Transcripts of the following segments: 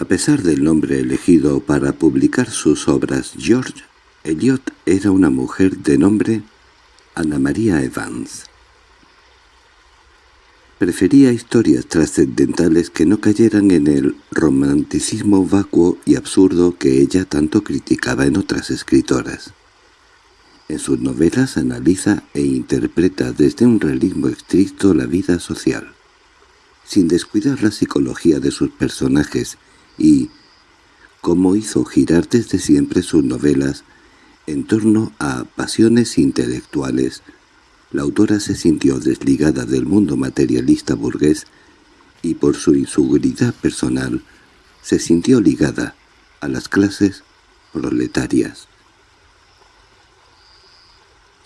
A pesar del nombre elegido para publicar sus obras, George Eliot era una mujer de nombre Ana María Evans. Prefería historias trascendentales que no cayeran en el romanticismo vacuo y absurdo que ella tanto criticaba en otras escritoras. En sus novelas analiza e interpreta desde un realismo estricto la vida social, sin descuidar la psicología de sus personajes y, como hizo girar desde siempre sus novelas en torno a pasiones intelectuales, la autora se sintió desligada del mundo materialista burgués y por su inseguridad personal se sintió ligada a las clases proletarias.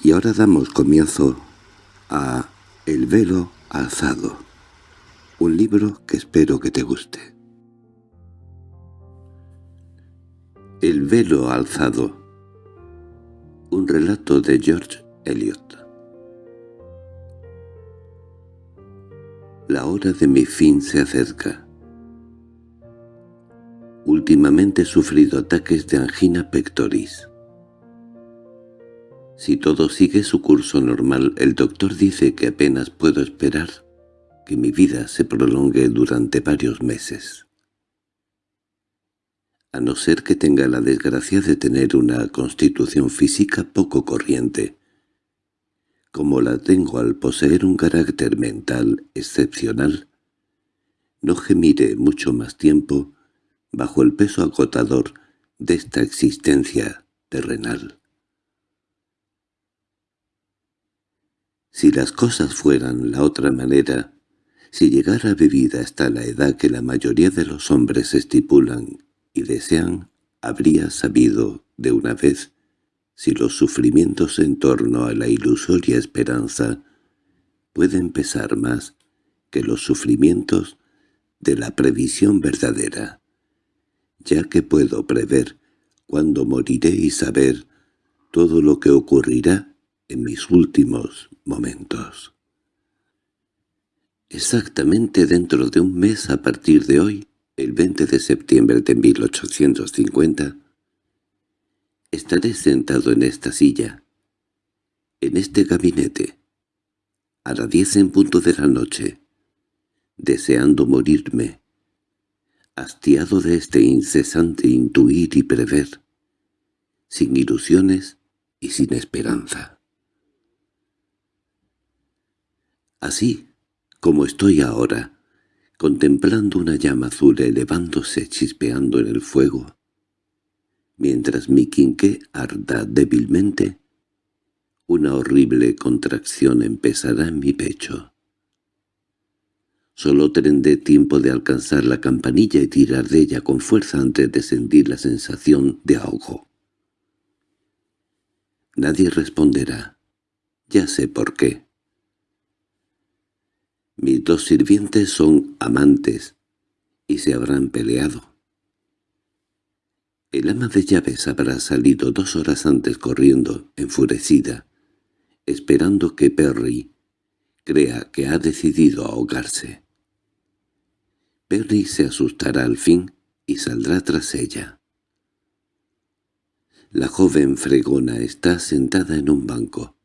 Y ahora damos comienzo a El velo alzado, un libro que espero que te guste. El velo alzado, un relato de George Eliot. La hora de mi fin se acerca. Últimamente he sufrido ataques de angina pectoris. Si todo sigue su curso normal, el doctor dice que apenas puedo esperar que mi vida se prolongue durante varios meses. A no ser que tenga la desgracia de tener una constitución física poco corriente, como la tengo al poseer un carácter mental excepcional, no gemiré mucho más tiempo bajo el peso agotador de esta existencia terrenal. Si las cosas fueran la otra manera, si llegara vivida hasta la edad que la mayoría de los hombres estipulan y desean, habría sabido de una vez si los sufrimientos en torno a la ilusoria esperanza pueden pesar más que los sufrimientos de la previsión verdadera, ya que puedo prever cuándo moriré y saber todo lo que ocurrirá en mis últimos momentos. Exactamente dentro de un mes a partir de hoy, el 20 de septiembre de 1850, estaré sentado en esta silla, en este gabinete, a las diez en punto de la noche, deseando morirme, hastiado de este incesante intuir y prever, sin ilusiones y sin esperanza. Así como estoy ahora, contemplando una llama azul elevándose chispeando en el fuego, mientras mi quinqué arda débilmente, una horrible contracción empezará en mi pecho. Solo tendré tiempo de alcanzar la campanilla y tirar de ella con fuerza antes de sentir la sensación de ahogo. Nadie responderá. Ya sé por qué. Mis dos sirvientes son amantes y se habrán peleado. El ama de llaves habrá salido dos horas antes corriendo, enfurecida, esperando que Perry crea que ha decidido ahogarse. Perry se asustará al fin y saldrá tras ella. La joven fregona está sentada en un banco.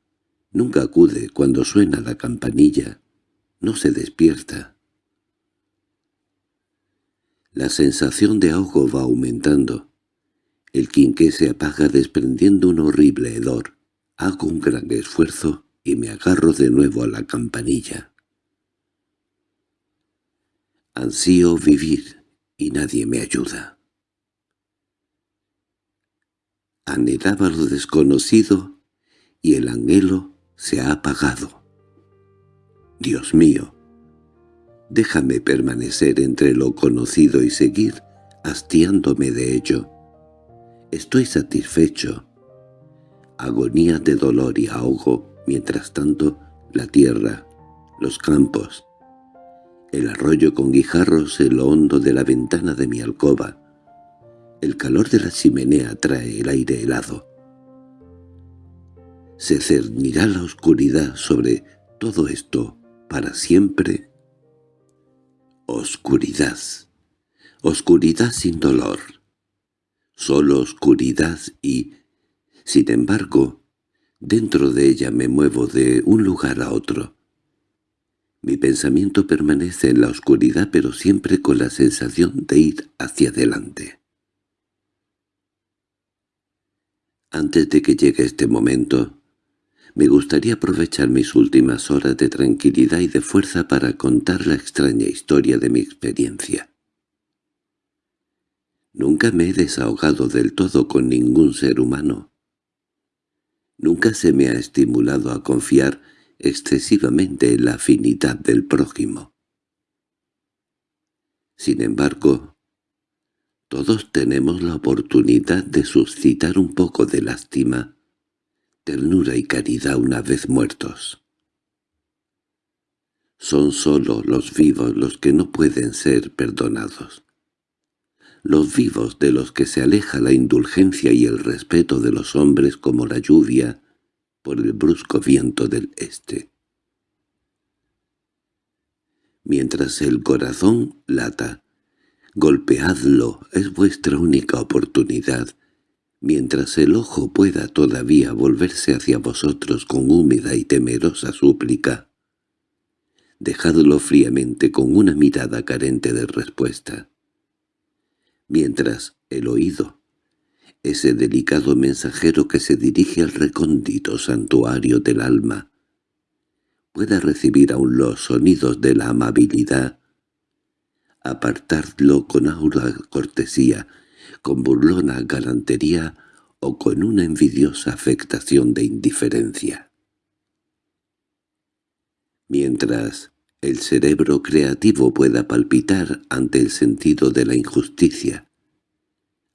Nunca acude cuando suena la campanilla. No se despierta. La sensación de ahogo va aumentando. El quinqué se apaga desprendiendo un horrible hedor. Hago un gran esfuerzo y me agarro de nuevo a la campanilla. Ansío vivir y nadie me ayuda. Anhelaba lo desconocido y el anhelo se ha apagado. Dios mío, déjame permanecer entre lo conocido y seguir hastiándome de ello. Estoy satisfecho. Agonía de dolor y ahogo, mientras tanto, la tierra, los campos, el arroyo con guijarros en lo hondo de la ventana de mi alcoba. El calor de la chimenea trae el aire helado. ¿Se cernirá la oscuridad sobre todo esto para siempre? Oscuridad. Oscuridad sin dolor. Solo oscuridad y, sin embargo, dentro de ella me muevo de un lugar a otro. Mi pensamiento permanece en la oscuridad pero siempre con la sensación de ir hacia adelante. Antes de que llegue este momento, me gustaría aprovechar mis últimas horas de tranquilidad y de fuerza para contar la extraña historia de mi experiencia. Nunca me he desahogado del todo con ningún ser humano. Nunca se me ha estimulado a confiar excesivamente en la afinidad del prójimo. Sin embargo, todos tenemos la oportunidad de suscitar un poco de lástima ternura y caridad una vez muertos. Son sólo los vivos los que no pueden ser perdonados. Los vivos de los que se aleja la indulgencia y el respeto de los hombres como la lluvia por el brusco viento del este. Mientras el corazón lata, golpeadlo, es vuestra única oportunidad mientras el ojo pueda todavía volverse hacia vosotros con húmeda y temerosa súplica. Dejadlo fríamente con una mirada carente de respuesta. Mientras el oído, ese delicado mensajero que se dirige al recóndito santuario del alma, pueda recibir aún los sonidos de la amabilidad, apartadlo con aura cortesía, con burlona galantería o con una envidiosa afectación de indiferencia. Mientras el cerebro creativo pueda palpitar ante el sentido de la injusticia,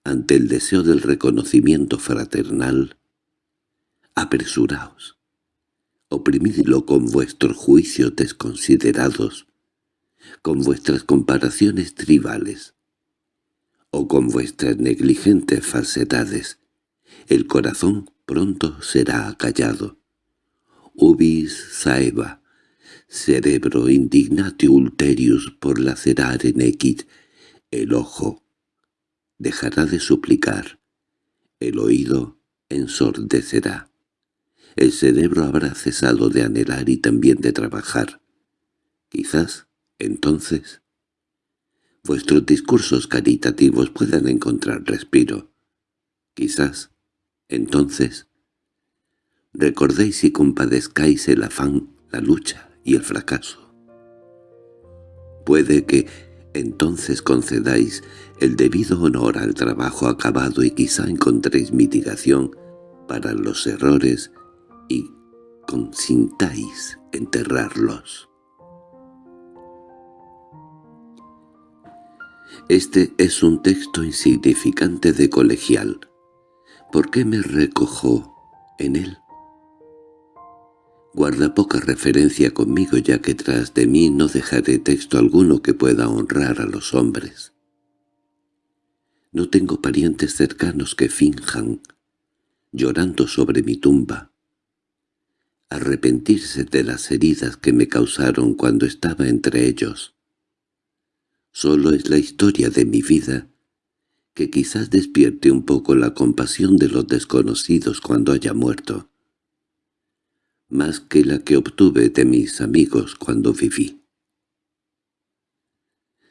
ante el deseo del reconocimiento fraternal, apresuraos, oprimidlo con vuestros juicios desconsiderados, con vuestras comparaciones tribales, o con vuestras negligentes falsedades, el corazón pronto será acallado. Ubis saeva, cerebro indignatio ulterius por lacerar en equit, el ojo dejará de suplicar, el oído ensordecerá. El cerebro habrá cesado de anhelar y también de trabajar. Quizás, entonces, vuestros discursos caritativos puedan encontrar respiro. Quizás, entonces, recordéis y compadezcáis el afán, la lucha y el fracaso. Puede que entonces concedáis el debido honor al trabajo acabado y quizá encontréis mitigación para los errores y consintáis enterrarlos. Este es un texto insignificante de colegial. ¿Por qué me recojo en él? Guarda poca referencia conmigo ya que tras de mí no dejaré texto alguno que pueda honrar a los hombres. No tengo parientes cercanos que finjan, llorando sobre mi tumba, arrepentirse de las heridas que me causaron cuando estaba entre ellos. Solo es la historia de mi vida, que quizás despierte un poco la compasión de los desconocidos cuando haya muerto, más que la que obtuve de mis amigos cuando viví.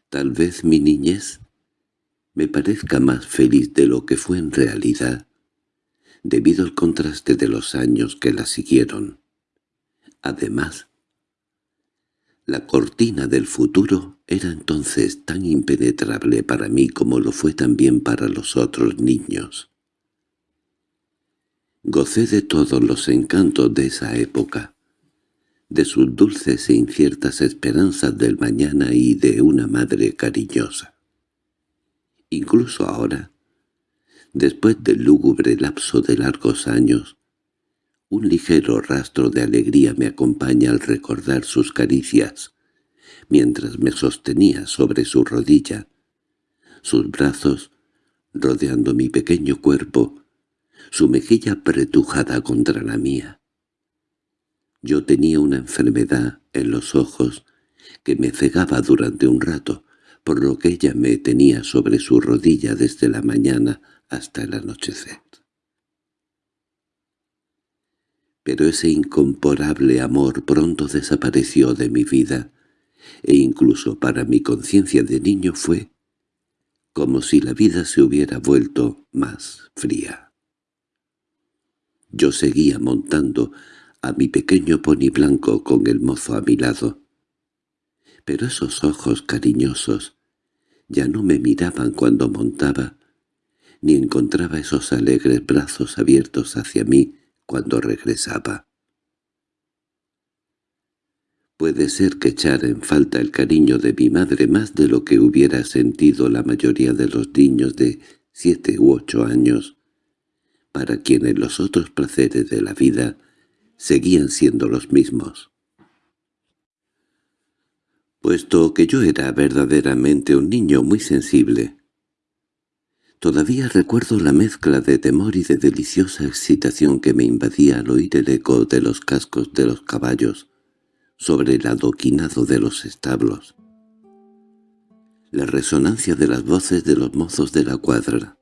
Tal vez mi niñez me parezca más feliz de lo que fue en realidad, debido al contraste de los años que la siguieron. Además, la cortina del futuro era entonces tan impenetrable para mí como lo fue también para los otros niños. Gocé de todos los encantos de esa época, de sus dulces e inciertas esperanzas del mañana y de una madre cariñosa. Incluso ahora, después del lúgubre lapso de largos años, un ligero rastro de alegría me acompaña al recordar sus caricias, mientras me sostenía sobre su rodilla, sus brazos rodeando mi pequeño cuerpo, su mejilla apretujada contra la mía. Yo tenía una enfermedad en los ojos que me cegaba durante un rato, por lo que ella me tenía sobre su rodilla desde la mañana hasta el anochecer. Pero ese incomparable amor pronto desapareció de mi vida, e incluso para mi conciencia de niño fue como si la vida se hubiera vuelto más fría. Yo seguía montando a mi pequeño poni blanco con el mozo a mi lado. Pero esos ojos cariñosos ya no me miraban cuando montaba, ni encontraba esos alegres brazos abiertos hacia mí cuando regresaba. Puede ser que echara en falta el cariño de mi madre más de lo que hubiera sentido la mayoría de los niños de siete u ocho años, para quienes los otros placeres de la vida seguían siendo los mismos. Puesto que yo era verdaderamente un niño muy sensible, todavía recuerdo la mezcla de temor y de deliciosa excitación que me invadía al oír el eco de los cascos de los caballos sobre el adoquinado de los establos, la resonancia de las voces de los mozos de la cuadra,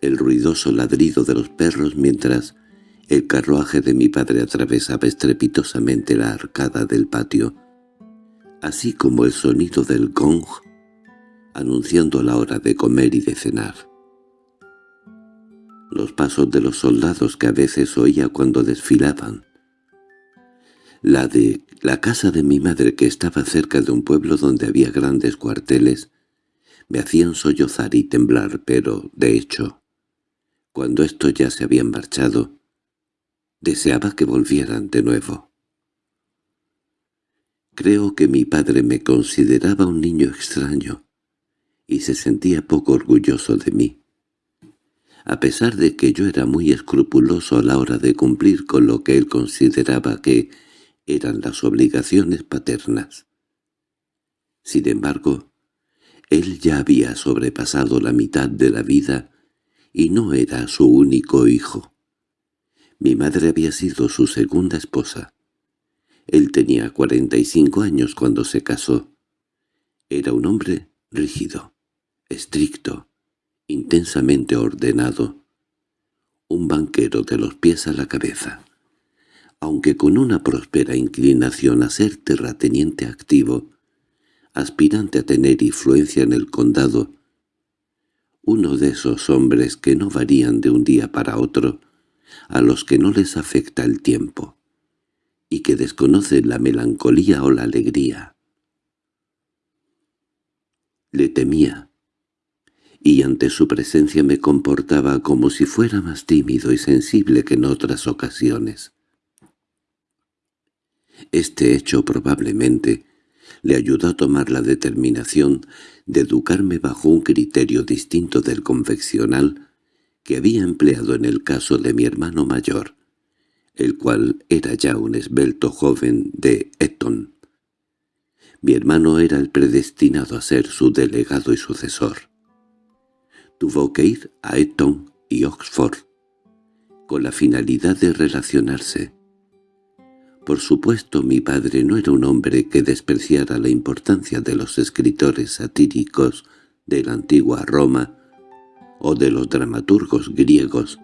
el ruidoso ladrido de los perros mientras el carruaje de mi padre atravesaba estrepitosamente la arcada del patio, así como el sonido del gong, anunciando la hora de comer y de cenar. Los pasos de los soldados que a veces oía cuando desfilaban. La de la casa de mi madre que estaba cerca de un pueblo donde había grandes cuarteles, me hacían sollozar y temblar, pero, de hecho, cuando estos ya se habían marchado, Deseaba que volvieran de nuevo. Creo que mi padre me consideraba un niño extraño y se sentía poco orgulloso de mí. A pesar de que yo era muy escrupuloso a la hora de cumplir con lo que él consideraba que eran las obligaciones paternas. Sin embargo, él ya había sobrepasado la mitad de la vida y no era su único hijo. Mi madre había sido su segunda esposa. Él tenía cuarenta y cinco años cuando se casó. Era un hombre rígido, estricto, intensamente ordenado, un banquero de los pies a la cabeza. Aunque con una próspera inclinación a ser terrateniente activo, aspirante a tener influencia en el condado, uno de esos hombres que no varían de un día para otro, a los que no les afecta el tiempo, y que desconocen la melancolía o la alegría. Le temía, y ante su presencia me comportaba como si fuera más tímido y sensible que en otras ocasiones. Este hecho probablemente le ayudó a tomar la determinación de educarme bajo un criterio distinto del convencional que había empleado en el caso de mi hermano mayor, el cual era ya un esbelto joven de Eton. Mi hermano era el predestinado a ser su delegado y sucesor. Tuvo que ir a Eton y Oxford, con la finalidad de relacionarse. Por supuesto mi padre no era un hombre que despreciara la importancia de los escritores satíricos de la antigua Roma o de los dramaturgos griegos,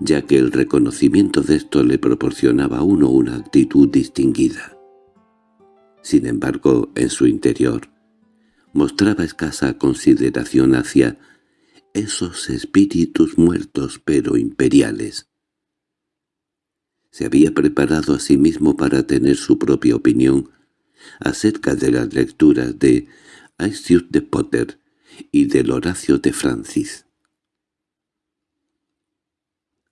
ya que el reconocimiento de esto le proporcionaba a uno una actitud distinguida. Sin embargo, en su interior, mostraba escasa consideración hacia esos espíritus muertos pero imperiales. Se había preparado a sí mismo para tener su propia opinión acerca de las lecturas de Aestius de Potter y del Horacio de Francis.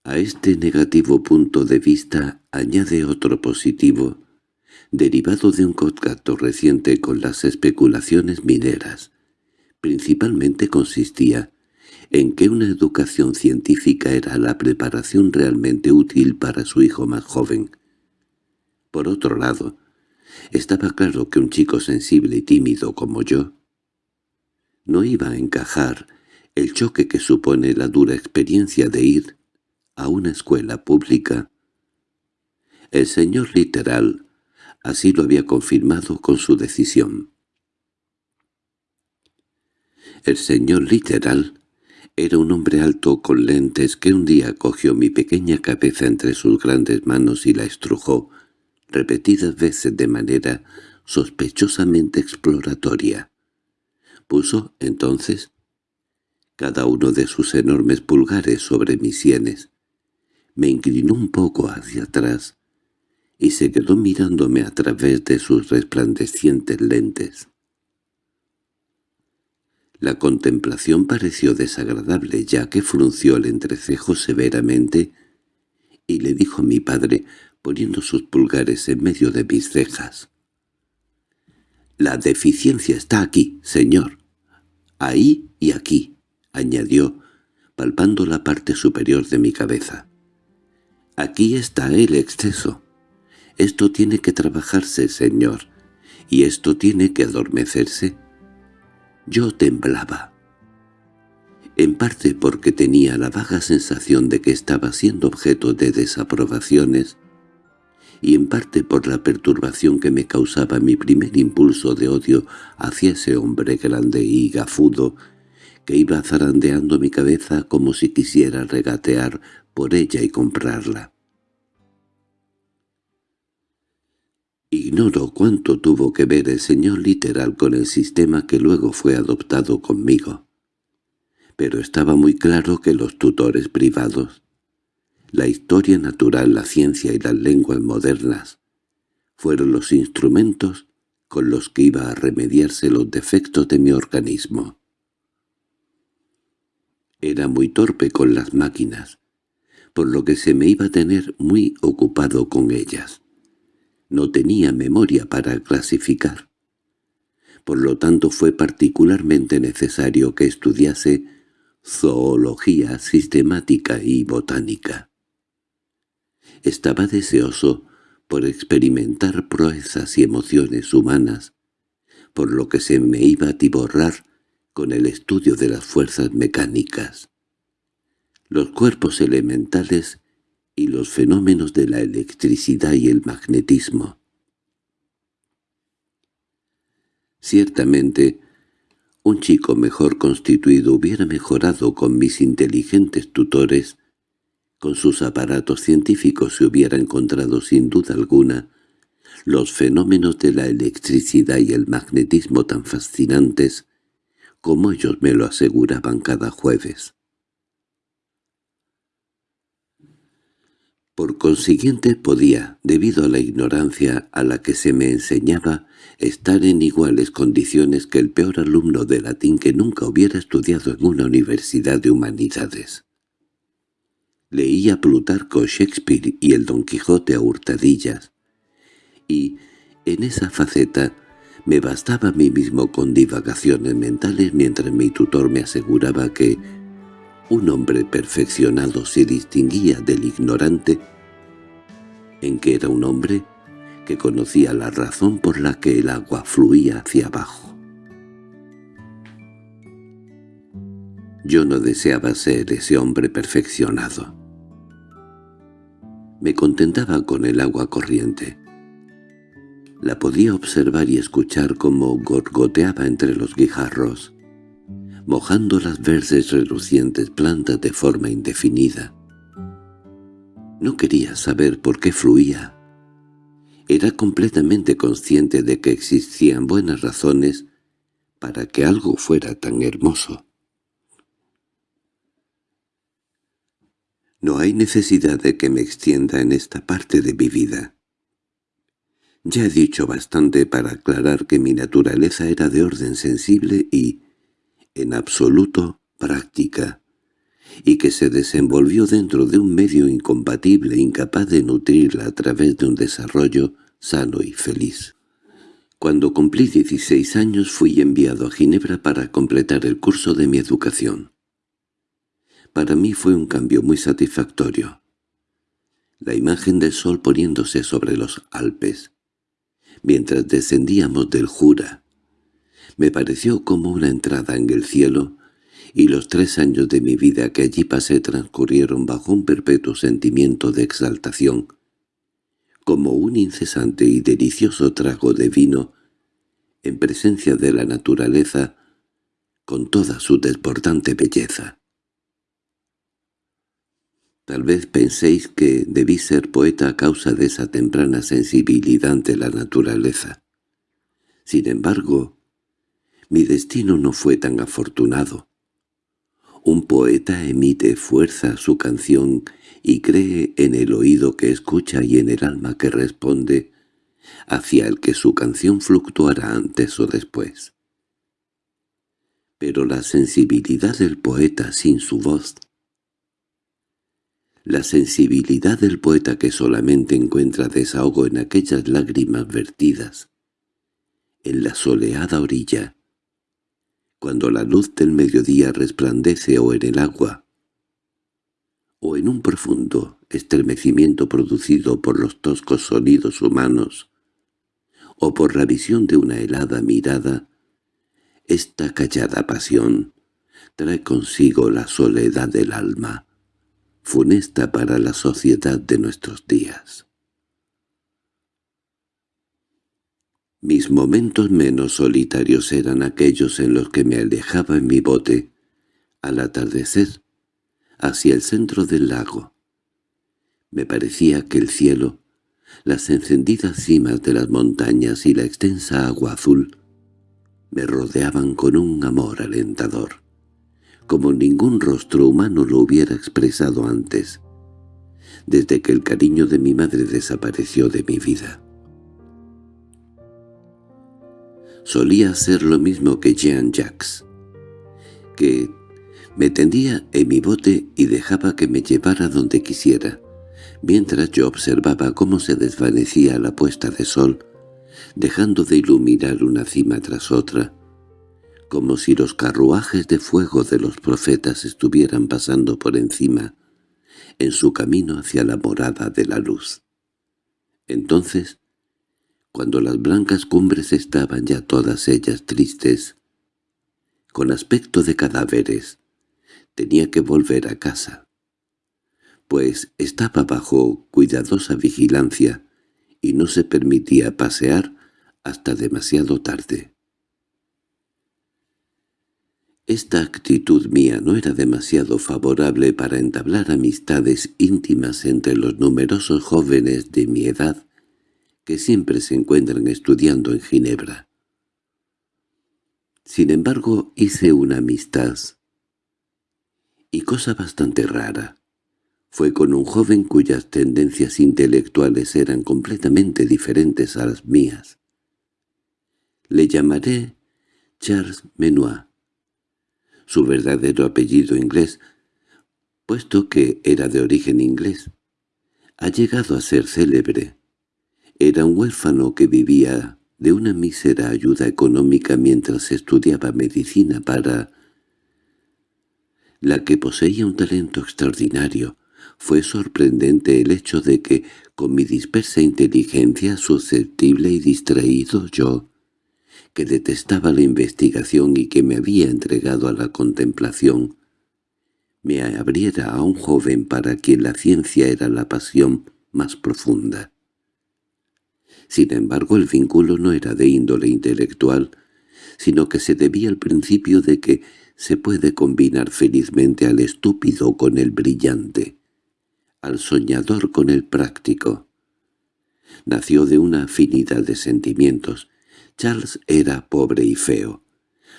A este negativo punto de vista añade otro positivo, derivado de un contacto reciente con las especulaciones mineras. Principalmente consistía en que una educación científica era la preparación realmente útil para su hijo más joven. Por otro lado, estaba claro que un chico sensible y tímido como yo no iba a encajar el choque que supone la dura experiencia de ir a una escuela pública. El señor literal así lo había confirmado con su decisión. El señor literal era un hombre alto con lentes que un día cogió mi pequeña cabeza entre sus grandes manos y la estrujó repetidas veces de manera sospechosamente exploratoria. Puso, entonces, cada uno de sus enormes pulgares sobre mis sienes. Me inclinó un poco hacia atrás y se quedó mirándome a través de sus resplandecientes lentes. La contemplación pareció desagradable ya que frunció el entrecejo severamente y le dijo mi padre, poniendo sus pulgares en medio de mis cejas. «La deficiencia está aquí, señor. Ahí y aquí», añadió, palpando la parte superior de mi cabeza. «Aquí está el exceso. Esto tiene que trabajarse, señor, y esto tiene que adormecerse». Yo temblaba. En parte porque tenía la vaga sensación de que estaba siendo objeto de desaprobaciones, y en parte por la perturbación que me causaba mi primer impulso de odio hacia ese hombre grande y gafudo que iba zarandeando mi cabeza como si quisiera regatear por ella y comprarla. Ignoro cuánto tuvo que ver el señor literal con el sistema que luego fue adoptado conmigo. Pero estaba muy claro que los tutores privados, la historia natural, la ciencia y las lenguas modernas, fueron los instrumentos con los que iba a remediarse los defectos de mi organismo. Era muy torpe con las máquinas, por lo que se me iba a tener muy ocupado con ellas. No tenía memoria para clasificar. Por lo tanto fue particularmente necesario que estudiase zoología sistemática y botánica. Estaba deseoso por experimentar proezas y emociones humanas, por lo que se me iba a tiborrar con el estudio de las fuerzas mecánicas. Los cuerpos elementales y los fenómenos de la electricidad y el magnetismo. Ciertamente, un chico mejor constituido hubiera mejorado con mis inteligentes tutores, con sus aparatos científicos se hubiera encontrado sin duda alguna los fenómenos de la electricidad y el magnetismo tan fascinantes como ellos me lo aseguraban cada jueves. Por consiguiente podía, debido a la ignorancia a la que se me enseñaba, estar en iguales condiciones que el peor alumno de latín que nunca hubiera estudiado en una universidad de humanidades. Leía Plutarco, Shakespeare y el Don Quijote a hurtadillas, y, en esa faceta, me bastaba a mí mismo con divagaciones mentales mientras mi tutor me aseguraba que un hombre perfeccionado se distinguía del ignorante, en que era un hombre que conocía la razón por la que el agua fluía hacia abajo. Yo no deseaba ser ese hombre perfeccionado. Me contentaba con el agua corriente. La podía observar y escuchar como gorgoteaba entre los guijarros mojando las verdes relucientes plantas de forma indefinida. No quería saber por qué fluía. Era completamente consciente de que existían buenas razones para que algo fuera tan hermoso. No hay necesidad de que me extienda en esta parte de mi vida. Ya he dicho bastante para aclarar que mi naturaleza era de orden sensible y, en absoluto práctica, y que se desenvolvió dentro de un medio incompatible incapaz de nutrirla a través de un desarrollo sano y feliz. Cuando cumplí 16 años fui enviado a Ginebra para completar el curso de mi educación. Para mí fue un cambio muy satisfactorio. La imagen del sol poniéndose sobre los Alpes, mientras descendíamos del Jura, me pareció como una entrada en el cielo, y los tres años de mi vida que allí pasé transcurrieron bajo un perpetuo sentimiento de exaltación, como un incesante y delicioso trago de vino, en presencia de la naturaleza, con toda su desbordante belleza. Tal vez penséis que debí ser poeta a causa de esa temprana sensibilidad ante la naturaleza. Sin embargo, mi destino no fue tan afortunado. Un poeta emite fuerza su canción y cree en el oído que escucha y en el alma que responde, hacia el que su canción fluctuará antes o después. Pero la sensibilidad del poeta sin su voz la sensibilidad del poeta que solamente encuentra desahogo en aquellas lágrimas vertidas, en la soleada orilla, cuando la luz del mediodía resplandece o en el agua, o en un profundo estremecimiento producido por los toscos sonidos humanos, o por la visión de una helada mirada, esta callada pasión trae consigo la soledad del alma, funesta para la sociedad de nuestros días. Mis momentos menos solitarios eran aquellos en los que me alejaba en mi bote, al atardecer, hacia el centro del lago. Me parecía que el cielo, las encendidas cimas de las montañas y la extensa agua azul me rodeaban con un amor alentador como ningún rostro humano lo hubiera expresado antes, desde que el cariño de mi madre desapareció de mi vida. Solía hacer lo mismo que Jean Jacques, que me tendía en mi bote y dejaba que me llevara donde quisiera, mientras yo observaba cómo se desvanecía la puesta de sol, dejando de iluminar una cima tras otra, como si los carruajes de fuego de los profetas estuvieran pasando por encima, en su camino hacia la morada de la luz. Entonces, cuando las blancas cumbres estaban ya todas ellas tristes, con aspecto de cadáveres, tenía que volver a casa, pues estaba bajo cuidadosa vigilancia y no se permitía pasear hasta demasiado tarde. Esta actitud mía no era demasiado favorable para entablar amistades íntimas entre los numerosos jóvenes de mi edad que siempre se encuentran estudiando en Ginebra. Sin embargo, hice una amistad, y cosa bastante rara, fue con un joven cuyas tendencias intelectuales eran completamente diferentes a las mías. Le llamaré Charles Menoir su verdadero apellido inglés, puesto que era de origen inglés. Ha llegado a ser célebre. Era un huérfano que vivía de una mísera ayuda económica mientras estudiaba medicina para la que poseía un talento extraordinario. Fue sorprendente el hecho de que, con mi dispersa inteligencia susceptible y distraído yo, que detestaba la investigación y que me había entregado a la contemplación, me abriera a un joven para quien la ciencia era la pasión más profunda. Sin embargo, el vínculo no era de índole intelectual, sino que se debía al principio de que se puede combinar felizmente al estúpido con el brillante, al soñador con el práctico. Nació de una afinidad de sentimientos, Charles era pobre y feo,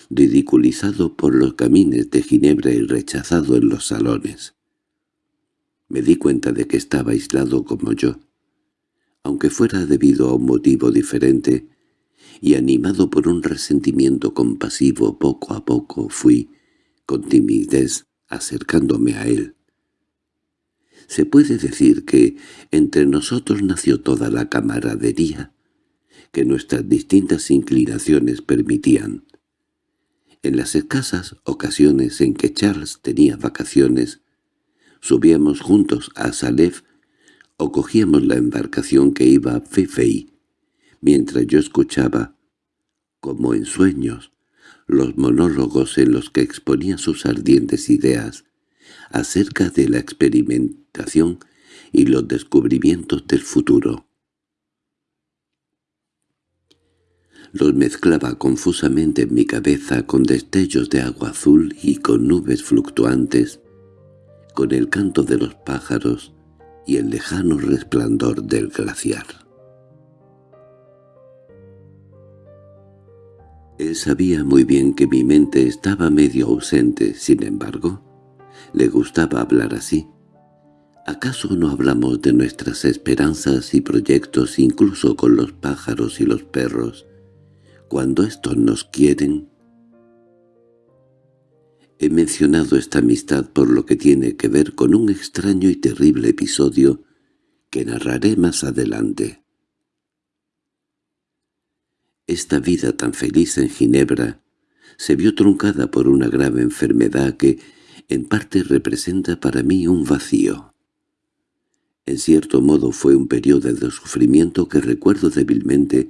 ridiculizado por los camines de Ginebra y rechazado en los salones. Me di cuenta de que estaba aislado como yo, aunque fuera debido a un motivo diferente, y animado por un resentimiento compasivo poco a poco fui, con timidez, acercándome a él. Se puede decir que entre nosotros nació toda la camaradería, que nuestras distintas inclinaciones permitían. En las escasas ocasiones en que Charles tenía vacaciones, subíamos juntos a Salef o cogíamos la embarcación que iba a Fefei, mientras yo escuchaba, como en sueños, los monólogos en los que exponía sus ardientes ideas acerca de la experimentación y los descubrimientos del futuro. Los mezclaba confusamente en mi cabeza con destellos de agua azul y con nubes fluctuantes, con el canto de los pájaros y el lejano resplandor del glaciar. Él sabía muy bien que mi mente estaba medio ausente, sin embargo, le gustaba hablar así. ¿Acaso no hablamos de nuestras esperanzas y proyectos incluso con los pájaros y los perros, cuando estos nos quieren? He mencionado esta amistad por lo que tiene que ver con un extraño y terrible episodio que narraré más adelante. Esta vida tan feliz en Ginebra se vio truncada por una grave enfermedad que, en parte, representa para mí un vacío. En cierto modo fue un periodo de sufrimiento que recuerdo débilmente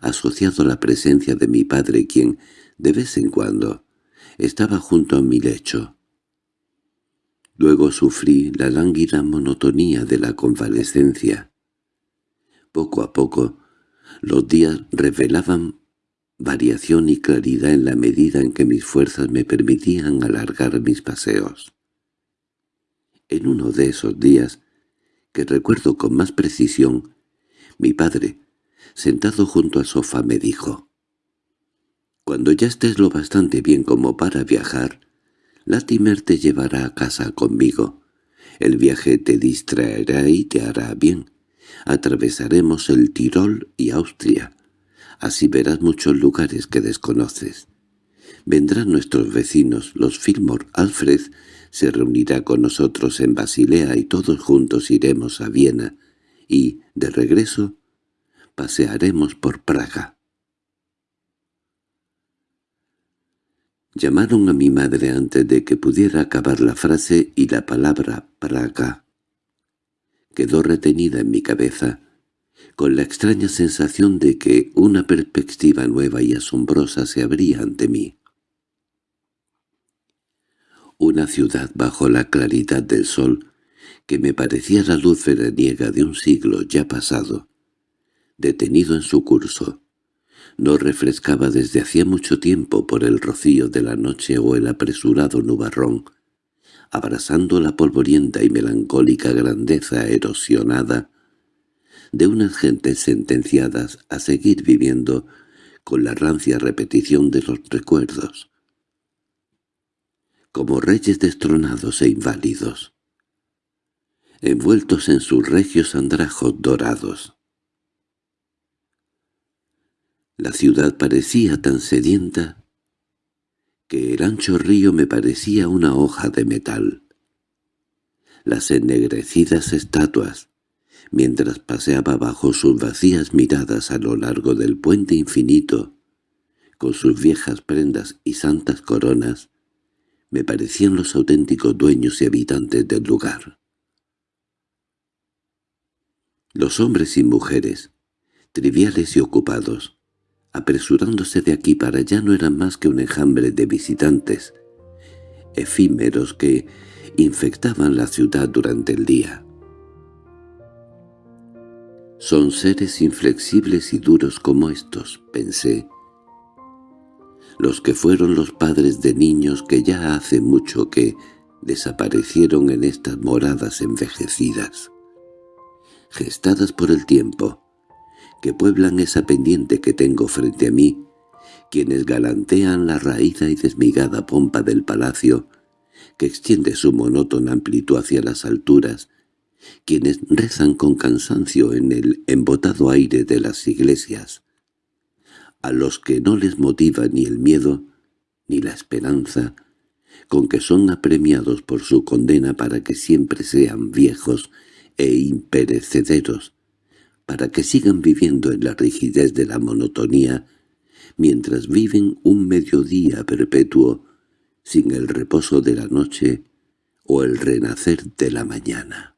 asociado a la presencia de mi padre quien, de vez en cuando, estaba junto a mi lecho. Luego sufrí la lánguida monotonía de la convalescencia. Poco a poco, los días revelaban variación y claridad en la medida en que mis fuerzas me permitían alargar mis paseos. En uno de esos días, que recuerdo con más precisión, mi padre, sentado junto al sofá, me dijo cuando ya estés lo bastante bien como para viajar, Latimer te llevará a casa conmigo. El viaje te distraerá y te hará bien. Atravesaremos el Tirol y Austria. Así verás muchos lugares que desconoces. Vendrán nuestros vecinos, los Fillmore. Alfred se reunirá con nosotros en Basilea y todos juntos iremos a Viena. Y, de regreso, pasearemos por Praga. Llamaron a mi madre antes de que pudiera acabar la frase y la palabra «Praga» quedó retenida en mi cabeza, con la extraña sensación de que una perspectiva nueva y asombrosa se abría ante mí. Una ciudad bajo la claridad del sol, que me parecía la luz veraniega de un siglo ya pasado, detenido en su curso, no refrescaba desde hacía mucho tiempo por el rocío de la noche o el apresurado nubarrón, abrazando la polvorienta y melancólica grandeza erosionada de unas gentes sentenciadas a seguir viviendo con la rancia repetición de los recuerdos, como reyes destronados e inválidos, envueltos en sus regios andrajos dorados. La ciudad parecía tan sedienta que el ancho río me parecía una hoja de metal. Las ennegrecidas estatuas, mientras paseaba bajo sus vacías miradas a lo largo del puente infinito, con sus viejas prendas y santas coronas, me parecían los auténticos dueños y habitantes del lugar. Los hombres y mujeres, triviales y ocupados, apresurándose de aquí para allá no eran más que un enjambre de visitantes, efímeros que infectaban la ciudad durante el día. Son seres inflexibles y duros como estos, pensé, los que fueron los padres de niños que ya hace mucho que desaparecieron en estas moradas envejecidas, gestadas por el tiempo, que pueblan esa pendiente que tengo frente a mí, quienes galantean la raída y desmigada pompa del palacio, que extiende su monótona amplitud hacia las alturas, quienes rezan con cansancio en el embotado aire de las iglesias, a los que no les motiva ni el miedo ni la esperanza, con que son apremiados por su condena para que siempre sean viejos e imperecederos, para que sigan viviendo en la rigidez de la monotonía, mientras viven un mediodía perpetuo sin el reposo de la noche o el renacer de la mañana.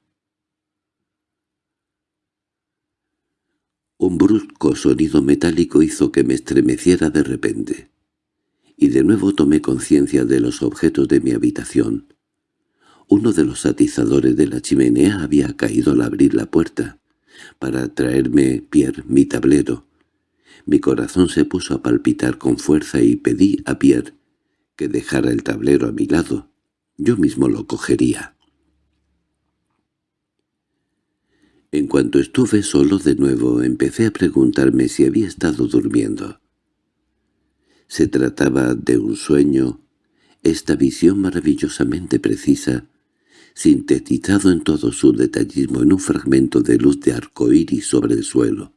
Un brusco sonido metálico hizo que me estremeciera de repente, y de nuevo tomé conciencia de los objetos de mi habitación. Uno de los atizadores de la chimenea había caído al abrir la puerta para traerme Pierre mi tablero, Mi corazón se puso a palpitar con fuerza y pedí a Pierre que dejara el tablero a mi lado. Yo mismo lo cogería. En cuanto estuve solo de nuevo, empecé a preguntarme si había estado durmiendo. Se trataba de un sueño, esta visión maravillosamente precisa, sintetizado en todo su detallismo en un fragmento de luz de arco iris sobre el suelo,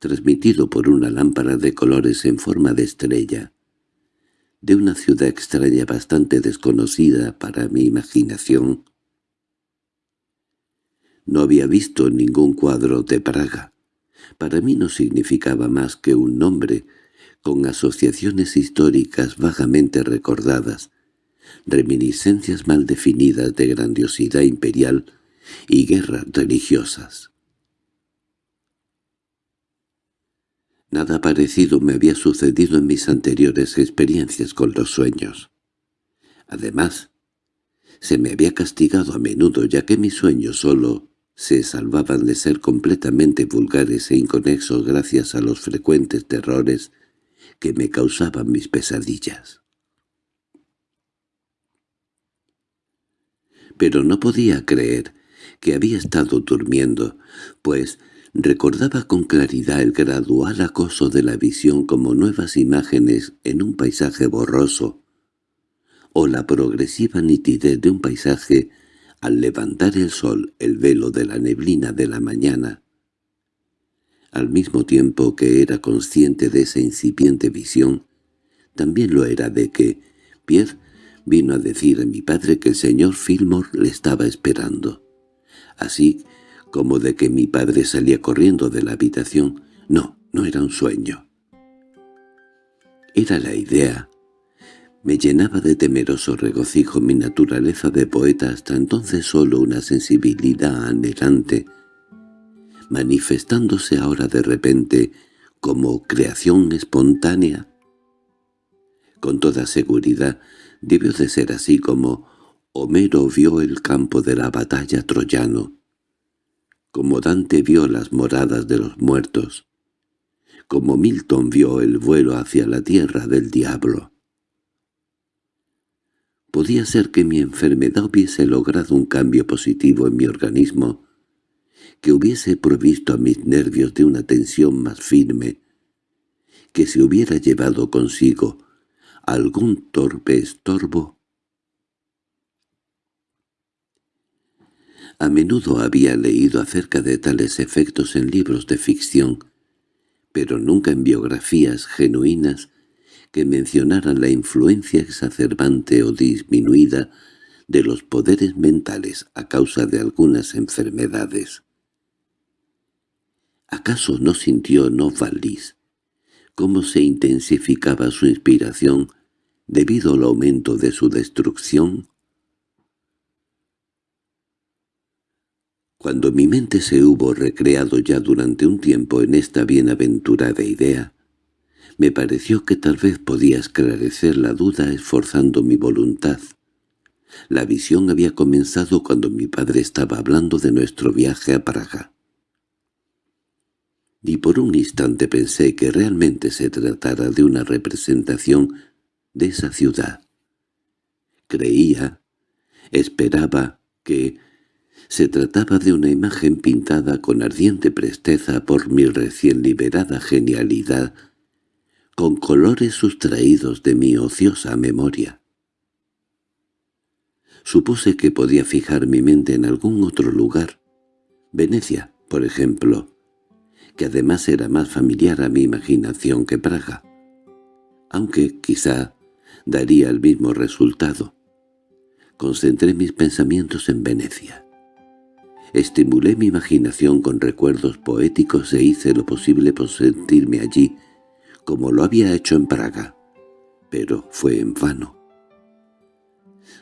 transmitido por una lámpara de colores en forma de estrella, de una ciudad extraña bastante desconocida para mi imaginación. No había visto ningún cuadro de Praga. Para mí no significaba más que un nombre, con asociaciones históricas vagamente recordadas, reminiscencias mal definidas de grandiosidad imperial y guerras religiosas. Nada parecido me había sucedido en mis anteriores experiencias con los sueños. Además, se me había castigado a menudo ya que mis sueños solo se salvaban de ser completamente vulgares e inconexos gracias a los frecuentes terrores que me causaban mis pesadillas. Pero no podía creer que había estado durmiendo, pues recordaba con claridad el gradual acoso de la visión como nuevas imágenes en un paisaje borroso, o la progresiva nitidez de un paisaje al levantar el sol el velo de la neblina de la mañana, al mismo tiempo que era consciente de esa incipiente visión, también lo era de que Pierre vino a decir a mi padre que el señor Fillmore le estaba esperando. Así como de que mi padre salía corriendo de la habitación. No, no era un sueño. Era la idea. Me llenaba de temeroso regocijo mi naturaleza de poeta hasta entonces solo una sensibilidad anhelante manifestándose ahora de repente como creación espontánea. Con toda seguridad debió de ser así como Homero vio el campo de la batalla troyano, como Dante vio las moradas de los muertos, como Milton vio el vuelo hacia la tierra del diablo. Podía ser que mi enfermedad hubiese logrado un cambio positivo en mi organismo que hubiese provisto a mis nervios de una tensión más firme, que se hubiera llevado consigo algún torpe estorbo. A menudo había leído acerca de tales efectos en libros de ficción, pero nunca en biografías genuinas que mencionaran la influencia exacerbante o disminuida de los poderes mentales a causa de algunas enfermedades. ¿Acaso no sintió Novalis cómo se intensificaba su inspiración debido al aumento de su destrucción? Cuando mi mente se hubo recreado ya durante un tiempo en esta bienaventurada idea, me pareció que tal vez podía esclarecer la duda esforzando mi voluntad. La visión había comenzado cuando mi padre estaba hablando de nuestro viaje a Praga y por un instante pensé que realmente se tratara de una representación de esa ciudad. Creía, esperaba que se trataba de una imagen pintada con ardiente presteza por mi recién liberada genialidad, con colores sustraídos de mi ociosa memoria. Supuse que podía fijar mi mente en algún otro lugar, Venecia, por ejemplo, que además era más familiar a mi imaginación que Praga, aunque quizá daría el mismo resultado. Concentré mis pensamientos en Venecia. Estimulé mi imaginación con recuerdos poéticos e hice lo posible por sentirme allí, como lo había hecho en Praga, pero fue en vano.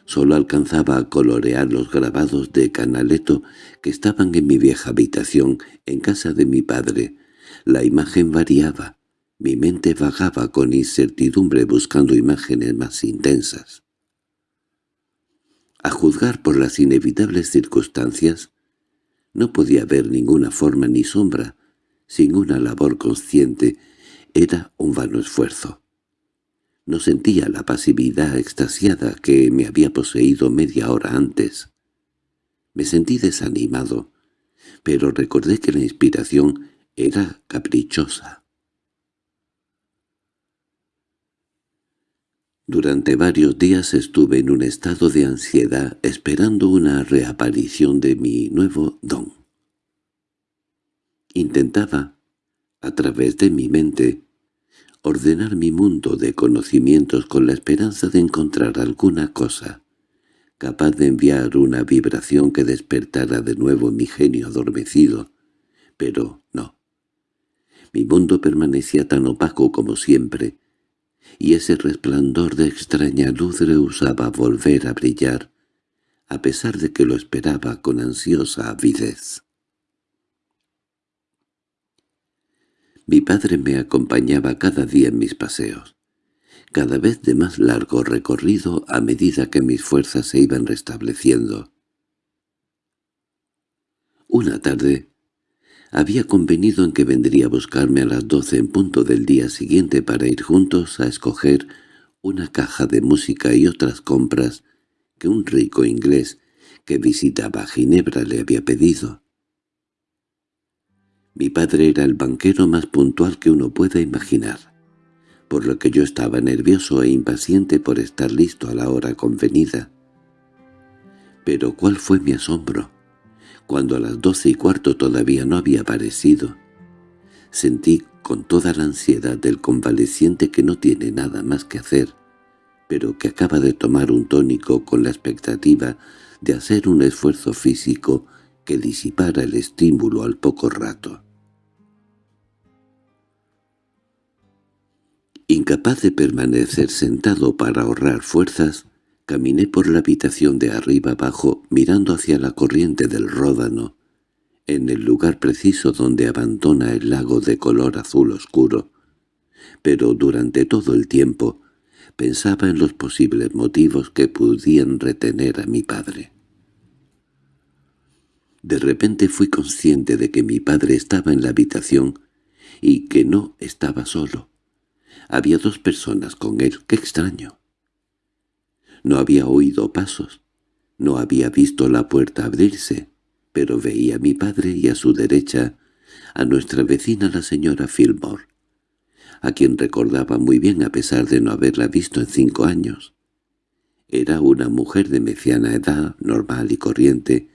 Solo alcanzaba a colorear los grabados de Canaletto que estaban en mi vieja habitación, en casa de mi padre. La imagen variaba. Mi mente vagaba con incertidumbre buscando imágenes más intensas. A juzgar por las inevitables circunstancias, no podía ver ninguna forma ni sombra, sin una labor consciente, era un vano esfuerzo. No sentía la pasividad extasiada que me había poseído media hora antes. Me sentí desanimado, pero recordé que la inspiración era caprichosa. Durante varios días estuve en un estado de ansiedad esperando una reaparición de mi nuevo don. Intentaba, a través de mi mente, ordenar mi mundo de conocimientos con la esperanza de encontrar alguna cosa, capaz de enviar una vibración que despertara de nuevo mi genio adormecido, pero no. Mi mundo permanecía tan opaco como siempre, y ese resplandor de extraña luz rehusaba volver a brillar, a pesar de que lo esperaba con ansiosa avidez. Mi padre me acompañaba cada día en mis paseos, cada vez de más largo recorrido a medida que mis fuerzas se iban restableciendo. Una tarde había convenido en que vendría a buscarme a las doce en punto del día siguiente para ir juntos a escoger una caja de música y otras compras que un rico inglés que visitaba Ginebra le había pedido. Mi padre era el banquero más puntual que uno pueda imaginar, por lo que yo estaba nervioso e impaciente por estar listo a la hora convenida. Pero ¿cuál fue mi asombro? cuando a las doce y cuarto todavía no había aparecido. Sentí con toda la ansiedad del convaleciente que no tiene nada más que hacer, pero que acaba de tomar un tónico con la expectativa de hacer un esfuerzo físico que disipara el estímulo al poco rato. Incapaz de permanecer sentado para ahorrar fuerzas, Caminé por la habitación de arriba abajo, mirando hacia la corriente del Ródano, en el lugar preciso donde abandona el lago de color azul oscuro. Pero durante todo el tiempo pensaba en los posibles motivos que pudieran retener a mi padre. De repente fui consciente de que mi padre estaba en la habitación y que no estaba solo. Había dos personas con él. ¡Qué extraño! No había oído pasos, no había visto la puerta abrirse, pero veía a mi padre y a su derecha a nuestra vecina la señora Fillmore, a quien recordaba muy bien a pesar de no haberla visto en cinco años. Era una mujer de mediana edad, normal y corriente,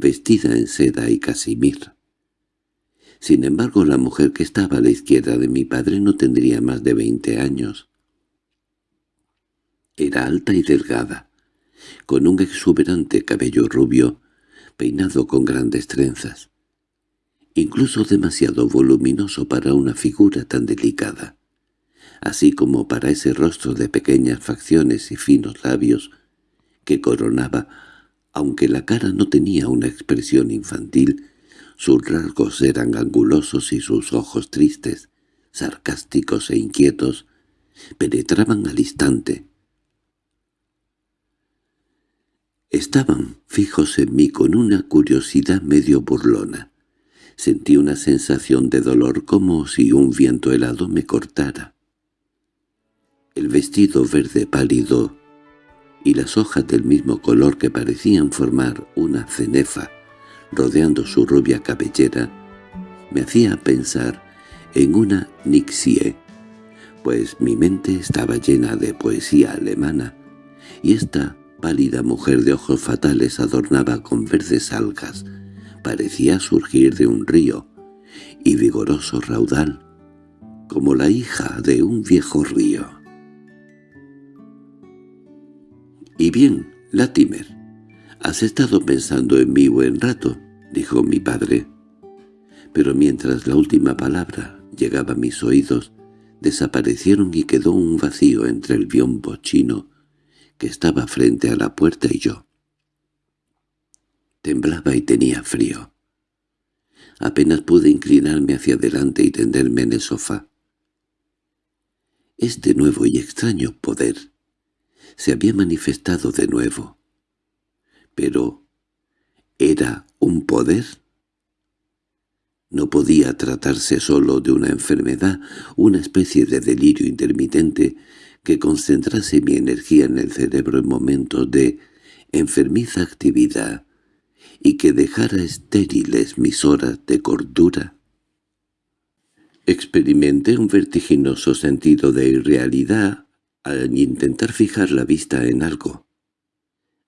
vestida en seda y casimir. Sin embargo, la mujer que estaba a la izquierda de mi padre no tendría más de veinte años. Era alta y delgada, con un exuberante cabello rubio, peinado con grandes trenzas, incluso demasiado voluminoso para una figura tan delicada, así como para ese rostro de pequeñas facciones y finos labios que coronaba, aunque la cara no tenía una expresión infantil, sus rasgos eran angulosos y sus ojos tristes, sarcásticos e inquietos, penetraban al instante, Estaban fijos en mí con una curiosidad medio burlona. Sentí una sensación de dolor como si un viento helado me cortara. El vestido verde pálido y las hojas del mismo color que parecían formar una cenefa rodeando su rubia cabellera me hacía pensar en una nixie, pues mi mente estaba llena de poesía alemana, y esta pálida mujer de ojos fatales adornaba con verdes algas, parecía surgir de un río, y vigoroso raudal, como la hija de un viejo río. —Y bien, Latimer, has estado pensando en mí buen rato —dijo mi padre. Pero mientras la última palabra llegaba a mis oídos, desaparecieron y quedó un vacío entre el biombo chino que estaba frente a la puerta y yo. Temblaba y tenía frío. Apenas pude inclinarme hacia adelante y tenderme en el sofá. Este nuevo y extraño poder se había manifestado de nuevo. Pero, ¿era un poder? No podía tratarse solo de una enfermedad, una especie de delirio intermitente que concentrase mi energía en el cerebro en momentos de enfermiza actividad y que dejara estériles mis horas de cordura. Experimenté un vertiginoso sentido de irrealidad al intentar fijar la vista en algo.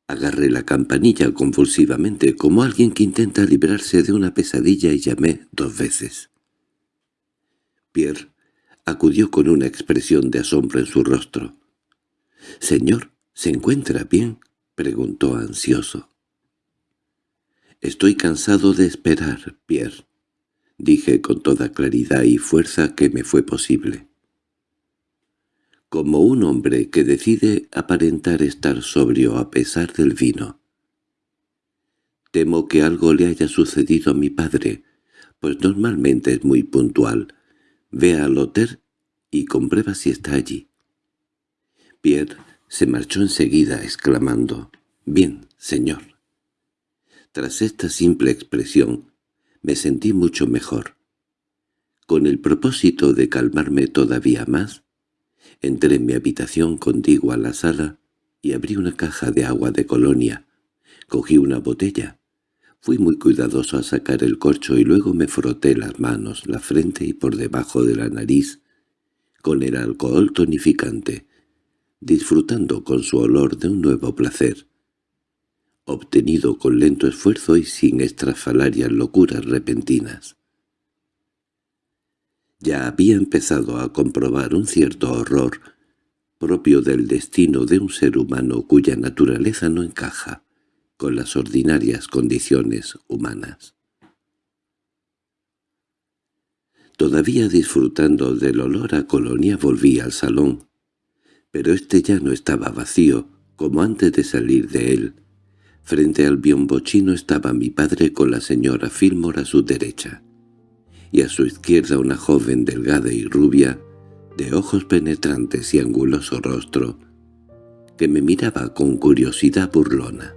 Agarré la campanilla convulsivamente como alguien que intenta librarse de una pesadilla y llamé dos veces. Pierre acudió con una expresión de asombro en su rostro. —Señor, ¿se encuentra bien? —preguntó ansioso. —Estoy cansado de esperar, Pierre —dije con toda claridad y fuerza que me fue posible como un hombre que decide aparentar estar sobrio a pesar del vino. Temo que algo le haya sucedido a mi padre, pues normalmente es muy puntual. Ve al hotel y comprueba si está allí. Pierre se marchó enseguida exclamando, «Bien, señor». Tras esta simple expresión, me sentí mucho mejor. Con el propósito de calmarme todavía más, Entré en mi habitación contigua a la sala y abrí una caja de agua de colonia. Cogí una botella. Fui muy cuidadoso a sacar el corcho y luego me froté las manos, la frente y por debajo de la nariz con el alcohol tonificante, disfrutando con su olor de un nuevo placer, obtenido con lento esfuerzo y sin estrafalarias locuras repentinas. Ya había empezado a comprobar un cierto horror propio del destino de un ser humano cuya naturaleza no encaja con las ordinarias condiciones humanas. Todavía disfrutando del olor a colonia volví al salón, pero este ya no estaba vacío, como antes de salir de él. Frente al biombochino estaba mi padre con la señora Fillmore a su derecha y a su izquierda una joven delgada y rubia, de ojos penetrantes y anguloso rostro, que me miraba con curiosidad burlona.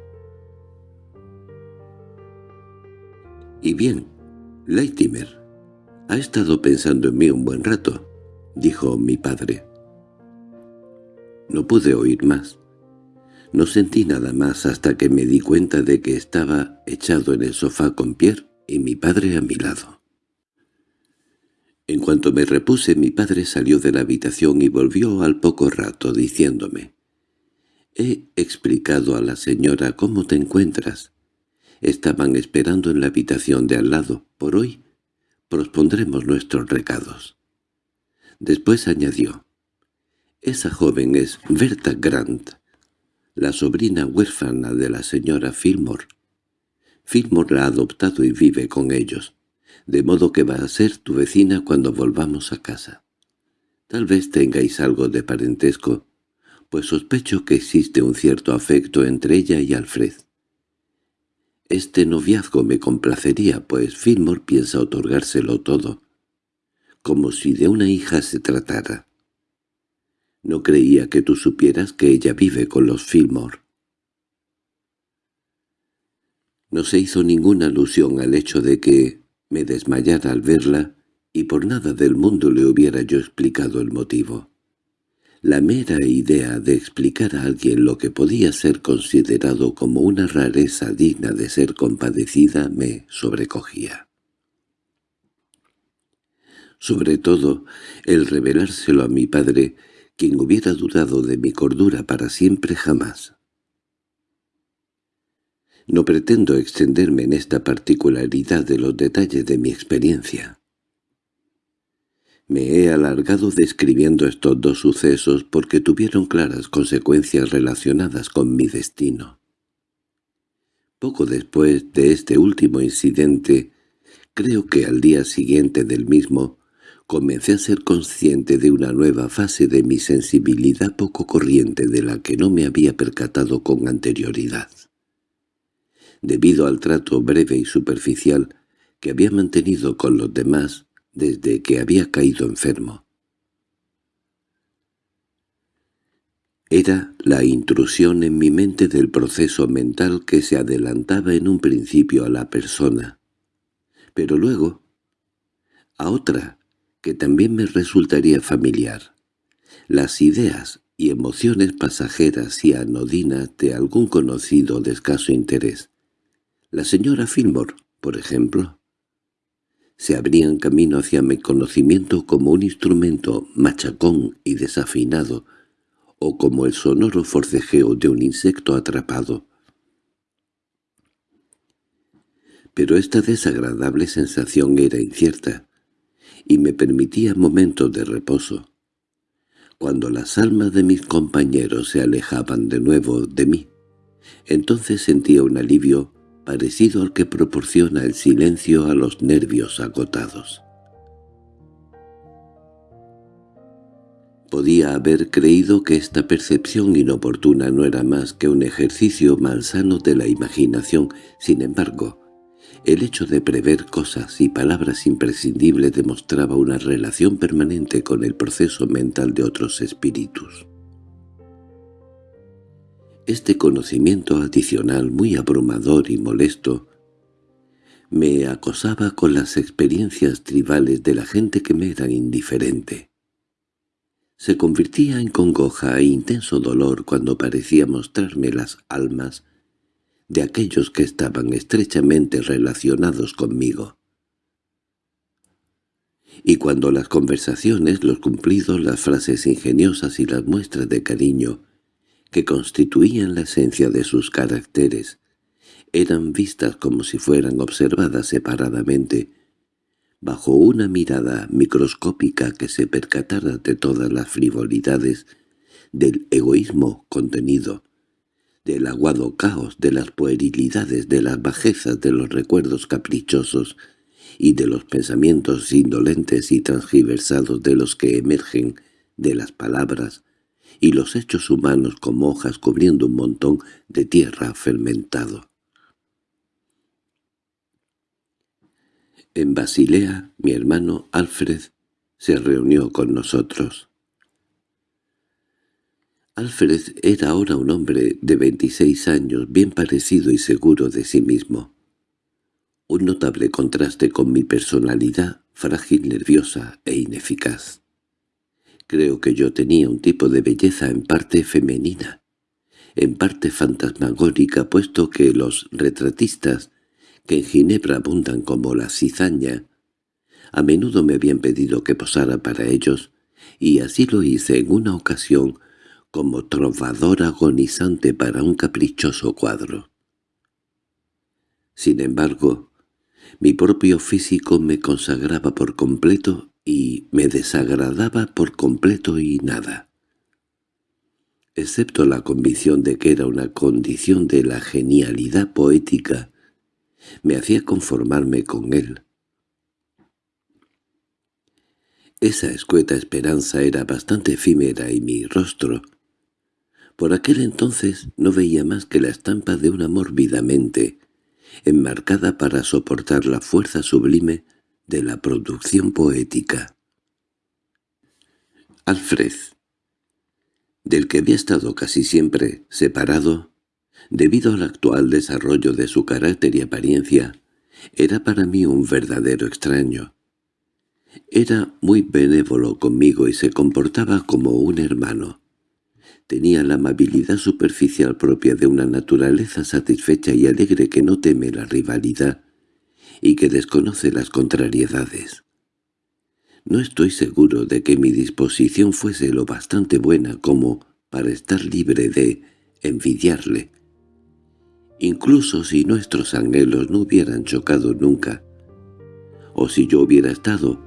—Y bien, Leitimer, ha estado pensando en mí un buen rato —dijo mi padre. No pude oír más. No sentí nada más hasta que me di cuenta de que estaba echado en el sofá con Pierre y mi padre a mi lado. En cuanto me repuse mi padre salió de la habitación y volvió al poco rato diciéndome «He explicado a la señora cómo te encuentras. Estaban esperando en la habitación de al lado. Por hoy prospondremos nuestros recados». Después añadió «Esa joven es Berta Grant, la sobrina huérfana de la señora Fillmore. Fillmore la ha adoptado y vive con ellos de modo que va a ser tu vecina cuando volvamos a casa. Tal vez tengáis algo de parentesco, pues sospecho que existe un cierto afecto entre ella y Alfred. Este noviazgo me complacería, pues Fillmore piensa otorgárselo todo, como si de una hija se tratara. No creía que tú supieras que ella vive con los Fillmore. No se hizo ninguna alusión al hecho de que, me desmayara al verla y por nada del mundo le hubiera yo explicado el motivo. La mera idea de explicar a alguien lo que podía ser considerado como una rareza digna de ser compadecida me sobrecogía. Sobre todo, el revelárselo a mi padre, quien hubiera dudado de mi cordura para siempre jamás. No pretendo extenderme en esta particularidad de los detalles de mi experiencia. Me he alargado describiendo estos dos sucesos porque tuvieron claras consecuencias relacionadas con mi destino. Poco después de este último incidente, creo que al día siguiente del mismo, comencé a ser consciente de una nueva fase de mi sensibilidad poco corriente de la que no me había percatado con anterioridad debido al trato breve y superficial que había mantenido con los demás desde que había caído enfermo. Era la intrusión en mi mente del proceso mental que se adelantaba en un principio a la persona, pero luego a otra que también me resultaría familiar. Las ideas y emociones pasajeras y anodinas de algún conocido de escaso interés. La señora Fillmore, por ejemplo, se abrían camino hacia mi conocimiento como un instrumento machacón y desafinado, o como el sonoro forcejeo de un insecto atrapado. Pero esta desagradable sensación era incierta, y me permitía momentos de reposo. Cuando las almas de mis compañeros se alejaban de nuevo de mí, entonces sentía un alivio parecido al que proporciona el silencio a los nervios agotados. Podía haber creído que esta percepción inoportuna no era más que un ejercicio malsano de la imaginación, sin embargo, el hecho de prever cosas y palabras imprescindibles demostraba una relación permanente con el proceso mental de otros espíritus. Este conocimiento adicional muy abrumador y molesto me acosaba con las experiencias tribales de la gente que me era indiferente. Se convertía en congoja e intenso dolor cuando parecía mostrarme las almas de aquellos que estaban estrechamente relacionados conmigo. Y cuando las conversaciones, los cumplidos, las frases ingeniosas y las muestras de cariño que constituían la esencia de sus caracteres, eran vistas como si fueran observadas separadamente, bajo una mirada microscópica que se percatara de todas las frivolidades del egoísmo contenido, del aguado caos, de las puerilidades, de las bajezas, de los recuerdos caprichosos y de los pensamientos indolentes y transgiversados de los que emergen de las palabras, y los hechos humanos como hojas cubriendo un montón de tierra fermentado. En Basilea, mi hermano Alfred se reunió con nosotros. Alfred era ahora un hombre de veintiséis años, bien parecido y seguro de sí mismo. Un notable contraste con mi personalidad, frágil, nerviosa e ineficaz. Creo que yo tenía un tipo de belleza en parte femenina, en parte fantasmagórica, puesto que los retratistas, que en Ginebra abundan como la cizaña, a menudo me habían pedido que posara para ellos, y así lo hice en una ocasión como trovador agonizante para un caprichoso cuadro. Sin embargo, mi propio físico me consagraba por completo y me desagradaba por completo y nada. Excepto la convicción de que era una condición de la genialidad poética, me hacía conformarme con él. Esa escueta esperanza era bastante efímera y mi rostro, por aquel entonces no veía más que la estampa de una mórbidamente, enmarcada para soportar la fuerza sublime de la producción poética. Alfred, del que había estado casi siempre separado, debido al actual desarrollo de su carácter y apariencia, era para mí un verdadero extraño. Era muy benévolo conmigo y se comportaba como un hermano. Tenía la amabilidad superficial propia de una naturaleza satisfecha y alegre que no teme la rivalidad y que desconoce las contrariedades. No estoy seguro de que mi disposición fuese lo bastante buena como para estar libre de envidiarle. Incluso si nuestros anhelos no hubieran chocado nunca, o si yo hubiera estado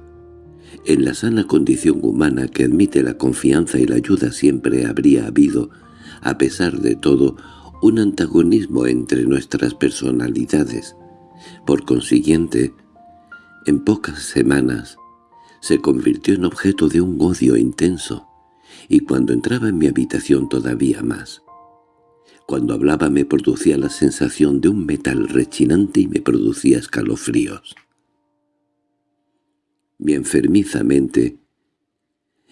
en la sana condición humana que admite la confianza y la ayuda siempre habría habido, a pesar de todo, un antagonismo entre nuestras personalidades, por consiguiente, en pocas semanas, se convirtió en objeto de un odio intenso, y cuando entraba en mi habitación todavía más. Cuando hablaba me producía la sensación de un metal rechinante y me producía escalofríos. Mi enfermiza mente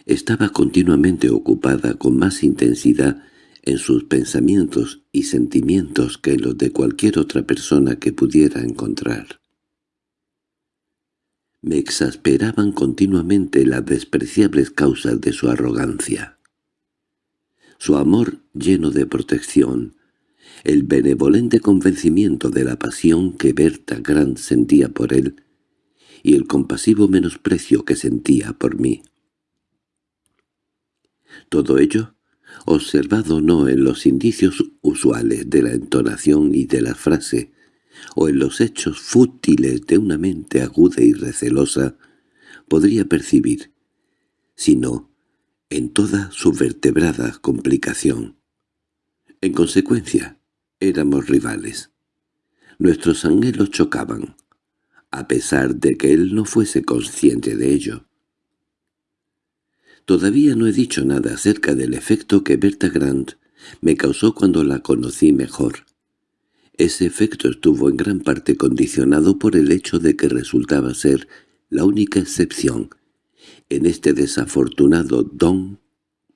estaba continuamente ocupada con más intensidad en sus pensamientos y sentimientos que en los de cualquier otra persona que pudiera encontrar. Me exasperaban continuamente las despreciables causas de su arrogancia. Su amor lleno de protección, el benevolente convencimiento de la pasión que Berta Grant sentía por él y el compasivo menosprecio que sentía por mí. Todo ello, observado no en los indicios usuales de la entonación y de la frase, o en los hechos fútiles de una mente aguda y recelosa, podría percibir, sino en toda su vertebrada complicación. En consecuencia, éramos rivales. Nuestros anhelos chocaban, a pesar de que él no fuese consciente de ello. Todavía no he dicho nada acerca del efecto que Berta Grant me causó cuando la conocí mejor. Ese efecto estuvo en gran parte condicionado por el hecho de que resultaba ser la única excepción en este desafortunado don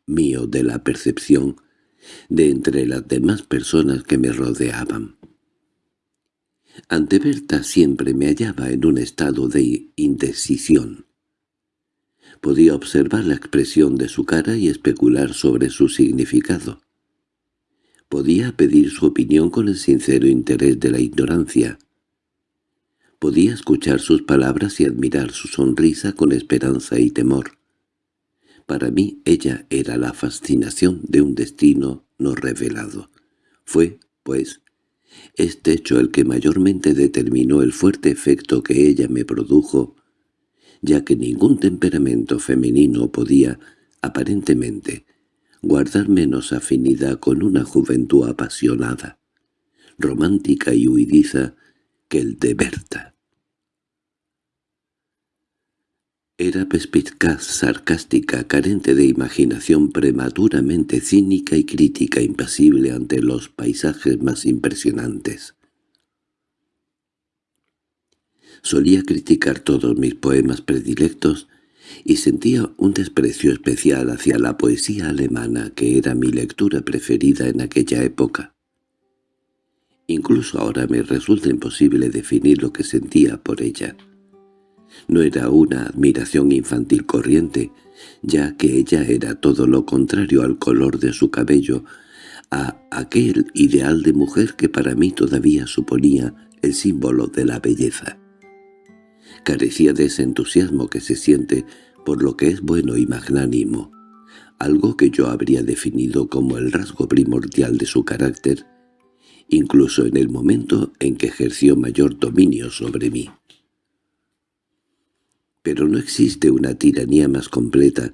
mío de la percepción de entre las demás personas que me rodeaban. Ante Berta siempre me hallaba en un estado de indecisión. Podía observar la expresión de su cara y especular sobre su significado. Podía pedir su opinión con el sincero interés de la ignorancia. Podía escuchar sus palabras y admirar su sonrisa con esperanza y temor. Para mí ella era la fascinación de un destino no revelado. Fue, pues, este hecho el que mayormente determinó el fuerte efecto que ella me produjo ya que ningún temperamento femenino podía, aparentemente, guardar menos afinidad con una juventud apasionada, romántica y huidiza que el de Berta. Era perspicaz, sarcástica, carente de imaginación prematuramente cínica y crítica impasible ante los paisajes más impresionantes. Solía criticar todos mis poemas predilectos y sentía un desprecio especial hacia la poesía alemana que era mi lectura preferida en aquella época. Incluso ahora me resulta imposible definir lo que sentía por ella. No era una admiración infantil corriente, ya que ella era todo lo contrario al color de su cabello, a aquel ideal de mujer que para mí todavía suponía el símbolo de la belleza carecía de ese entusiasmo que se siente por lo que es bueno y magnánimo, algo que yo habría definido como el rasgo primordial de su carácter, incluso en el momento en que ejerció mayor dominio sobre mí. Pero no existe una tiranía más completa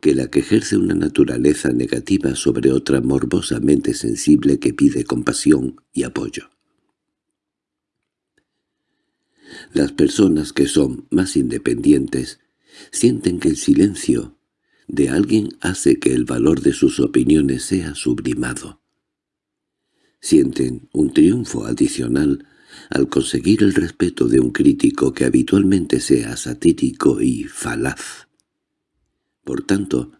que la que ejerce una naturaleza negativa sobre otra morbosamente sensible que pide compasión y apoyo. Las personas que son más independientes sienten que el silencio de alguien hace que el valor de sus opiniones sea sublimado. Sienten un triunfo adicional al conseguir el respeto de un crítico que habitualmente sea satírico y falaz. Por tanto,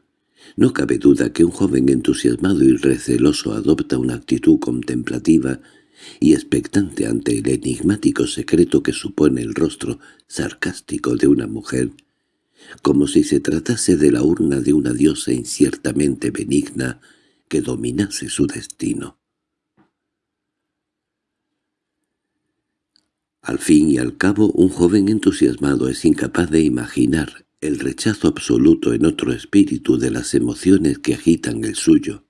no cabe duda que un joven entusiasmado y receloso adopta una actitud contemplativa y expectante ante el enigmático secreto que supone el rostro sarcástico de una mujer, como si se tratase de la urna de una diosa inciertamente benigna que dominase su destino. Al fin y al cabo, un joven entusiasmado es incapaz de imaginar el rechazo absoluto en otro espíritu de las emociones que agitan el suyo,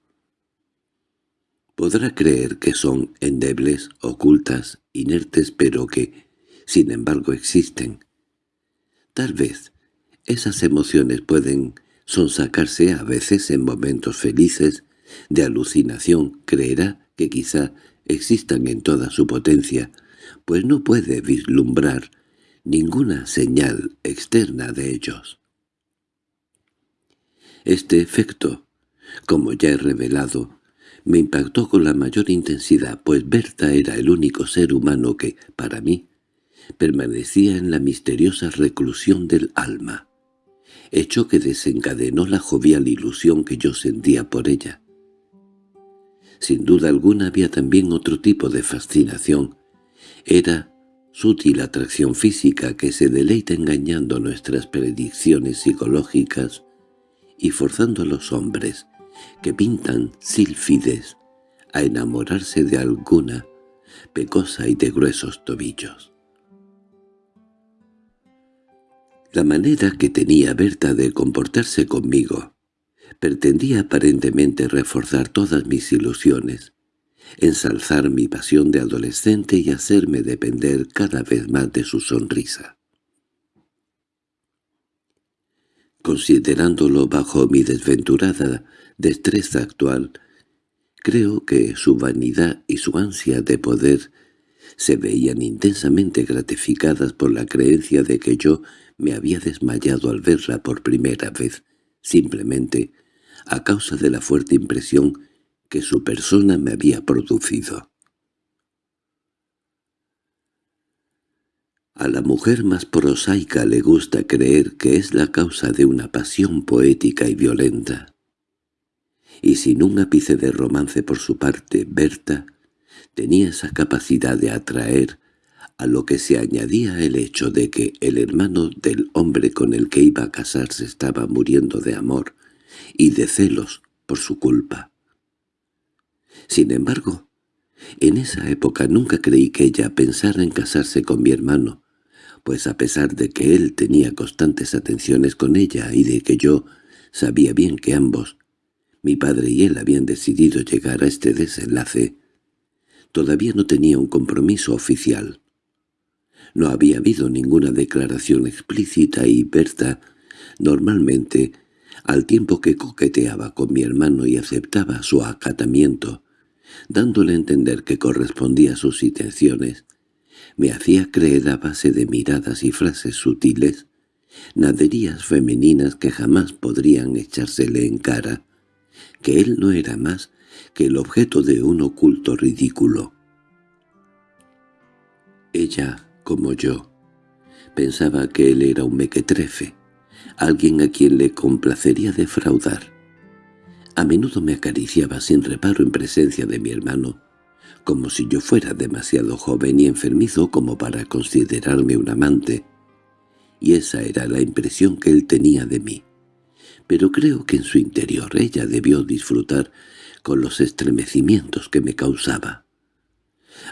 Podrá creer que son endebles, ocultas, inertes, pero que, sin embargo, existen. Tal vez esas emociones pueden sonsacarse a veces en momentos felices de alucinación, creerá que quizá existan en toda su potencia, pues no puede vislumbrar ninguna señal externa de ellos. Este efecto, como ya he revelado, me impactó con la mayor intensidad, pues Berta era el único ser humano que, para mí, permanecía en la misteriosa reclusión del alma, hecho que desencadenó la jovial ilusión que yo sentía por ella. Sin duda alguna había también otro tipo de fascinación. Era sutil atracción física que se deleita engañando nuestras predicciones psicológicas y forzando a los hombres que pintan sílfides a enamorarse de alguna pecosa y de gruesos tobillos. La manera que tenía Berta de comportarse conmigo pretendía aparentemente reforzar todas mis ilusiones, ensalzar mi pasión de adolescente y hacerme depender cada vez más de su sonrisa. Considerándolo bajo mi desventurada destreza actual, creo que su vanidad y su ansia de poder se veían intensamente gratificadas por la creencia de que yo me había desmayado al verla por primera vez, simplemente a causa de la fuerte impresión que su persona me había producido. A la mujer más prosaica le gusta creer que es la causa de una pasión poética y violenta. Y sin un ápice de romance por su parte, Berta tenía esa capacidad de atraer, a lo que se añadía el hecho de que el hermano del hombre con el que iba a casarse estaba muriendo de amor y de celos por su culpa. Sin embargo, en esa época nunca creí que ella pensara en casarse con mi hermano, pues a pesar de que él tenía constantes atenciones con ella y de que yo sabía bien que ambos, mi padre y él habían decidido llegar a este desenlace, todavía no tenía un compromiso oficial. No había habido ninguna declaración explícita y Berta normalmente al tiempo que coqueteaba con mi hermano y aceptaba su acatamiento, dándole a entender que correspondía a sus intenciones, me hacía creer a base de miradas y frases sutiles, naderías femeninas que jamás podrían echársele en cara, que él no era más que el objeto de un oculto ridículo. Ella, como yo, pensaba que él era un mequetrefe, alguien a quien le complacería defraudar. A menudo me acariciaba sin reparo en presencia de mi hermano, como si yo fuera demasiado joven y enfermizo como para considerarme un amante, y esa era la impresión que él tenía de mí. Pero creo que en su interior ella debió disfrutar con los estremecimientos que me causaba.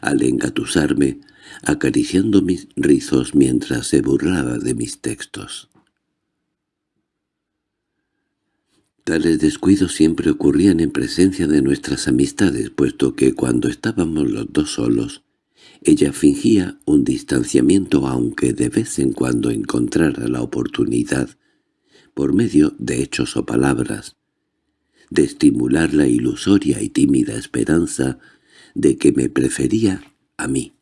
Al engatusarme, acariciando mis rizos mientras se burlaba de mis textos. Tales descuidos siempre ocurrían en presencia de nuestras amistades, puesto que cuando estábamos los dos solos, ella fingía un distanciamiento aunque de vez en cuando encontrara la oportunidad, por medio de hechos o palabras, de estimular la ilusoria y tímida esperanza de que me prefería a mí.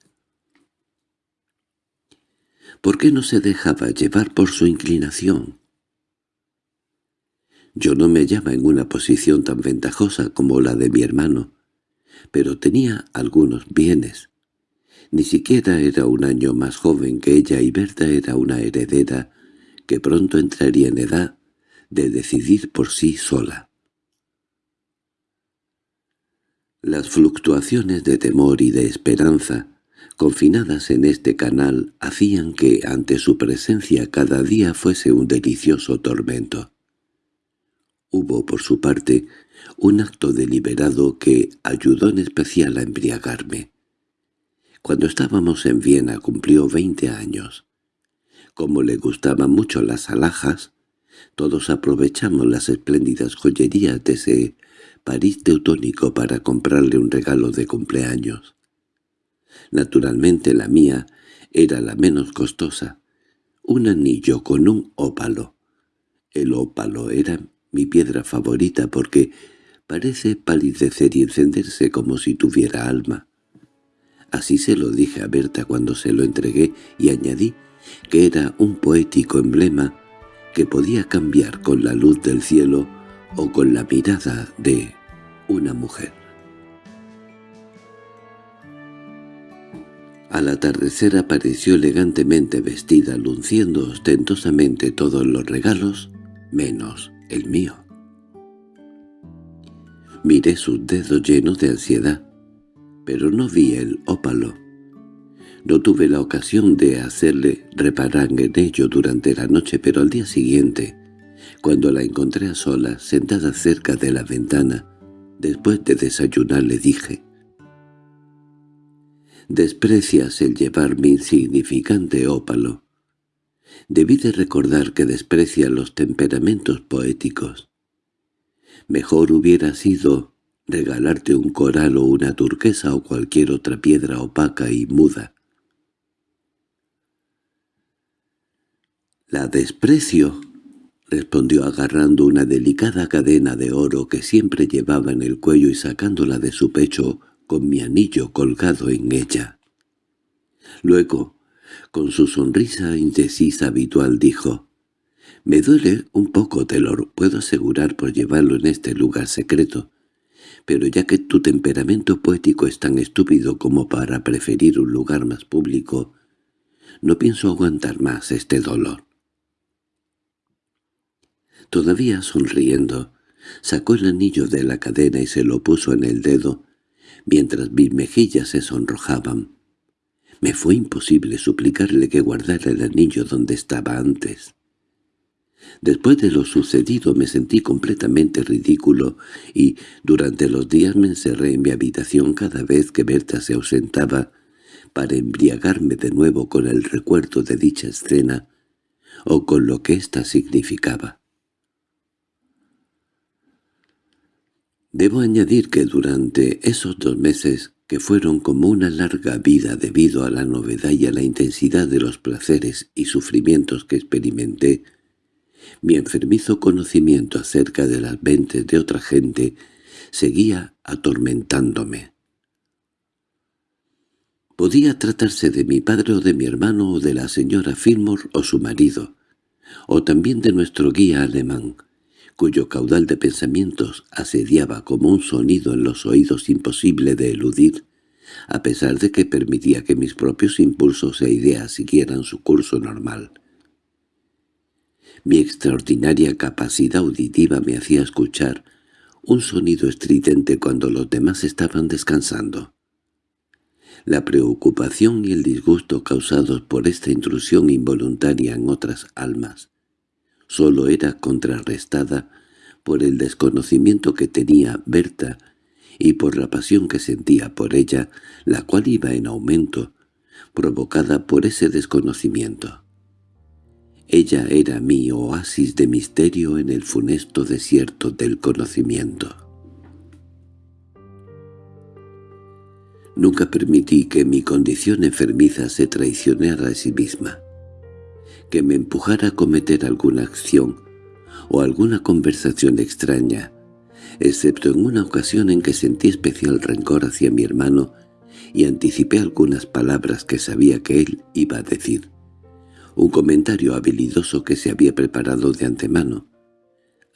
¿Por qué no se dejaba llevar por su inclinación? Yo no me hallaba en una posición tan ventajosa como la de mi hermano, pero tenía algunos bienes. Ni siquiera era un año más joven que ella y Berta era una heredera que pronto entraría en edad de decidir por sí sola. Las fluctuaciones de temor y de esperanza, confinadas en este canal, hacían que ante su presencia cada día fuese un delicioso tormento. Hubo, por su parte, un acto deliberado que ayudó en especial a embriagarme. Cuando estábamos en Viena cumplió veinte años. Como le gustaban mucho las alhajas, todos aprovechamos las espléndidas joyerías de ese París teutónico para comprarle un regalo de cumpleaños. Naturalmente la mía era la menos costosa, un anillo con un ópalo. El ópalo era mi piedra favorita porque parece palidecer y encenderse como si tuviera alma. Así se lo dije a Berta cuando se lo entregué y añadí que era un poético emblema que podía cambiar con la luz del cielo o con la mirada de una mujer. Al atardecer apareció elegantemente vestida, luciendo ostentosamente todos los regalos, menos el mío. Miré sus dedos llenos de ansiedad, pero no vi el ópalo. No tuve la ocasión de hacerle reparar en ello durante la noche, pero al día siguiente, cuando la encontré a sola, sentada cerca de la ventana, después de desayunar le dije «Desprecias el llevar mi insignificante ópalo. Debí de recordar que desprecia los temperamentos poéticos. Mejor hubiera sido regalarte un coral o una turquesa o cualquier otra piedra opaca y muda. «La desprecio», respondió agarrando una delicada cadena de oro que siempre llevaba en el cuello y sacándola de su pecho con mi anillo colgado en ella. Luego, con su sonrisa indecisa habitual, dijo, «Me duele un poco, Telor, puedo asegurar por llevarlo en este lugar secreto, pero ya que tu temperamento poético es tan estúpido como para preferir un lugar más público, no pienso aguantar más este dolor». Todavía sonriendo, sacó el anillo de la cadena y se lo puso en el dedo, mientras mis mejillas se sonrojaban. Me fue imposible suplicarle que guardara el anillo donde estaba antes. Después de lo sucedido me sentí completamente ridículo y durante los días me encerré en mi habitación cada vez que Berta se ausentaba para embriagarme de nuevo con el recuerdo de dicha escena o con lo que ésta significaba. Debo añadir que durante esos dos meses, que fueron como una larga vida debido a la novedad y a la intensidad de los placeres y sufrimientos que experimenté, mi enfermizo conocimiento acerca de las mentes de otra gente seguía atormentándome. Podía tratarse de mi padre o de mi hermano o de la señora Fillmore o su marido, o también de nuestro guía alemán, cuyo caudal de pensamientos asediaba como un sonido en los oídos imposible de eludir, a pesar de que permitía que mis propios impulsos e ideas siguieran su curso normal. Mi extraordinaria capacidad auditiva me hacía escuchar un sonido estridente cuando los demás estaban descansando. La preocupación y el disgusto causados por esta intrusión involuntaria en otras almas solo era contrarrestada por el desconocimiento que tenía Berta y por la pasión que sentía por ella, la cual iba en aumento, provocada por ese desconocimiento. Ella era mi oasis de misterio en el funesto desierto del conocimiento. Nunca permití que mi condición enfermiza se traicionara a sí misma que me empujara a cometer alguna acción o alguna conversación extraña, excepto en una ocasión en que sentí especial rencor hacia mi hermano y anticipé algunas palabras que sabía que él iba a decir. Un comentario habilidoso que se había preparado de antemano.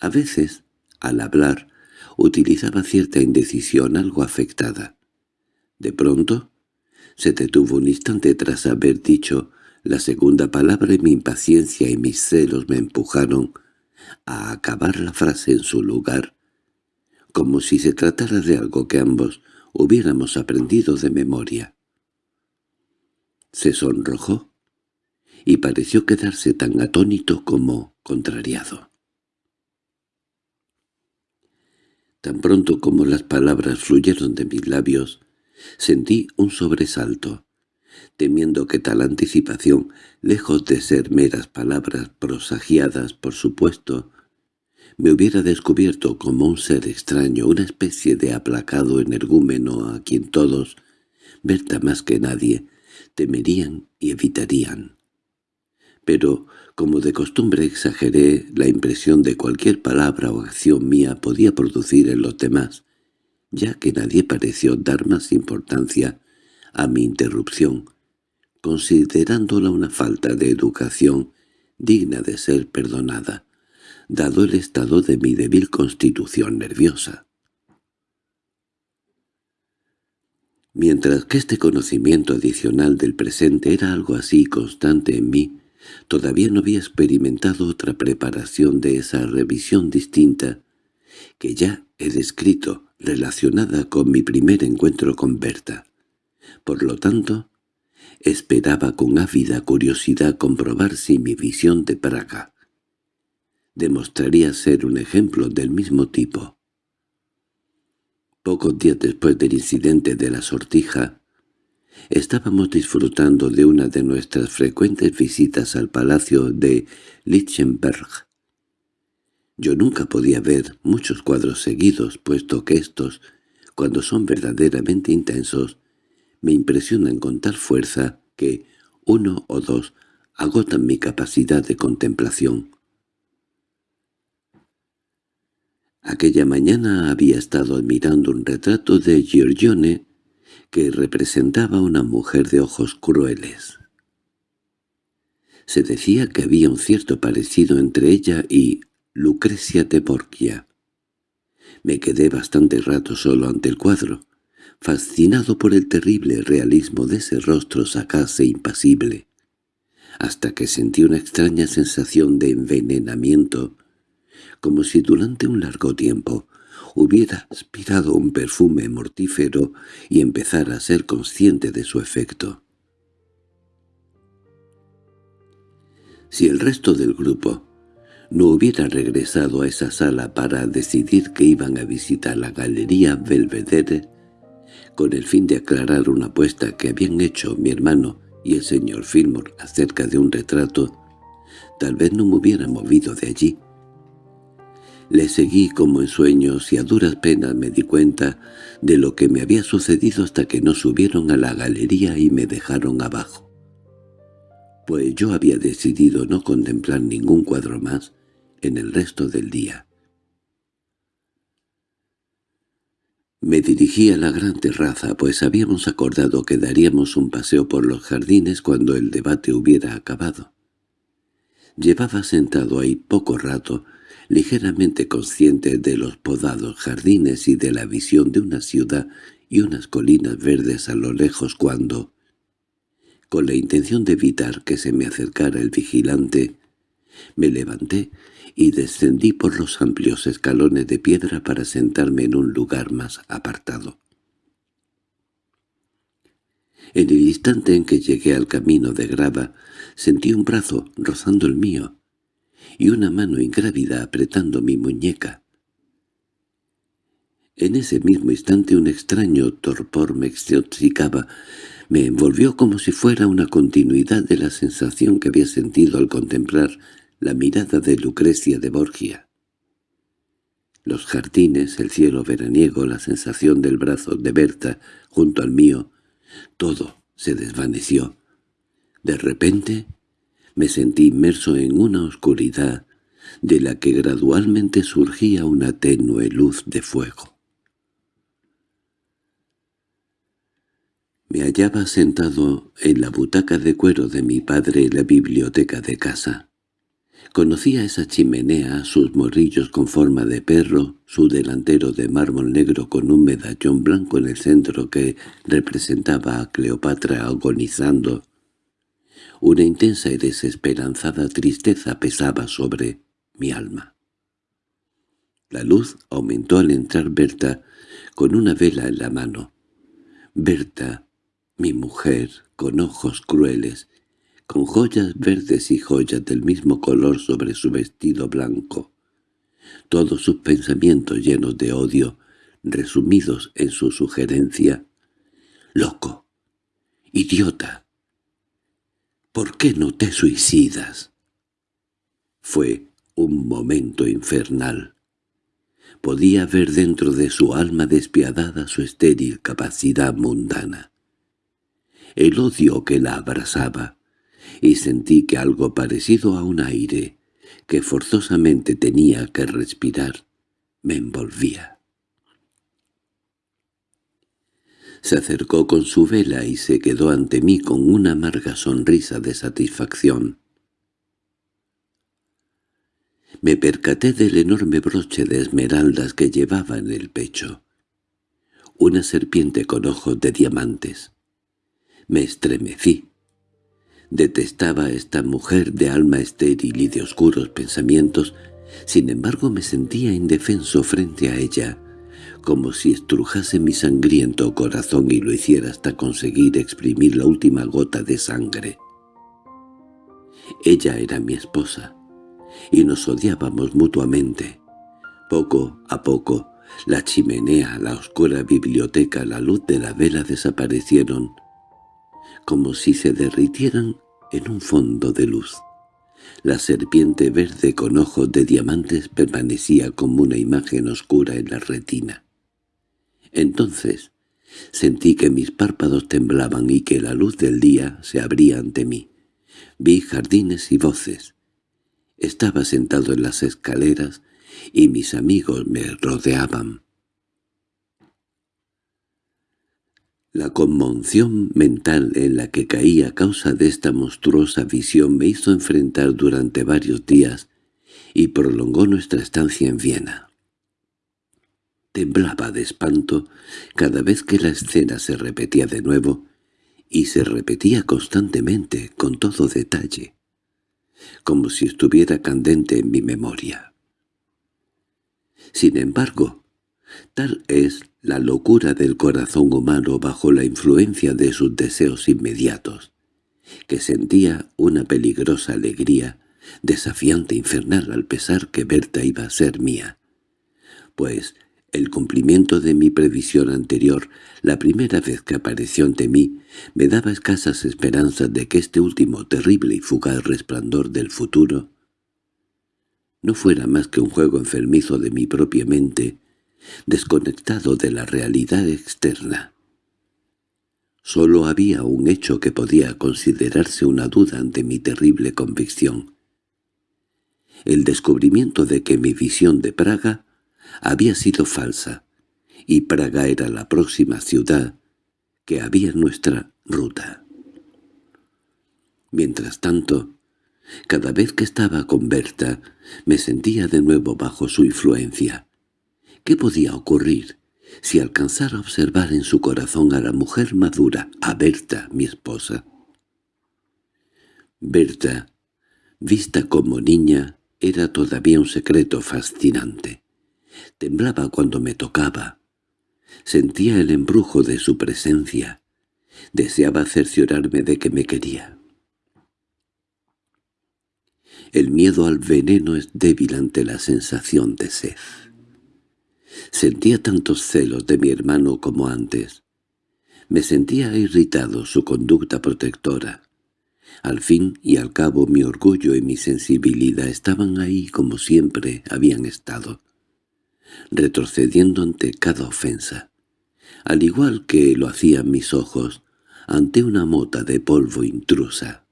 A veces, al hablar, utilizaba cierta indecisión algo afectada. De pronto, se detuvo un instante tras haber dicho la segunda palabra y mi impaciencia y mis celos me empujaron a acabar la frase en su lugar, como si se tratara de algo que ambos hubiéramos aprendido de memoria. Se sonrojó y pareció quedarse tan atónito como contrariado. Tan pronto como las palabras fluyeron de mis labios, sentí un sobresalto temiendo que tal anticipación, lejos de ser meras palabras prosagiadas, por supuesto, me hubiera descubierto como un ser extraño, una especie de aplacado energúmeno a quien todos, Berta más que nadie, temerían y evitarían. Pero, como de costumbre exageré la impresión de cualquier palabra o acción mía podía producir en los demás, ya que nadie pareció dar más importancia a mi interrupción, considerándola una falta de educación digna de ser perdonada, dado el estado de mi débil constitución nerviosa. Mientras que este conocimiento adicional del presente era algo así constante en mí, todavía no había experimentado otra preparación de esa revisión distinta que ya he descrito relacionada con mi primer encuentro con Berta. Por lo tanto, Esperaba con ávida curiosidad comprobar si mi visión de Praga demostraría ser un ejemplo del mismo tipo. Pocos días después del incidente de la sortija, estábamos disfrutando de una de nuestras frecuentes visitas al palacio de Lichtenberg. Yo nunca podía ver muchos cuadros seguidos, puesto que estos, cuando son verdaderamente intensos, me impresionan con tal fuerza que uno o dos agotan mi capacidad de contemplación. Aquella mañana había estado admirando un retrato de Giorgione que representaba una mujer de ojos crueles. Se decía que había un cierto parecido entre ella y Lucrecia de Borgia. Me quedé bastante rato solo ante el cuadro, fascinado por el terrible realismo de ese rostro sagaz e impasible, hasta que sentí una extraña sensación de envenenamiento, como si durante un largo tiempo hubiera aspirado un perfume mortífero y empezara a ser consciente de su efecto. Si el resto del grupo no hubiera regresado a esa sala para decidir que iban a visitar la Galería Belvedere, con el fin de aclarar una apuesta que habían hecho mi hermano y el señor Fillmore acerca de un retrato, tal vez no me hubiera movido de allí. Le seguí como en sueños y a duras penas me di cuenta de lo que me había sucedido hasta que no subieron a la galería y me dejaron abajo. Pues yo había decidido no contemplar ningún cuadro más en el resto del día. Me dirigí a la gran terraza, pues habíamos acordado que daríamos un paseo por los jardines cuando el debate hubiera acabado. Llevaba sentado ahí poco rato, ligeramente consciente de los podados jardines y de la visión de una ciudad y unas colinas verdes a lo lejos cuando, con la intención de evitar que se me acercara el vigilante, me levanté y descendí por los amplios escalones de piedra para sentarme en un lugar más apartado. En el instante en que llegué al camino de grava, sentí un brazo rozando el mío y una mano ingrávida apretando mi muñeca. En ese mismo instante un extraño torpor me extoxicaba, me envolvió como si fuera una continuidad de la sensación que había sentido al contemplar la mirada de Lucrecia de Borgia. Los jardines, el cielo veraniego, la sensación del brazo de Berta junto al mío, todo se desvaneció. De repente me sentí inmerso en una oscuridad de la que gradualmente surgía una tenue luz de fuego. Me hallaba sentado en la butaca de cuero de mi padre en la biblioteca de casa. Conocía esa chimenea, sus morrillos con forma de perro, su delantero de mármol negro con un medallón blanco en el centro que representaba a Cleopatra agonizando. Una intensa y desesperanzada tristeza pesaba sobre mi alma. La luz aumentó al entrar Berta con una vela en la mano. Berta, mi mujer, con ojos crueles, con joyas verdes y joyas del mismo color sobre su vestido blanco. Todos sus pensamientos llenos de odio, resumidos en su sugerencia. «¡Loco! ¡Idiota! ¿Por qué no te suicidas?» Fue un momento infernal. Podía ver dentro de su alma despiadada su estéril capacidad mundana. El odio que la abrazaba, y sentí que algo parecido a un aire, que forzosamente tenía que respirar, me envolvía. Se acercó con su vela y se quedó ante mí con una amarga sonrisa de satisfacción. Me percaté del enorme broche de esmeraldas que llevaba en el pecho. Una serpiente con ojos de diamantes. Me estremecí. Detestaba a esta mujer de alma estéril y de oscuros pensamientos, sin embargo me sentía indefenso frente a ella, como si estrujase mi sangriento corazón y lo hiciera hasta conseguir exprimir la última gota de sangre. Ella era mi esposa, y nos odiábamos mutuamente. Poco a poco, la chimenea, la oscura biblioteca, la luz de la vela desaparecieron, como si se derritieran en un fondo de luz. La serpiente verde con ojos de diamantes permanecía como una imagen oscura en la retina. Entonces sentí que mis párpados temblaban y que la luz del día se abría ante mí. Vi jardines y voces. Estaba sentado en las escaleras y mis amigos me rodeaban. La conmoción mental en la que caí a causa de esta monstruosa visión me hizo enfrentar durante varios días y prolongó nuestra estancia en Viena. Temblaba de espanto cada vez que la escena se repetía de nuevo, y se repetía constantemente, con todo detalle, como si estuviera candente en mi memoria. Sin embargo, tal es la locura del corazón humano bajo la influencia de sus deseos inmediatos, que sentía una peligrosa alegría, desafiante infernal al pesar que Berta iba a ser mía, pues el cumplimiento de mi previsión anterior, la primera vez que apareció ante mí, me daba escasas esperanzas de que este último terrible y fugaz resplandor del futuro no fuera más que un juego enfermizo de mi propia mente, desconectado de la realidad externa. Solo había un hecho que podía considerarse una duda ante mi terrible convicción. El descubrimiento de que mi visión de Praga había sido falsa, y Praga era la próxima ciudad que había en nuestra ruta. Mientras tanto, cada vez que estaba con Berta, me sentía de nuevo bajo su influencia. ¿Qué podía ocurrir si alcanzara a observar en su corazón a la mujer madura, a Berta, mi esposa? Berta, vista como niña, era todavía un secreto fascinante. Temblaba cuando me tocaba. Sentía el embrujo de su presencia. Deseaba cerciorarme de que me quería. El miedo al veneno es débil ante la sensación de sed. Sentía tantos celos de mi hermano como antes. Me sentía irritado su conducta protectora. Al fin y al cabo mi orgullo y mi sensibilidad estaban ahí como siempre habían estado retrocediendo ante cada ofensa, al igual que lo hacían mis ojos ante una mota de polvo intrusa.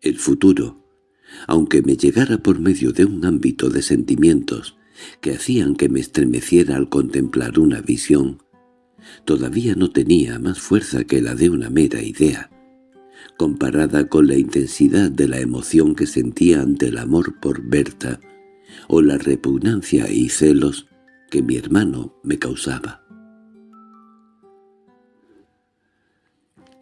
El futuro, aunque me llegara por medio de un ámbito de sentimientos que hacían que me estremeciera al contemplar una visión, todavía no tenía más fuerza que la de una mera idea, comparada con la intensidad de la emoción que sentía ante el amor por Berta o la repugnancia y celos que mi hermano me causaba.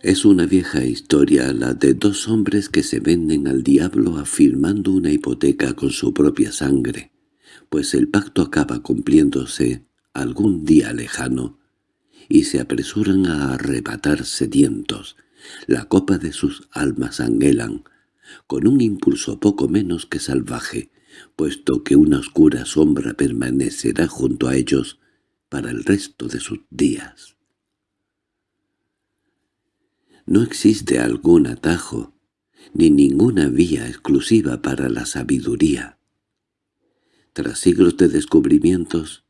Es una vieja historia la de dos hombres que se venden al diablo afirmando una hipoteca con su propia sangre, pues el pacto acaba cumpliéndose algún día lejano, y se apresuran a arrebatar sedientos. La copa de sus almas anhelan, con un impulso poco menos que salvaje, puesto que una oscura sombra permanecerá junto a ellos para el resto de sus días. No existe algún atajo, ni ninguna vía exclusiva para la sabiduría. Tras siglos de descubrimientos,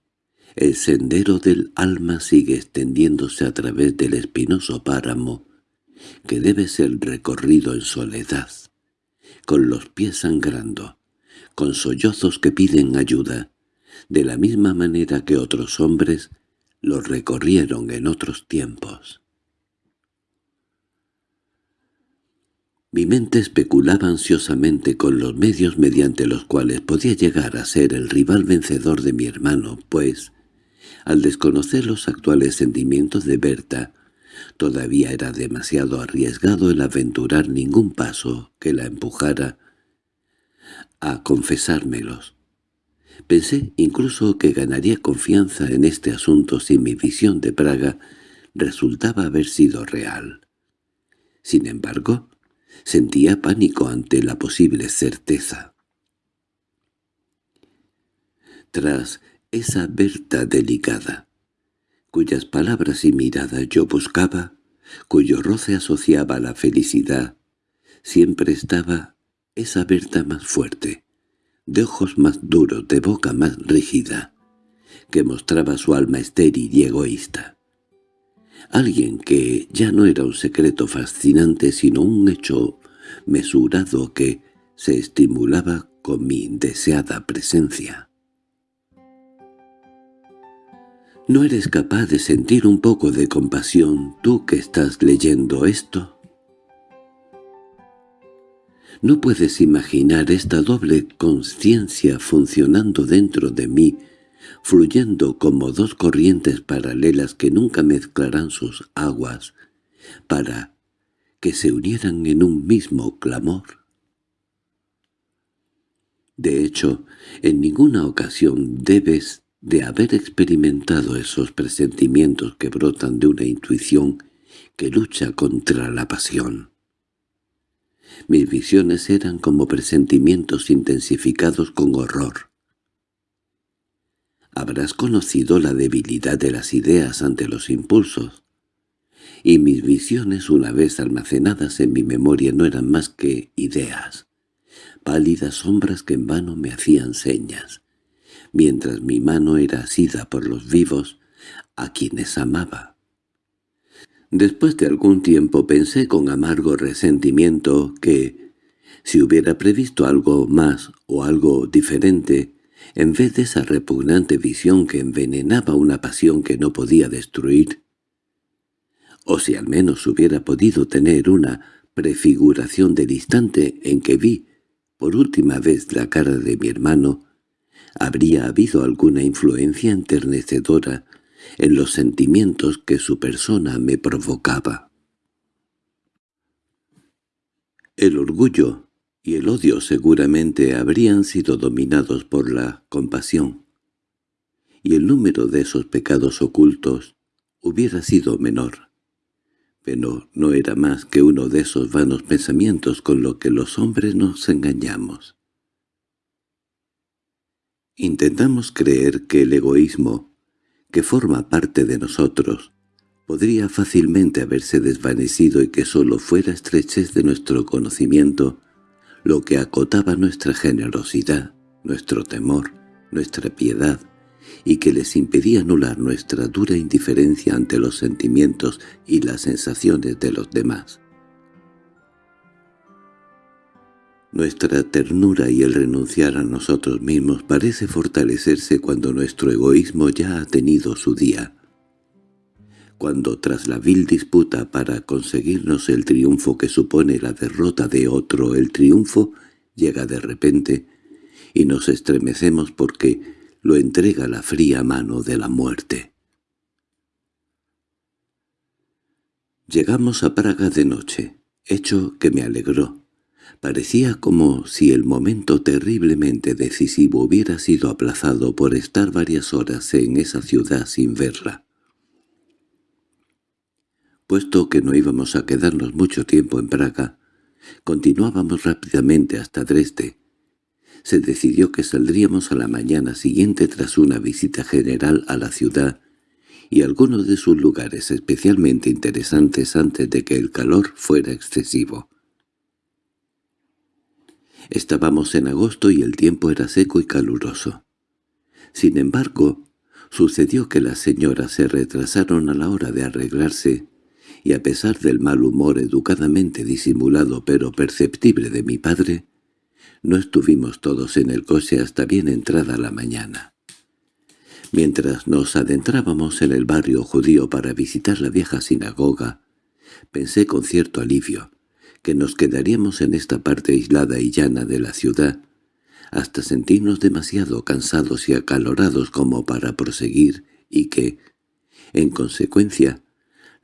el sendero del alma sigue extendiéndose a través del espinoso páramo que debe ser recorrido en soledad, con los pies sangrando, con sollozos que piden ayuda, de la misma manera que otros hombres lo recorrieron en otros tiempos. Mi mente especulaba ansiosamente con los medios mediante los cuales podía llegar a ser el rival vencedor de mi hermano, pues, al desconocer los actuales sentimientos de Berta, todavía era demasiado arriesgado el aventurar ningún paso que la empujara a confesármelos. Pensé incluso que ganaría confianza en este asunto si mi visión de Praga resultaba haber sido real. Sin embargo, sentía pánico ante la posible certeza. Tras esa Berta delicada, cuyas palabras y miradas yo buscaba, cuyo roce asociaba a la felicidad, siempre estaba esa Berta más fuerte, de ojos más duros, de boca más rígida, que mostraba su alma estéril y egoísta. Alguien que ya no era un secreto fascinante sino un hecho mesurado que se estimulaba con mi deseada presencia. ¿No eres capaz de sentir un poco de compasión tú que estás leyendo esto? ¿No puedes imaginar esta doble conciencia funcionando dentro de mí, fluyendo como dos corrientes paralelas que nunca mezclarán sus aguas, para que se unieran en un mismo clamor? De hecho, en ninguna ocasión debes de haber experimentado esos presentimientos que brotan de una intuición que lucha contra la pasión. Mis visiones eran como presentimientos intensificados con horror. Habrás conocido la debilidad de las ideas ante los impulsos, y mis visiones una vez almacenadas en mi memoria no eran más que ideas, pálidas sombras que en vano me hacían señas, mientras mi mano era asida por los vivos, a quienes amaba. Después de algún tiempo pensé con amargo resentimiento que, si hubiera previsto algo más o algo diferente, en vez de esa repugnante visión que envenenaba una pasión que no podía destruir, o si al menos hubiera podido tener una prefiguración del instante en que vi por última vez la cara de mi hermano, habría habido alguna influencia enternecedora en los sentimientos que su persona me provocaba. El orgullo y el odio seguramente habrían sido dominados por la compasión, y el número de esos pecados ocultos hubiera sido menor. Pero no era más que uno de esos vanos pensamientos con los que los hombres nos engañamos. Intentamos creer que el egoísmo, que forma parte de nosotros, podría fácilmente haberse desvanecido y que sólo fuera estrechez de nuestro conocimiento lo que acotaba nuestra generosidad, nuestro temor, nuestra piedad, y que les impedía anular nuestra dura indiferencia ante los sentimientos y las sensaciones de los demás. Nuestra ternura y el renunciar a nosotros mismos parece fortalecerse cuando nuestro egoísmo ya ha tenido su día. Cuando tras la vil disputa para conseguirnos el triunfo que supone la derrota de otro, el triunfo llega de repente y nos estremecemos porque lo entrega la fría mano de la muerte. Llegamos a Praga de noche, hecho que me alegró. Parecía como si el momento terriblemente decisivo hubiera sido aplazado por estar varias horas en esa ciudad sin verla. Puesto que no íbamos a quedarnos mucho tiempo en Praga, continuábamos rápidamente hasta Dresde. Se decidió que saldríamos a la mañana siguiente tras una visita general a la ciudad y algunos de sus lugares especialmente interesantes antes de que el calor fuera excesivo. Estábamos en agosto y el tiempo era seco y caluroso. Sin embargo, sucedió que las señoras se retrasaron a la hora de arreglarse, y a pesar del mal humor educadamente disimulado pero perceptible de mi padre, no estuvimos todos en el coche hasta bien entrada la mañana. Mientras nos adentrábamos en el barrio judío para visitar la vieja sinagoga, pensé con cierto alivio que nos quedaríamos en esta parte aislada y llana de la ciudad, hasta sentirnos demasiado cansados y acalorados como para proseguir, y que, en consecuencia,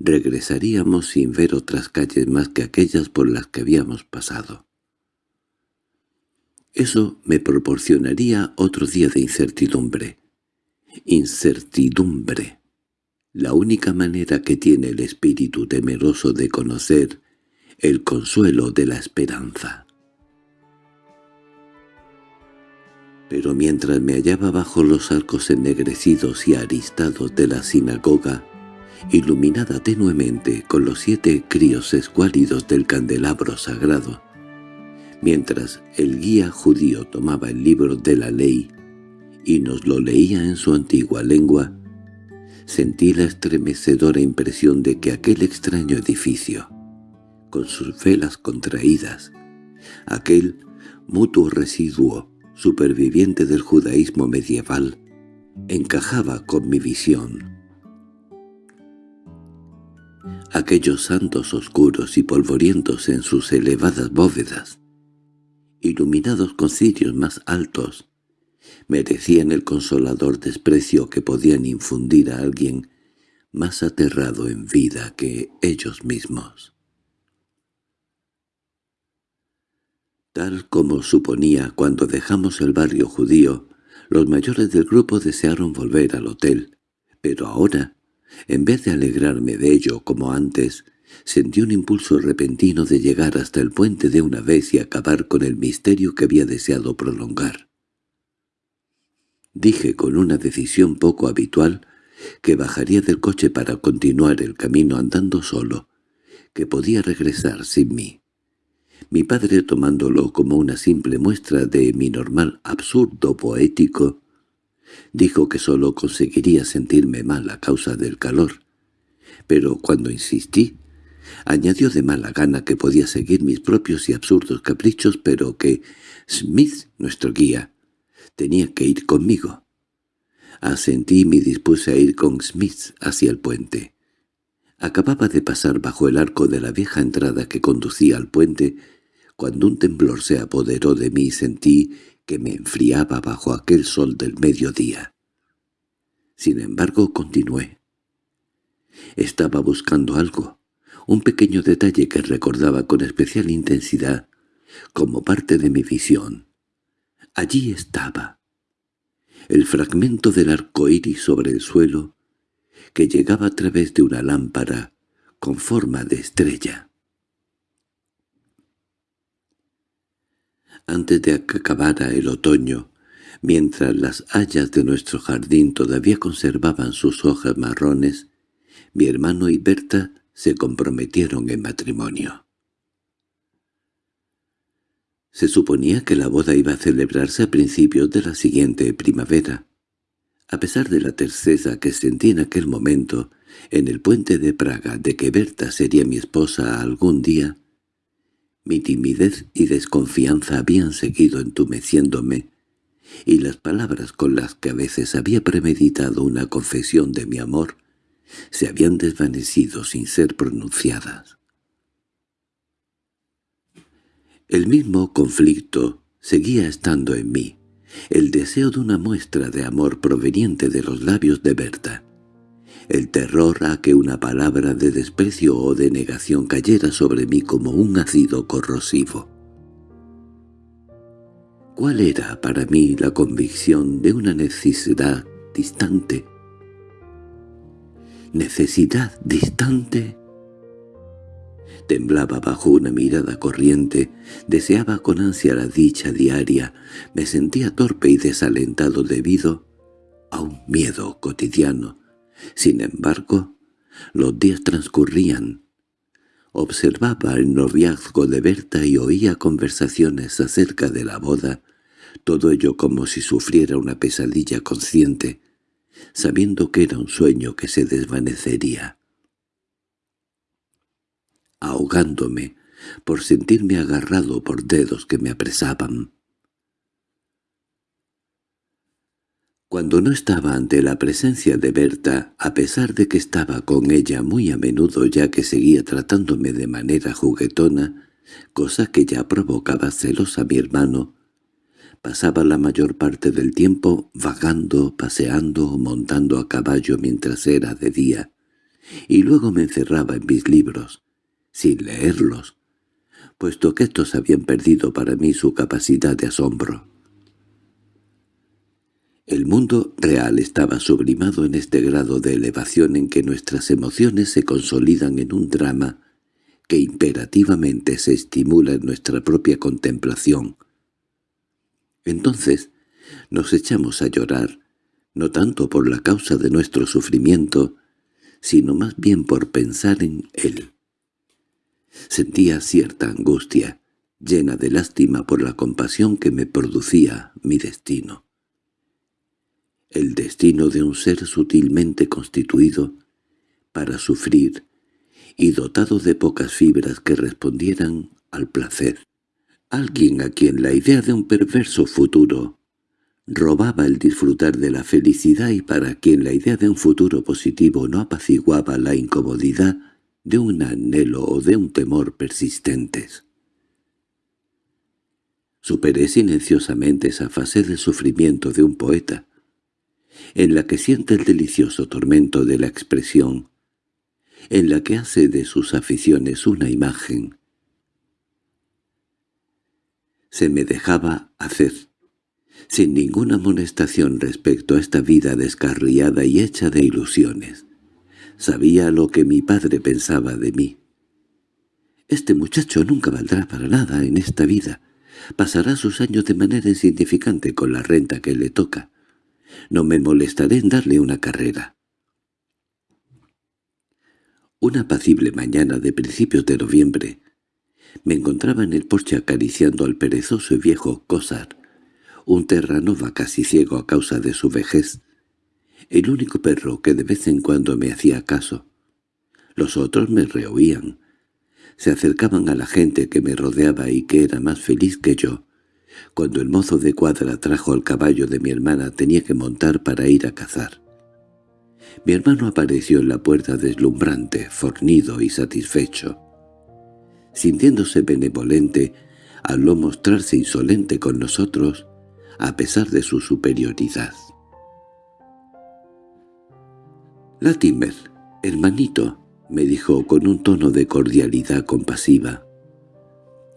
regresaríamos sin ver otras calles más que aquellas por las que habíamos pasado. Eso me proporcionaría otro día de incertidumbre. Incertidumbre. La única manera que tiene el espíritu temeroso de conocer el consuelo de la esperanza. Pero mientras me hallaba bajo los arcos ennegrecidos y aristados de la sinagoga, iluminada tenuemente con los siete críos escuálidos del candelabro sagrado, mientras el guía judío tomaba el libro de la ley y nos lo leía en su antigua lengua, sentí la estremecedora impresión de que aquel extraño edificio, con sus velas contraídas, aquel mutuo residuo superviviente del judaísmo medieval, encajaba con mi visión. Aquellos santos oscuros y polvorientos en sus elevadas bóvedas, iluminados con cirios más altos, merecían el consolador desprecio que podían infundir a alguien más aterrado en vida que ellos mismos. Tal como suponía cuando dejamos el barrio judío, los mayores del grupo desearon volver al hotel, pero ahora, en vez de alegrarme de ello como antes, sentí un impulso repentino de llegar hasta el puente de una vez y acabar con el misterio que había deseado prolongar. Dije con una decisión poco habitual que bajaría del coche para continuar el camino andando solo, que podía regresar sin mí. Mi padre, tomándolo como una simple muestra de mi normal absurdo poético, dijo que solo conseguiría sentirme mal a causa del calor. Pero cuando insistí, añadió de mala gana que podía seguir mis propios y absurdos caprichos, pero que Smith, nuestro guía, tenía que ir conmigo. Asentí y me dispuse a ir con Smith hacia el puente. Acababa de pasar bajo el arco de la vieja entrada que conducía al puente, cuando un temblor se apoderó de mí y sentí que me enfriaba bajo aquel sol del mediodía. Sin embargo, continué. Estaba buscando algo, un pequeño detalle que recordaba con especial intensidad, como parte de mi visión. Allí estaba. El fragmento del arco iris sobre el suelo, que llegaba a través de una lámpara con forma de estrella. Antes de que acabara el otoño, mientras las hayas de nuestro jardín todavía conservaban sus hojas marrones, mi hermano y Berta se comprometieron en matrimonio. Se suponía que la boda iba a celebrarse a principios de la siguiente primavera. A pesar de la terceza que sentí en aquel momento, en el puente de Praga, de que Berta sería mi esposa algún día, mi timidez y desconfianza habían seguido entumeciéndome, y las palabras con las que a veces había premeditado una confesión de mi amor se habían desvanecido sin ser pronunciadas. El mismo conflicto seguía estando en mí, el deseo de una muestra de amor proveniente de los labios de Berta, el terror a que una palabra de desprecio o de negación cayera sobre mí como un ácido corrosivo. ¿Cuál era para mí la convicción de una necesidad distante? ¿Necesidad distante? Temblaba bajo una mirada corriente, deseaba con ansia la dicha diaria, me sentía torpe y desalentado debido a un miedo cotidiano. Sin embargo, los días transcurrían. Observaba el noviazgo de Berta y oía conversaciones acerca de la boda, todo ello como si sufriera una pesadilla consciente, sabiendo que era un sueño que se desvanecería ahogándome por sentirme agarrado por dedos que me apresaban. Cuando no estaba ante la presencia de Berta, a pesar de que estaba con ella muy a menudo ya que seguía tratándome de manera juguetona, cosa que ya provocaba celos a mi hermano, pasaba la mayor parte del tiempo vagando, paseando o montando a caballo mientras era de día, y luego me encerraba en mis libros, sin leerlos, puesto que estos habían perdido para mí su capacidad de asombro. El mundo real estaba sublimado en este grado de elevación en que nuestras emociones se consolidan en un drama que imperativamente se estimula en nuestra propia contemplación. Entonces nos echamos a llorar, no tanto por la causa de nuestro sufrimiento, sino más bien por pensar en él. Sentía cierta angustia, llena de lástima por la compasión que me producía mi destino. El destino de un ser sutilmente constituido para sufrir y dotado de pocas fibras que respondieran al placer. Alguien a quien la idea de un perverso futuro robaba el disfrutar de la felicidad y para quien la idea de un futuro positivo no apaciguaba la incomodidad de un anhelo o de un temor persistentes. Superé silenciosamente esa fase del sufrimiento de un poeta, en la que siente el delicioso tormento de la expresión, en la que hace de sus aficiones una imagen. Se me dejaba hacer, sin ninguna amonestación respecto a esta vida descarriada y hecha de ilusiones. Sabía lo que mi padre pensaba de mí. Este muchacho nunca valdrá para nada en esta vida. Pasará sus años de manera insignificante con la renta que le toca. No me molestaré en darle una carrera. Una apacible mañana de principios de noviembre me encontraba en el porche acariciando al perezoso y viejo Cosar, un terranova casi ciego a causa de su vejez, el único perro que de vez en cuando me hacía caso. Los otros me rehuían. Se acercaban a la gente que me rodeaba y que era más feliz que yo. Cuando el mozo de cuadra trajo al caballo de mi hermana tenía que montar para ir a cazar. Mi hermano apareció en la puerta deslumbrante, fornido y satisfecho. Sintiéndose benevolente, habló mostrarse insolente con nosotros, a pesar de su superioridad. «Latimer, hermanito», me dijo con un tono de cordialidad compasiva.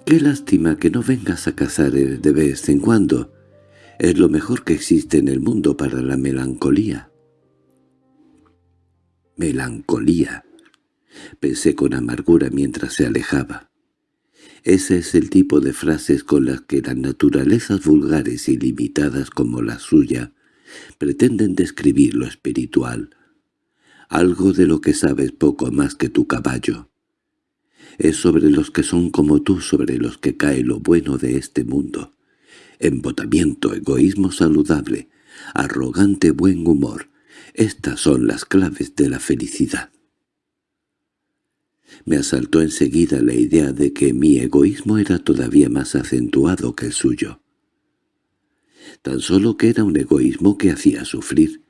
«Qué lástima que no vengas a cazar de vez en cuando. Es lo mejor que existe en el mundo para la melancolía». «Melancolía», pensé con amargura mientras se alejaba. Ese es el tipo de frases con las que las naturalezas vulgares y limitadas como la suya pretenden describir lo espiritual, algo de lo que sabes poco más que tu caballo. Es sobre los que son como tú sobre los que cae lo bueno de este mundo. Embotamiento, egoísmo saludable, arrogante buen humor. Estas son las claves de la felicidad. Me asaltó enseguida la idea de que mi egoísmo era todavía más acentuado que el suyo. Tan solo que era un egoísmo que hacía sufrir,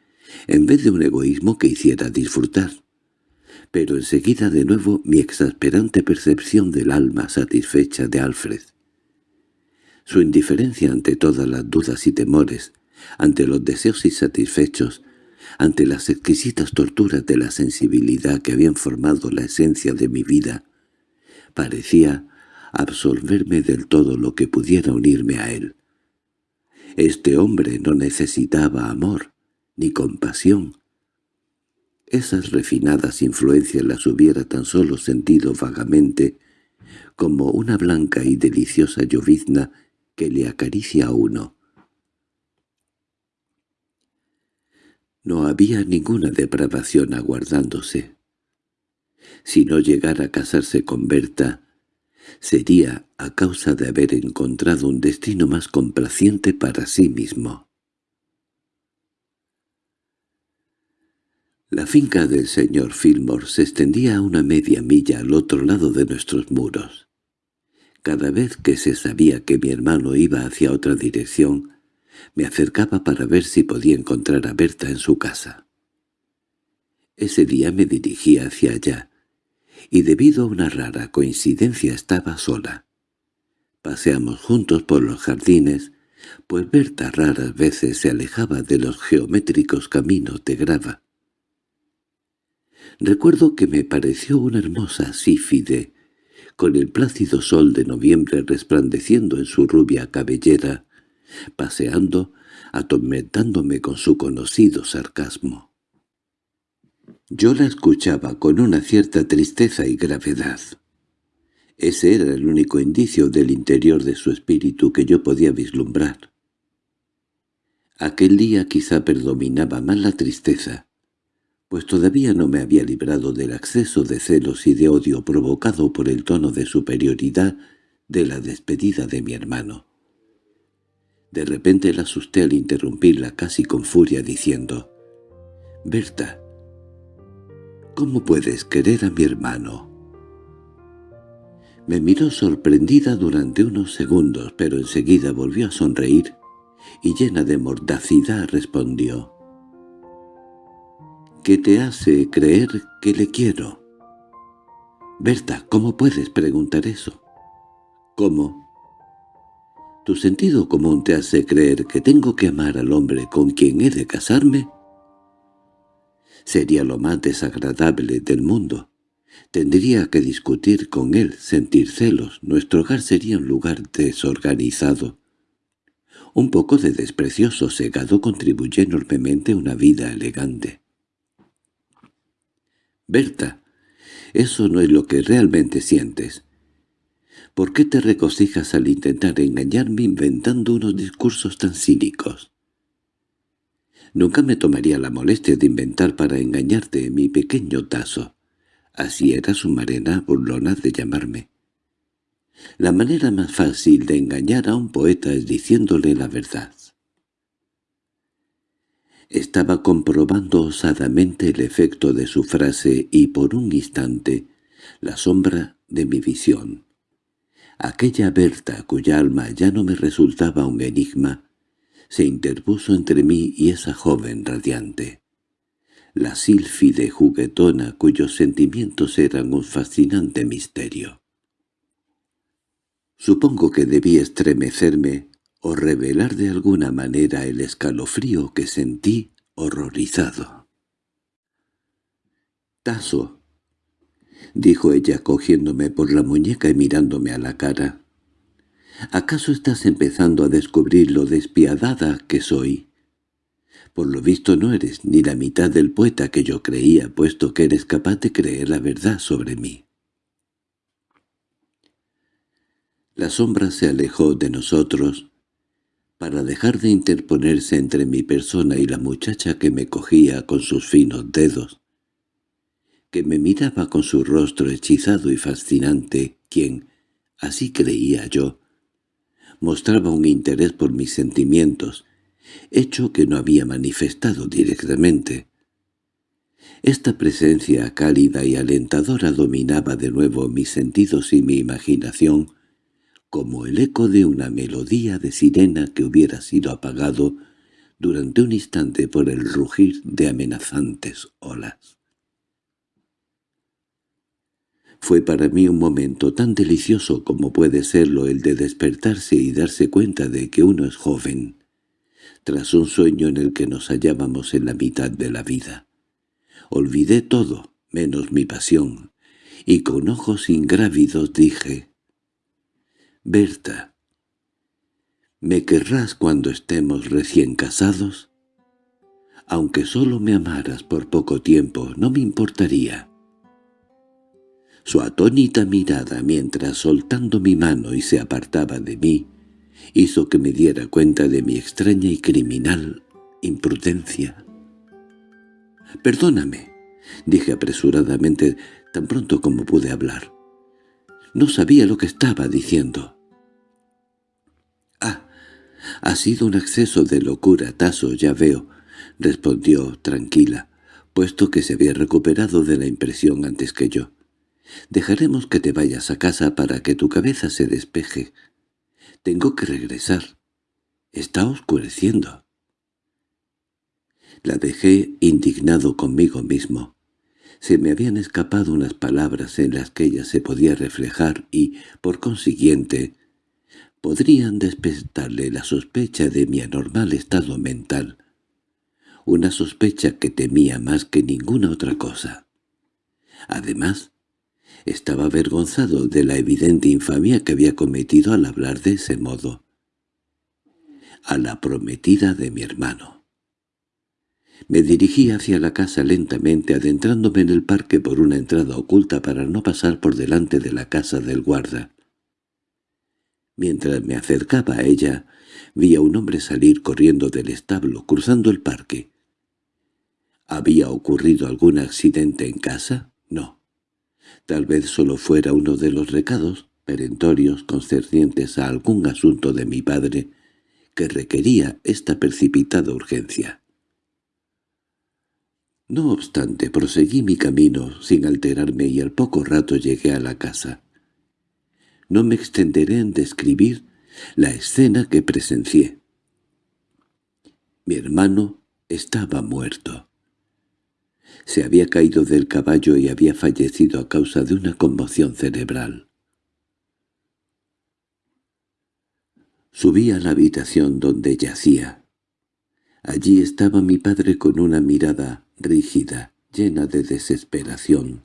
en vez de un egoísmo que hiciera disfrutar. Pero enseguida de nuevo mi exasperante percepción del alma satisfecha de Alfred. Su indiferencia ante todas las dudas y temores, ante los deseos insatisfechos, ante las exquisitas torturas de la sensibilidad que habían formado la esencia de mi vida, parecía absorberme del todo lo que pudiera unirme a él. Este hombre no necesitaba amor, ni compasión. Esas refinadas influencias las hubiera tan solo sentido vagamente como una blanca y deliciosa llovizna que le acaricia a uno. No había ninguna depravación aguardándose. Si no llegara a casarse con Berta, sería a causa de haber encontrado un destino más complaciente para sí mismo. La finca del señor Fillmore se extendía a una media milla al otro lado de nuestros muros. Cada vez que se sabía que mi hermano iba hacia otra dirección, me acercaba para ver si podía encontrar a Berta en su casa. Ese día me dirigí hacia allá, y debido a una rara coincidencia estaba sola. Paseamos juntos por los jardines, pues Berta raras veces se alejaba de los geométricos caminos de grava. Recuerdo que me pareció una hermosa sífide, con el plácido sol de noviembre resplandeciendo en su rubia cabellera, paseando, atormentándome con su conocido sarcasmo. Yo la escuchaba con una cierta tristeza y gravedad. Ese era el único indicio del interior de su espíritu que yo podía vislumbrar. Aquel día quizá predominaba más la tristeza, pues todavía no me había librado del acceso de celos y de odio provocado por el tono de superioridad de la despedida de mi hermano. De repente la asusté al interrumpirla casi con furia diciendo, «Berta, ¿cómo puedes querer a mi hermano?» Me miró sorprendida durante unos segundos, pero enseguida volvió a sonreír y llena de mordacidad respondió. ¿Qué te hace creer que le quiero? Berta, ¿cómo puedes preguntar eso? ¿Cómo? ¿Tu sentido común te hace creer que tengo que amar al hombre con quien he de casarme? Sería lo más desagradable del mundo. Tendría que discutir con él, sentir celos, nuestro hogar sería un lugar desorganizado. Un poco de desprecio sosegado contribuye enormemente a una vida elegante. Berta, eso no es lo que realmente sientes. ¿Por qué te recocijas al intentar engañarme inventando unos discursos tan cínicos? Nunca me tomaría la molestia de inventar para engañarte mi pequeño tazo. Así era su marena burlona de llamarme. La manera más fácil de engañar a un poeta es diciéndole la verdad. Estaba comprobando osadamente el efecto de su frase y por un instante la sombra de mi visión. Aquella Berta cuya alma ya no me resultaba un enigma, se interpuso entre mí y esa joven radiante. La sílfide juguetona cuyos sentimientos eran un fascinante misterio. Supongo que debí estremecerme o revelar de alguna manera el escalofrío que sentí horrorizado. —Taso —dijo ella cogiéndome por la muñeca y mirándome a la cara—, ¿acaso estás empezando a descubrir lo despiadada que soy? Por lo visto no eres ni la mitad del poeta que yo creía, puesto que eres capaz de creer la verdad sobre mí. La sombra se alejó de nosotros, para dejar de interponerse entre mi persona y la muchacha que me cogía con sus finos dedos, que me miraba con su rostro hechizado y fascinante, quien, así creía yo, mostraba un interés por mis sentimientos, hecho que no había manifestado directamente. Esta presencia cálida y alentadora dominaba de nuevo mis sentidos y mi imaginación, como el eco de una melodía de sirena que hubiera sido apagado durante un instante por el rugir de amenazantes olas. Fue para mí un momento tan delicioso como puede serlo el de despertarse y darse cuenta de que uno es joven, tras un sueño en el que nos hallábamos en la mitad de la vida. Olvidé todo, menos mi pasión, y con ojos ingrávidos dije, Berta, ¿me querrás cuando estemos recién casados? Aunque solo me amaras por poco tiempo, no me importaría. Su atónita mirada mientras soltando mi mano y se apartaba de mí, hizo que me diera cuenta de mi extraña y criminal imprudencia. «Perdóname», dije apresuradamente tan pronto como pude hablar. No sabía lo que estaba diciendo. —Ha sido un exceso de locura, Taso, ya veo —respondió tranquila, puesto que se había recuperado de la impresión antes que yo. —Dejaremos que te vayas a casa para que tu cabeza se despeje. Tengo que regresar. Está oscureciendo. La dejé indignado conmigo mismo. Se me habían escapado unas palabras en las que ella se podía reflejar y, por consiguiente, podrían despertarle la sospecha de mi anormal estado mental, una sospecha que temía más que ninguna otra cosa. Además, Estaba avergonzado de la evidente infamia que había cometido al hablar de ese modo. A la prometida de mi hermano. Me dirigí hacia la casa lentamente, adentrándome en el parque por una entrada oculta para no pasar por delante de la casa del guarda. Mientras me acercaba a ella, vi a un hombre salir corriendo del establo, cruzando el parque. ¿Había ocurrido algún accidente en casa? No. Tal vez solo fuera uno de los recados perentorios concernientes a algún asunto de mi padre que requería esta precipitada urgencia. No obstante, proseguí mi camino sin alterarme y al poco rato llegué a la casa. No me extenderé en describir la escena que presencié. Mi hermano estaba muerto. Se había caído del caballo y había fallecido a causa de una conmoción cerebral. Subí a la habitación donde yacía. Allí estaba mi padre con una mirada rígida, llena de desesperación.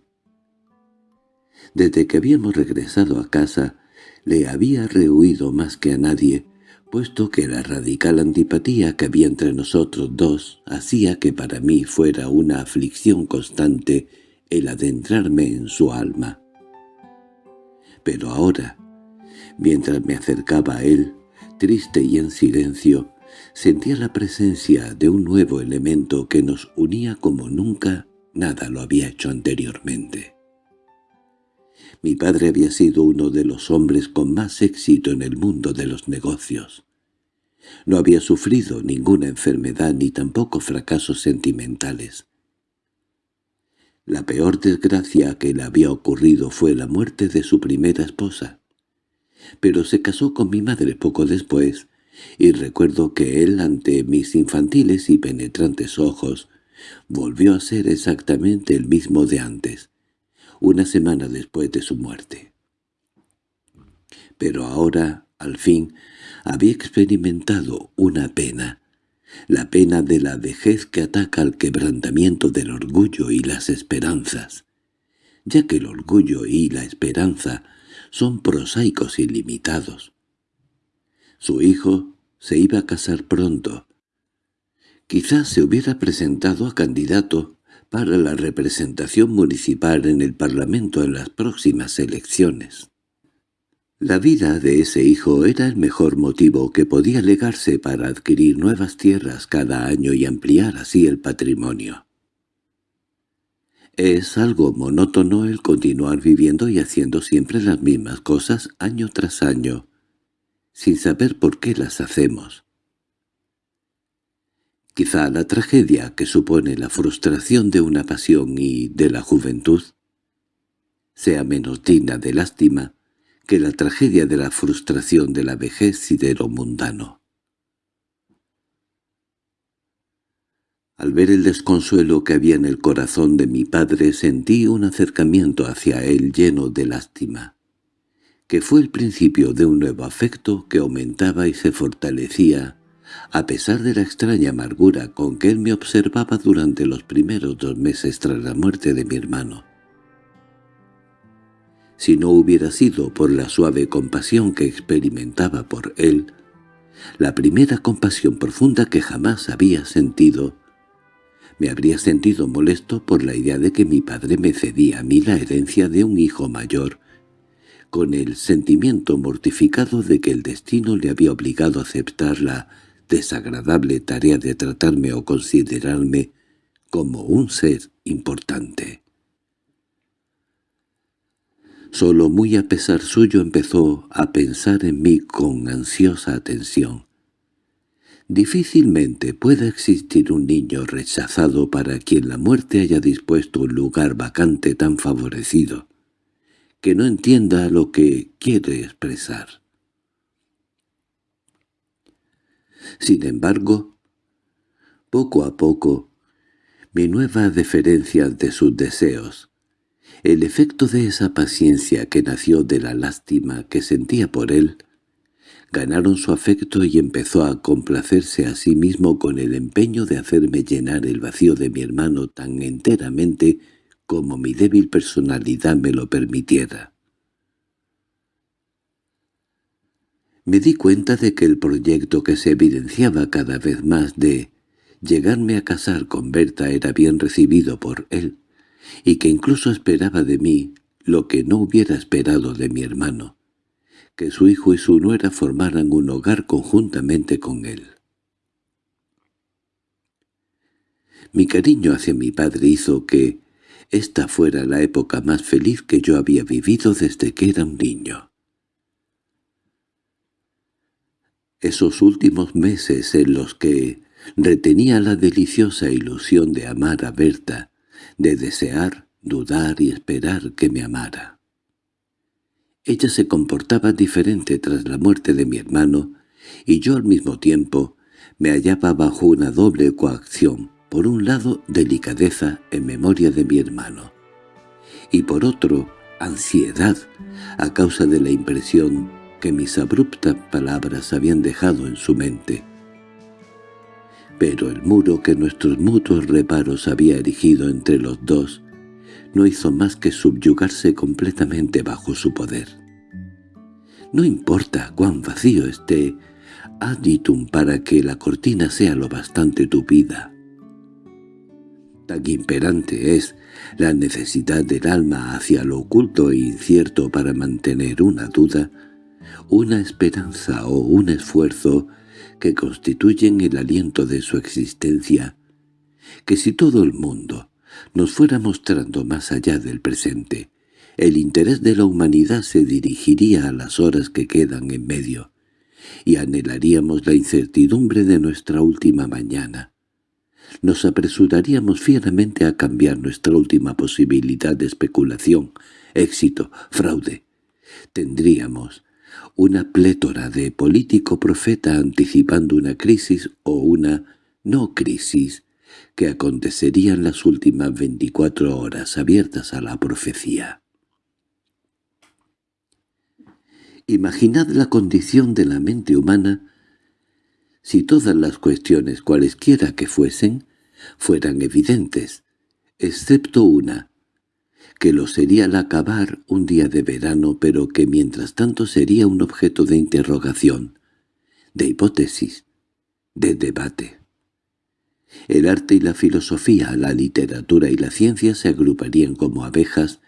Desde que habíamos regresado a casa, le había rehuido más que a nadie, puesto que la radical antipatía que había entre nosotros dos hacía que para mí fuera una aflicción constante el adentrarme en su alma. Pero ahora, mientras me acercaba a él, triste y en silencio, sentía la presencia de un nuevo elemento que nos unía como nunca nada lo había hecho anteriormente. Mi padre había sido uno de los hombres con más éxito en el mundo de los negocios. No había sufrido ninguna enfermedad ni tampoco fracasos sentimentales. La peor desgracia que le había ocurrido fue la muerte de su primera esposa. Pero se casó con mi madre poco después, y recuerdo que él, ante mis infantiles y penetrantes ojos, volvió a ser exactamente el mismo de antes, una semana después de su muerte. Pero ahora, al fin, había experimentado una pena, la pena de la vejez que ataca al quebrantamiento del orgullo y las esperanzas, ya que el orgullo y la esperanza son prosaicos y limitados. Su hijo se iba a casar pronto. Quizás se hubiera presentado a candidato para la representación municipal en el Parlamento en las próximas elecciones. La vida de ese hijo era el mejor motivo que podía legarse para adquirir nuevas tierras cada año y ampliar así el patrimonio. Es algo monótono el continuar viviendo y haciendo siempre las mismas cosas año tras año, sin saber por qué las hacemos. Quizá la tragedia que supone la frustración de una pasión y de la juventud sea menos digna de lástima que la tragedia de la frustración de la vejez y de lo mundano. Al ver el desconsuelo que había en el corazón de mi padre sentí un acercamiento hacia él lleno de lástima, que fue el principio de un nuevo afecto que aumentaba y se fortalecía a pesar de la extraña amargura con que él me observaba durante los primeros dos meses tras la muerte de mi hermano. Si no hubiera sido por la suave compasión que experimentaba por él, la primera compasión profunda que jamás había sentido, me habría sentido molesto por la idea de que mi padre me cedía a mí la herencia de un hijo mayor, con el sentimiento mortificado de que el destino le había obligado a aceptarla desagradable tarea de tratarme o considerarme como un ser importante. Solo muy a pesar suyo empezó a pensar en mí con ansiosa atención. Difícilmente pueda existir un niño rechazado para quien la muerte haya dispuesto un lugar vacante tan favorecido, que no entienda lo que quiere expresar. Sin embargo, poco a poco, mi nueva deferencia ante sus deseos, el efecto de esa paciencia que nació de la lástima que sentía por él, ganaron su afecto y empezó a complacerse a sí mismo con el empeño de hacerme llenar el vacío de mi hermano tan enteramente como mi débil personalidad me lo permitiera. Me di cuenta de que el proyecto que se evidenciaba cada vez más de llegarme a casar con Berta era bien recibido por él, y que incluso esperaba de mí lo que no hubiera esperado de mi hermano, que su hijo y su nuera formaran un hogar conjuntamente con él. Mi cariño hacia mi padre hizo que esta fuera la época más feliz que yo había vivido desde que era un niño. Esos últimos meses en los que retenía la deliciosa ilusión de amar a Berta, de desear, dudar y esperar que me amara. Ella se comportaba diferente tras la muerte de mi hermano, y yo al mismo tiempo me hallaba bajo una doble coacción, por un lado delicadeza en memoria de mi hermano, y por otro ansiedad a causa de la impresión que mis abruptas palabras habían dejado en su mente. Pero el muro que nuestros mutuos reparos había erigido entre los dos no hizo más que subyugarse completamente bajo su poder. No importa cuán vacío esté aditum para que la cortina sea lo bastante tupida tan imperante es la necesidad del alma hacia lo oculto e incierto para mantener una duda, una esperanza o un esfuerzo que constituyen el aliento de su existencia, que si todo el mundo nos fuera mostrando más allá del presente, el interés de la humanidad se dirigiría a las horas que quedan en medio, y anhelaríamos la incertidumbre de nuestra última mañana, nos apresuraríamos fieramente a cambiar nuestra última posibilidad de especulación, éxito, fraude. Tendríamos una plétora de político profeta anticipando una crisis o una no crisis que acontecerían las últimas veinticuatro horas abiertas a la profecía. Imaginad la condición de la mente humana si todas las cuestiones cualesquiera que fuesen, fueran evidentes, excepto una, que lo sería al acabar un día de verano pero que mientras tanto sería un objeto de interrogación, de hipótesis, de debate. El arte y la filosofía, la literatura y la ciencia se agruparían como abejas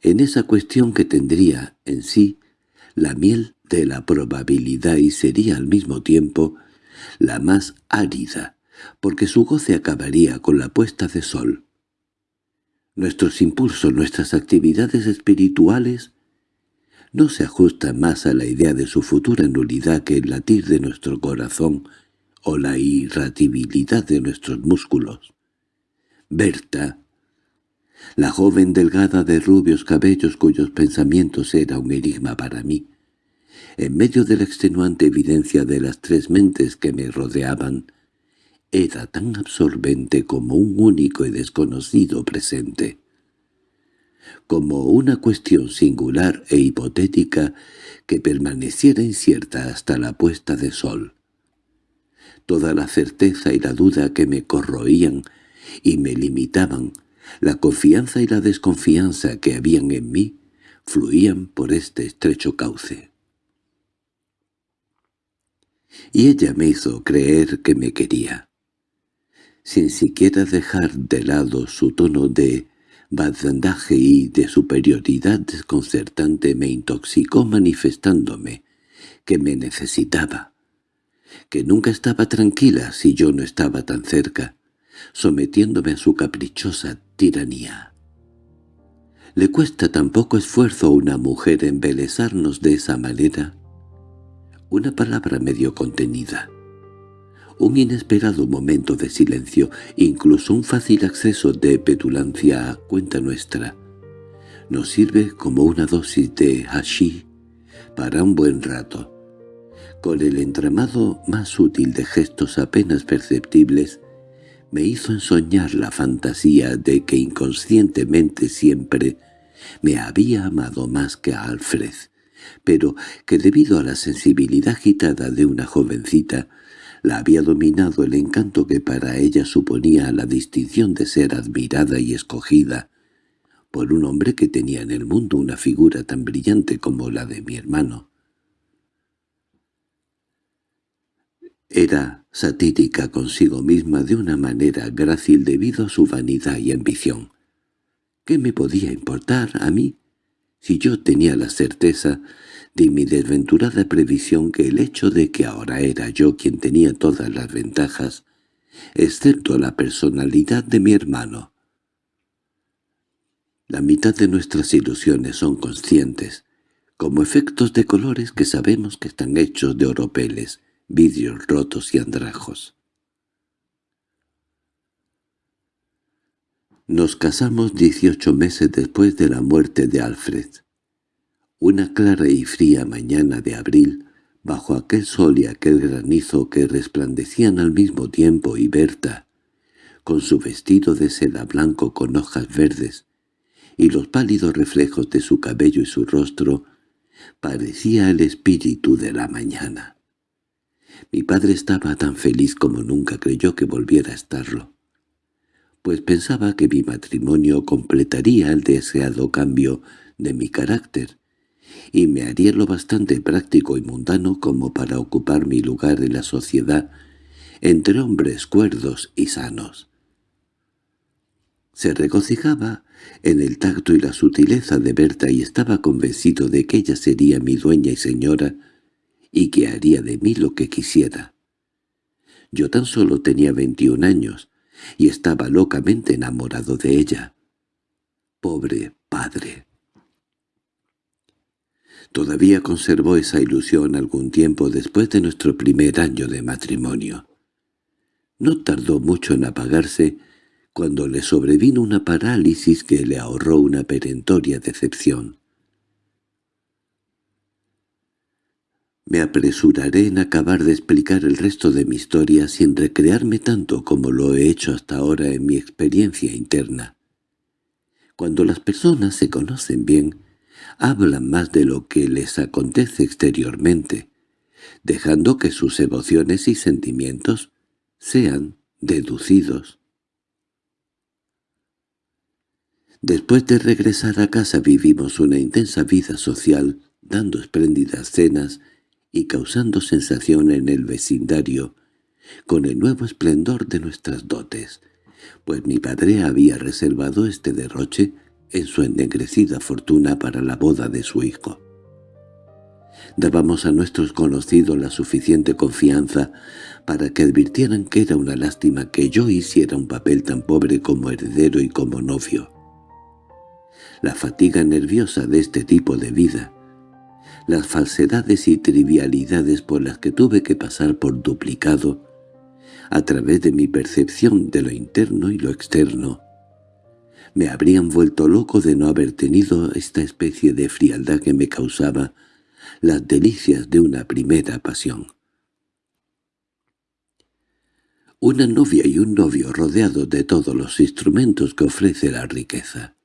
en esa cuestión que tendría en sí la miel de la probabilidad y sería al mismo tiempo la más árida, porque su goce acabaría con la puesta de sol. Nuestros impulsos, nuestras actividades espirituales, no se ajustan más a la idea de su futura nulidad que el latir de nuestro corazón o la irratibilidad de nuestros músculos. Berta, la joven delgada de rubios cabellos cuyos pensamientos era un enigma para mí, en medio de la extenuante evidencia de las tres mentes que me rodeaban, era tan absorbente como un único y desconocido presente. Como una cuestión singular e hipotética que permaneciera incierta hasta la puesta de sol. Toda la certeza y la duda que me corroían y me limitaban, la confianza y la desconfianza que habían en mí, fluían por este estrecho cauce y ella me hizo creer que me quería. Sin siquiera dejar de lado su tono de badandaje y de superioridad desconcertante me intoxicó manifestándome que me necesitaba, que nunca estaba tranquila si yo no estaba tan cerca, sometiéndome a su caprichosa tiranía. ¿Le cuesta tan poco esfuerzo a una mujer embelezarnos de esa manera? una palabra medio contenida. Un inesperado momento de silencio, incluso un fácil acceso de petulancia a cuenta nuestra, nos sirve como una dosis de hashi para un buen rato. Con el entramado más útil de gestos apenas perceptibles, me hizo ensoñar la fantasía de que inconscientemente siempre me había amado más que a Alfred, pero que debido a la sensibilidad agitada de una jovencita La había dominado el encanto que para ella suponía la distinción de ser admirada y escogida por un hombre que tenía en el mundo una figura tan brillante como la de mi hermano. Era satírica consigo misma de una manera grácil debido a su vanidad y ambición. ¿Qué me podía importar a mí si yo tenía la certeza de mi desventurada previsión que el hecho de que ahora era yo quien tenía todas las ventajas, excepto la personalidad de mi hermano? La mitad de nuestras ilusiones son conscientes, como efectos de colores que sabemos que están hechos de oropeles, vidrios rotos y andrajos. Nos casamos dieciocho meses después de la muerte de Alfred. Una clara y fría mañana de abril, bajo aquel sol y aquel granizo que resplandecían al mismo tiempo y Berta, con su vestido de seda blanco con hojas verdes, y los pálidos reflejos de su cabello y su rostro, parecía el espíritu de la mañana. Mi padre estaba tan feliz como nunca creyó que volviera a estarlo pues pensaba que mi matrimonio completaría el deseado cambio de mi carácter, y me haría lo bastante práctico y mundano como para ocupar mi lugar en la sociedad entre hombres cuerdos y sanos. Se regocijaba en el tacto y la sutileza de Berta y estaba convencido de que ella sería mi dueña y señora y que haría de mí lo que quisiera. Yo tan solo tenía veintiún años, y estaba locamente enamorado de ella. Pobre padre. Todavía conservó esa ilusión algún tiempo después de nuestro primer año de matrimonio. No tardó mucho en apagarse cuando le sobrevino una parálisis que le ahorró una perentoria decepción. Me apresuraré en acabar de explicar el resto de mi historia sin recrearme tanto como lo he hecho hasta ahora en mi experiencia interna. Cuando las personas se conocen bien, hablan más de lo que les acontece exteriormente, dejando que sus emociones y sentimientos sean deducidos. Después de regresar a casa vivimos una intensa vida social, dando espléndidas cenas y causando sensación en el vecindario con el nuevo esplendor de nuestras dotes, pues mi padre había reservado este derroche en su ennegrecida fortuna para la boda de su hijo. Dábamos a nuestros conocidos la suficiente confianza para que advirtieran que era una lástima que yo hiciera un papel tan pobre como heredero y como novio. La fatiga nerviosa de este tipo de vida las falsedades y trivialidades por las que tuve que pasar por duplicado, a través de mi percepción de lo interno y lo externo, me habrían vuelto loco de no haber tenido esta especie de frialdad que me causaba las delicias de una primera pasión. Una novia y un novio rodeados de todos los instrumentos que ofrece la riqueza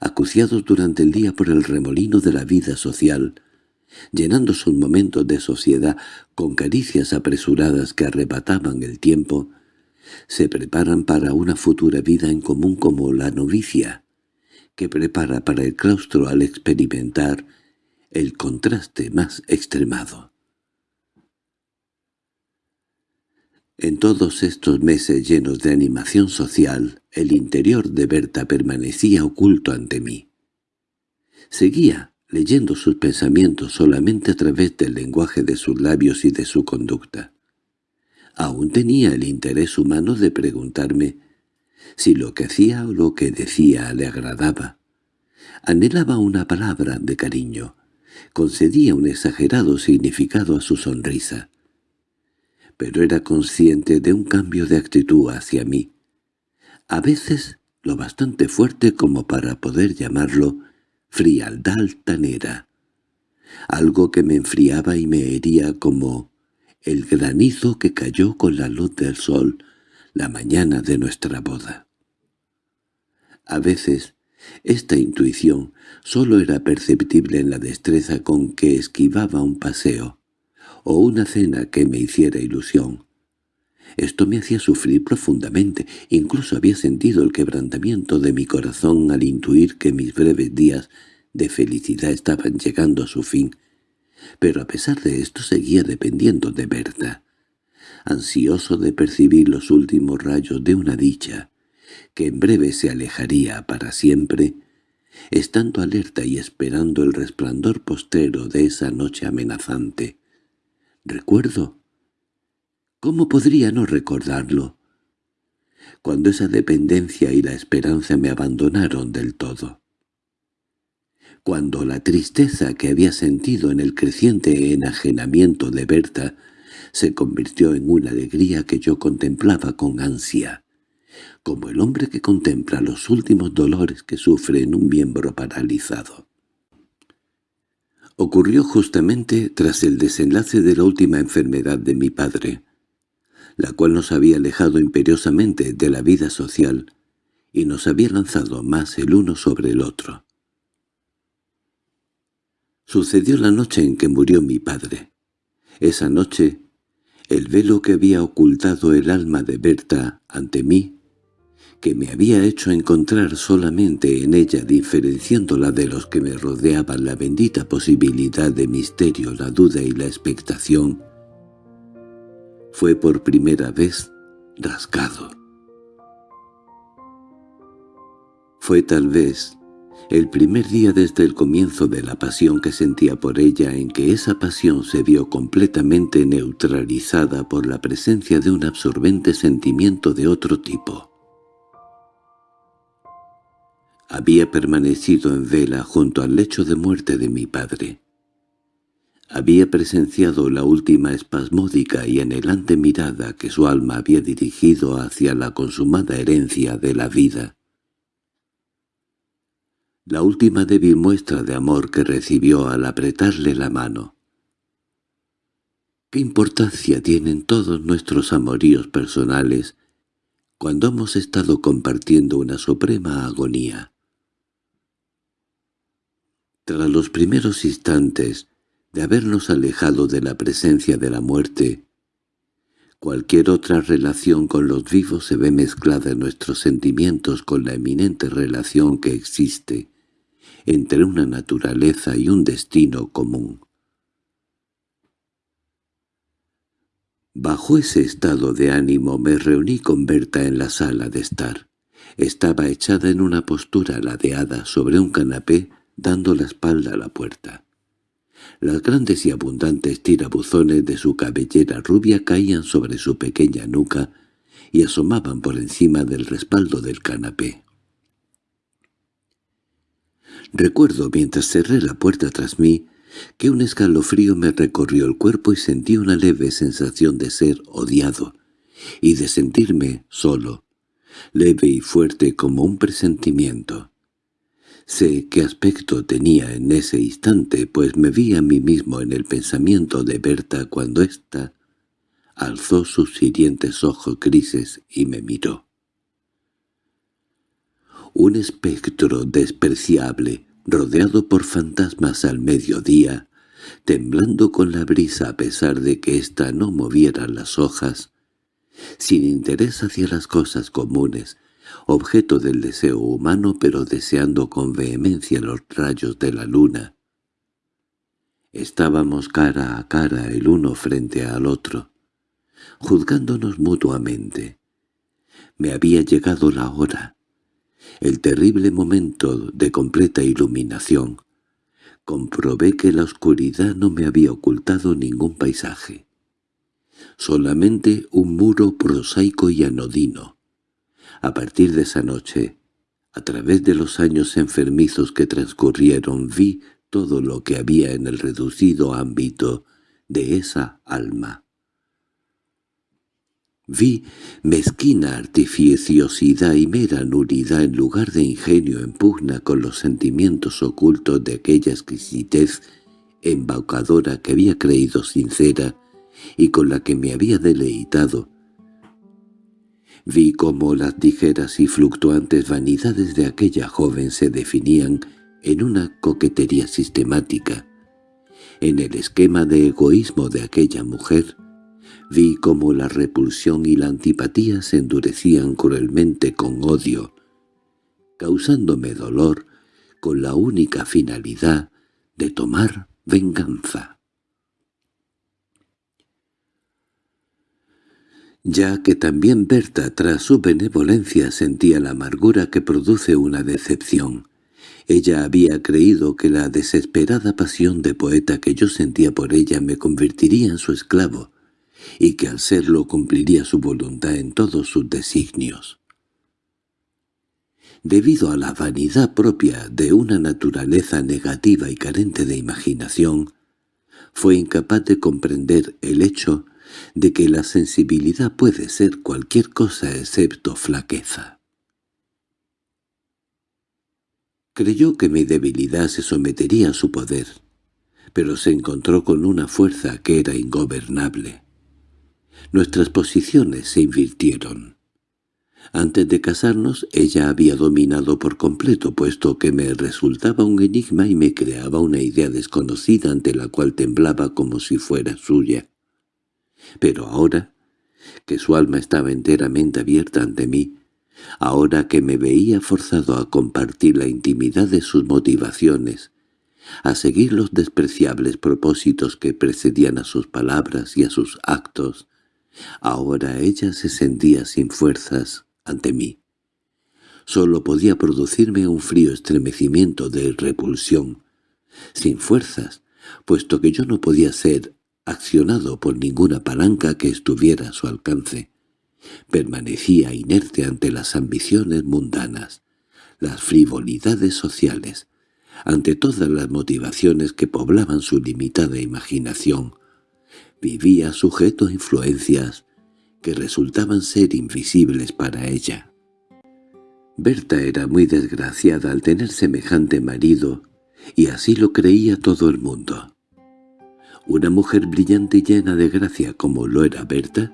acuciados durante el día por el remolino de la vida social, llenando sus momentos de sociedad con caricias apresuradas que arrebataban el tiempo, se preparan para una futura vida en común como la novicia, que prepara para el claustro al experimentar el contraste más extremado. En todos estos meses llenos de animación social, el interior de Berta permanecía oculto ante mí. Seguía leyendo sus pensamientos solamente a través del lenguaje de sus labios y de su conducta. Aún tenía el interés humano de preguntarme si lo que hacía o lo que decía le agradaba. Anhelaba una palabra de cariño, concedía un exagerado significado a su sonrisa pero era consciente de un cambio de actitud hacia mí. A veces lo bastante fuerte como para poder llamarlo frialdad altanera, algo que me enfriaba y me hería como el granizo que cayó con la luz del sol la mañana de nuestra boda. A veces esta intuición solo era perceptible en la destreza con que esquivaba un paseo, o una cena que me hiciera ilusión. Esto me hacía sufrir profundamente, incluso había sentido el quebrantamiento de mi corazón al intuir que mis breves días de felicidad estaban llegando a su fin, pero a pesar de esto seguía dependiendo de Berta, ansioso de percibir los últimos rayos de una dicha, que en breve se alejaría para siempre, estando alerta y esperando el resplandor postero de esa noche amenazante. Recuerdo. ¿Cómo podría no recordarlo? Cuando esa dependencia y la esperanza me abandonaron del todo. Cuando la tristeza que había sentido en el creciente enajenamiento de Berta se convirtió en una alegría que yo contemplaba con ansia como el hombre que contempla los últimos dolores que sufre en un miembro paralizado. Ocurrió justamente tras el desenlace de la última enfermedad de mi padre, la cual nos había alejado imperiosamente de la vida social y nos había lanzado más el uno sobre el otro. Sucedió la noche en que murió mi padre. Esa noche, el velo que había ocultado el alma de Berta ante mí que me había hecho encontrar solamente en ella diferenciándola de los que me rodeaban la bendita posibilidad de misterio, la duda y la expectación, fue por primera vez rascado. Fue tal vez el primer día desde el comienzo de la pasión que sentía por ella en que esa pasión se vio completamente neutralizada por la presencia de un absorbente sentimiento de otro tipo. Había permanecido en vela junto al lecho de muerte de mi padre. Había presenciado la última espasmódica y anhelante mirada que su alma había dirigido hacia la consumada herencia de la vida. La última débil muestra de amor que recibió al apretarle la mano. ¿Qué importancia tienen todos nuestros amoríos personales cuando hemos estado compartiendo una suprema agonía? Tras los primeros instantes de habernos alejado de la presencia de la muerte, cualquier otra relación con los vivos se ve mezclada en nuestros sentimientos con la eminente relación que existe entre una naturaleza y un destino común. Bajo ese estado de ánimo me reuní con Berta en la sala de estar. Estaba echada en una postura ladeada sobre un canapé dando la espalda a la puerta. Las grandes y abundantes tirabuzones de su cabellera rubia caían sobre su pequeña nuca y asomaban por encima del respaldo del canapé. Recuerdo mientras cerré la puerta tras mí que un escalofrío me recorrió el cuerpo y sentí una leve sensación de ser odiado y de sentirme solo, leve y fuerte como un presentimiento. Sé qué aspecto tenía en ese instante, pues me vi a mí mismo en el pensamiento de Berta cuando ésta alzó sus hirientes ojos grises y me miró. Un espectro despreciable, rodeado por fantasmas al mediodía, temblando con la brisa a pesar de que ésta no moviera las hojas, sin interés hacia las cosas comunes, objeto del deseo humano pero deseando con vehemencia los rayos de la luna. Estábamos cara a cara el uno frente al otro, juzgándonos mutuamente. Me había llegado la hora, el terrible momento de completa iluminación. Comprobé que la oscuridad no me había ocultado ningún paisaje. Solamente un muro prosaico y anodino, a partir de esa noche, a través de los años enfermizos que transcurrieron, vi todo lo que había en el reducido ámbito de esa alma. Vi mezquina artificiosidad y mera nulidad en lugar de ingenio en pugna con los sentimientos ocultos de aquella exquisitez embaucadora que había creído sincera y con la que me había deleitado, Vi cómo las ligeras y fluctuantes vanidades de aquella joven se definían en una coquetería sistemática, En el esquema de egoísmo de aquella mujer, vi cómo la repulsión y la antipatía se endurecían cruelmente con odio, causándome dolor con la única finalidad de tomar venganza. Ya que también Berta tras su benevolencia sentía la amargura que produce una decepción. Ella había creído que la desesperada pasión de poeta que yo sentía por ella me convertiría en su esclavo, y que al serlo cumpliría su voluntad en todos sus designios. Debido a la vanidad propia de una naturaleza negativa y carente de imaginación, fue incapaz de comprender el hecho de que la sensibilidad puede ser cualquier cosa excepto flaqueza. Creyó que mi debilidad se sometería a su poder, pero se encontró con una fuerza que era ingobernable. Nuestras posiciones se invirtieron. Antes de casarnos ella había dominado por completo, puesto que me resultaba un enigma y me creaba una idea desconocida ante la cual temblaba como si fuera suya. Pero ahora, que su alma estaba enteramente abierta ante mí, ahora que me veía forzado a compartir la intimidad de sus motivaciones, a seguir los despreciables propósitos que precedían a sus palabras y a sus actos, ahora ella se sentía sin fuerzas ante mí. Solo podía producirme un frío estremecimiento de repulsión, sin fuerzas, puesto que yo no podía ser accionado por ninguna palanca que estuviera a su alcance. Permanecía inerte ante las ambiciones mundanas, las frivolidades sociales, ante todas las motivaciones que poblaban su limitada imaginación. Vivía sujeto a influencias que resultaban ser invisibles para ella. Berta era muy desgraciada al tener semejante marido, y así lo creía todo el mundo. Una mujer brillante y llena de gracia como lo era Berta,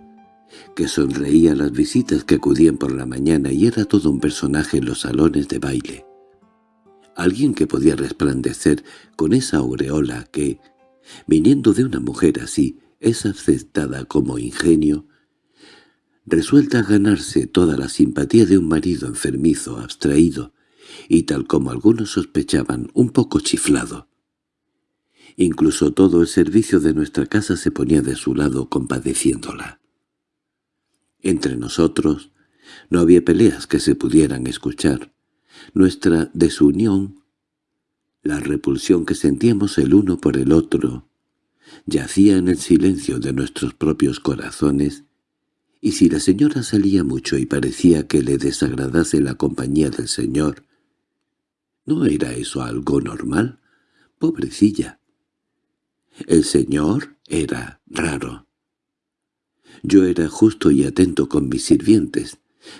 que sonreía a las visitas que acudían por la mañana y era todo un personaje en los salones de baile. Alguien que podía resplandecer con esa aureola que, viniendo de una mujer así, es aceptada como ingenio, resuelta a ganarse toda la simpatía de un marido enfermizo, abstraído, y tal como algunos sospechaban, un poco chiflado. Incluso todo el servicio de nuestra casa se ponía de su lado compadeciéndola. Entre nosotros no había peleas que se pudieran escuchar. Nuestra desunión, la repulsión que sentíamos el uno por el otro, yacía en el silencio de nuestros propios corazones, y si la señora salía mucho y parecía que le desagradase la compañía del señor, ¿no era eso algo normal? Pobrecilla. El señor era raro. Yo era justo y atento con mis sirvientes,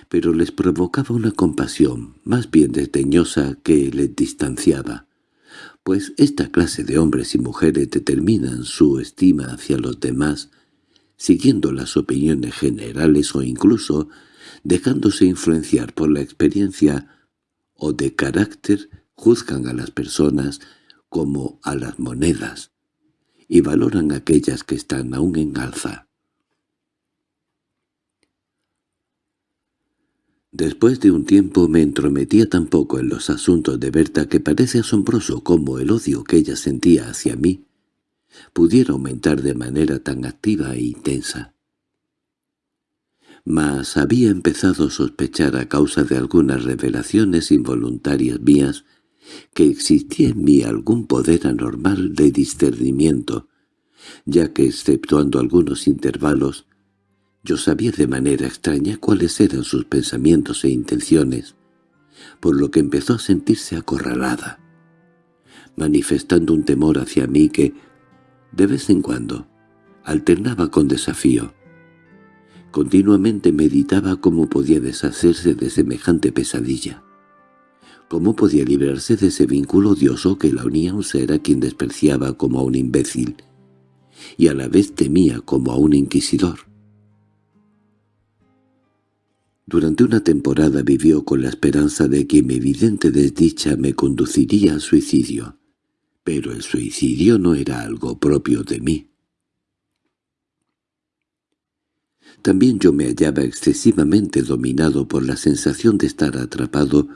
pero les provocaba una compasión más bien desdeñosa que les distanciaba, pues esta clase de hombres y mujeres determinan su estima hacia los demás, siguiendo las opiniones generales o incluso dejándose influenciar por la experiencia o de carácter, juzgan a las personas como a las monedas, y valoran aquellas que están aún en alza. Después de un tiempo me entrometía tan poco en los asuntos de Berta que parece asombroso cómo el odio que ella sentía hacia mí pudiera aumentar de manera tan activa e intensa. Mas había empezado a sospechar a causa de algunas revelaciones involuntarias mías que existía en mí algún poder anormal de discernimiento, ya que, exceptuando algunos intervalos, yo sabía de manera extraña cuáles eran sus pensamientos e intenciones, por lo que empezó a sentirse acorralada, manifestando un temor hacia mí que, de vez en cuando, alternaba con desafío. Continuamente meditaba cómo podía deshacerse de semejante pesadilla. ¿Cómo podía librarse de ese vínculo odioso que la unía a un ser a quien despreciaba como a un imbécil y a la vez temía como a un inquisidor? Durante una temporada vivió con la esperanza de que mi evidente desdicha me conduciría al suicidio, Pero el suicidio no era algo propio de mí. También yo me hallaba excesivamente dominado por la sensación de estar atrapado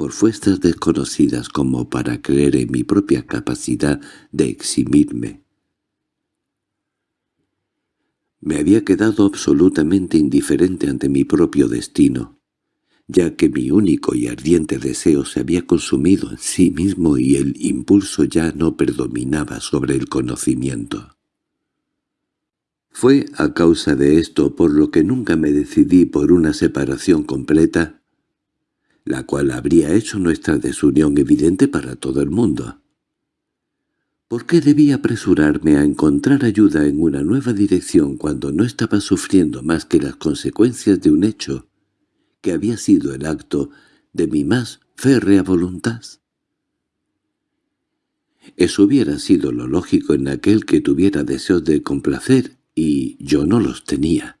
por fuerzas desconocidas como para creer en mi propia capacidad de eximirme. Me había quedado absolutamente indiferente ante mi propio destino, ya que mi único y ardiente deseo se había consumido en sí mismo y el impulso ya no predominaba sobre el conocimiento. Fue a causa de esto por lo que nunca me decidí por una separación completa, la cual habría hecho nuestra desunión evidente para todo el mundo. ¿Por qué debía apresurarme a encontrar ayuda en una nueva dirección cuando no estaba sufriendo más que las consecuencias de un hecho que había sido el acto de mi más férrea voluntad? Eso hubiera sido lo lógico en aquel que tuviera deseos de complacer y yo no los tenía.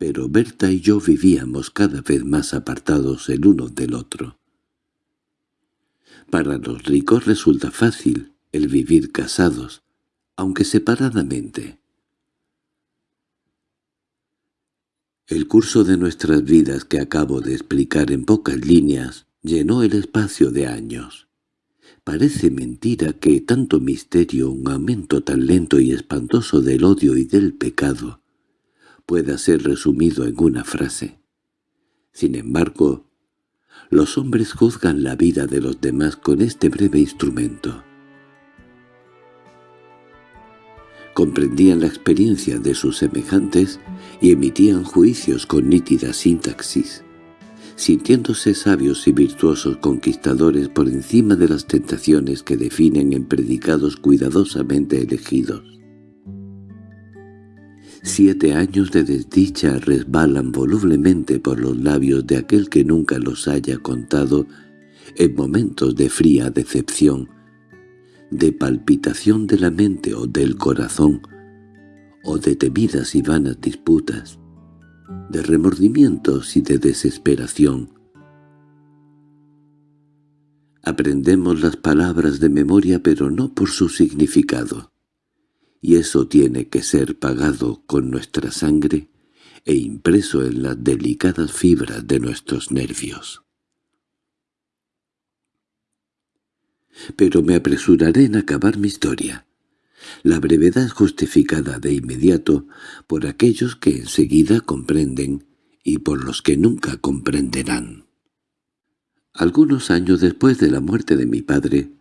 Pero Berta y yo vivíamos cada vez más apartados el uno del otro. Para los ricos resulta fácil el vivir casados, aunque separadamente. El curso de nuestras vidas que acabo de explicar en pocas líneas llenó el espacio de años. Parece mentira que tanto misterio, un aumento tan lento y espantoso del odio y del pecado, pueda ser resumido en una frase. Sin embargo, los hombres juzgan la vida de los demás con este breve instrumento. comprendían la experiencia de sus semejantes y emitían juicios con nítida sintaxis, sintiéndose sabios y virtuosos conquistadores por encima de las tentaciones que definen en predicados cuidadosamente elegidos. Siete años de desdicha resbalan volublemente por los labios de aquel que nunca los haya contado en momentos de fría decepción, de palpitación de la mente o del corazón, o de temidas y vanas disputas, de remordimientos y de desesperación. Aprendemos las palabras de memoria pero no por su significado, y eso tiene que ser pagado con nuestra sangre e impreso en las delicadas fibras de nuestros nervios. pero me apresuraré en acabar mi historia. La brevedad justificada de inmediato por aquellos que enseguida comprenden y por los que nunca comprenderán. Algunos años después de la muerte de mi padre,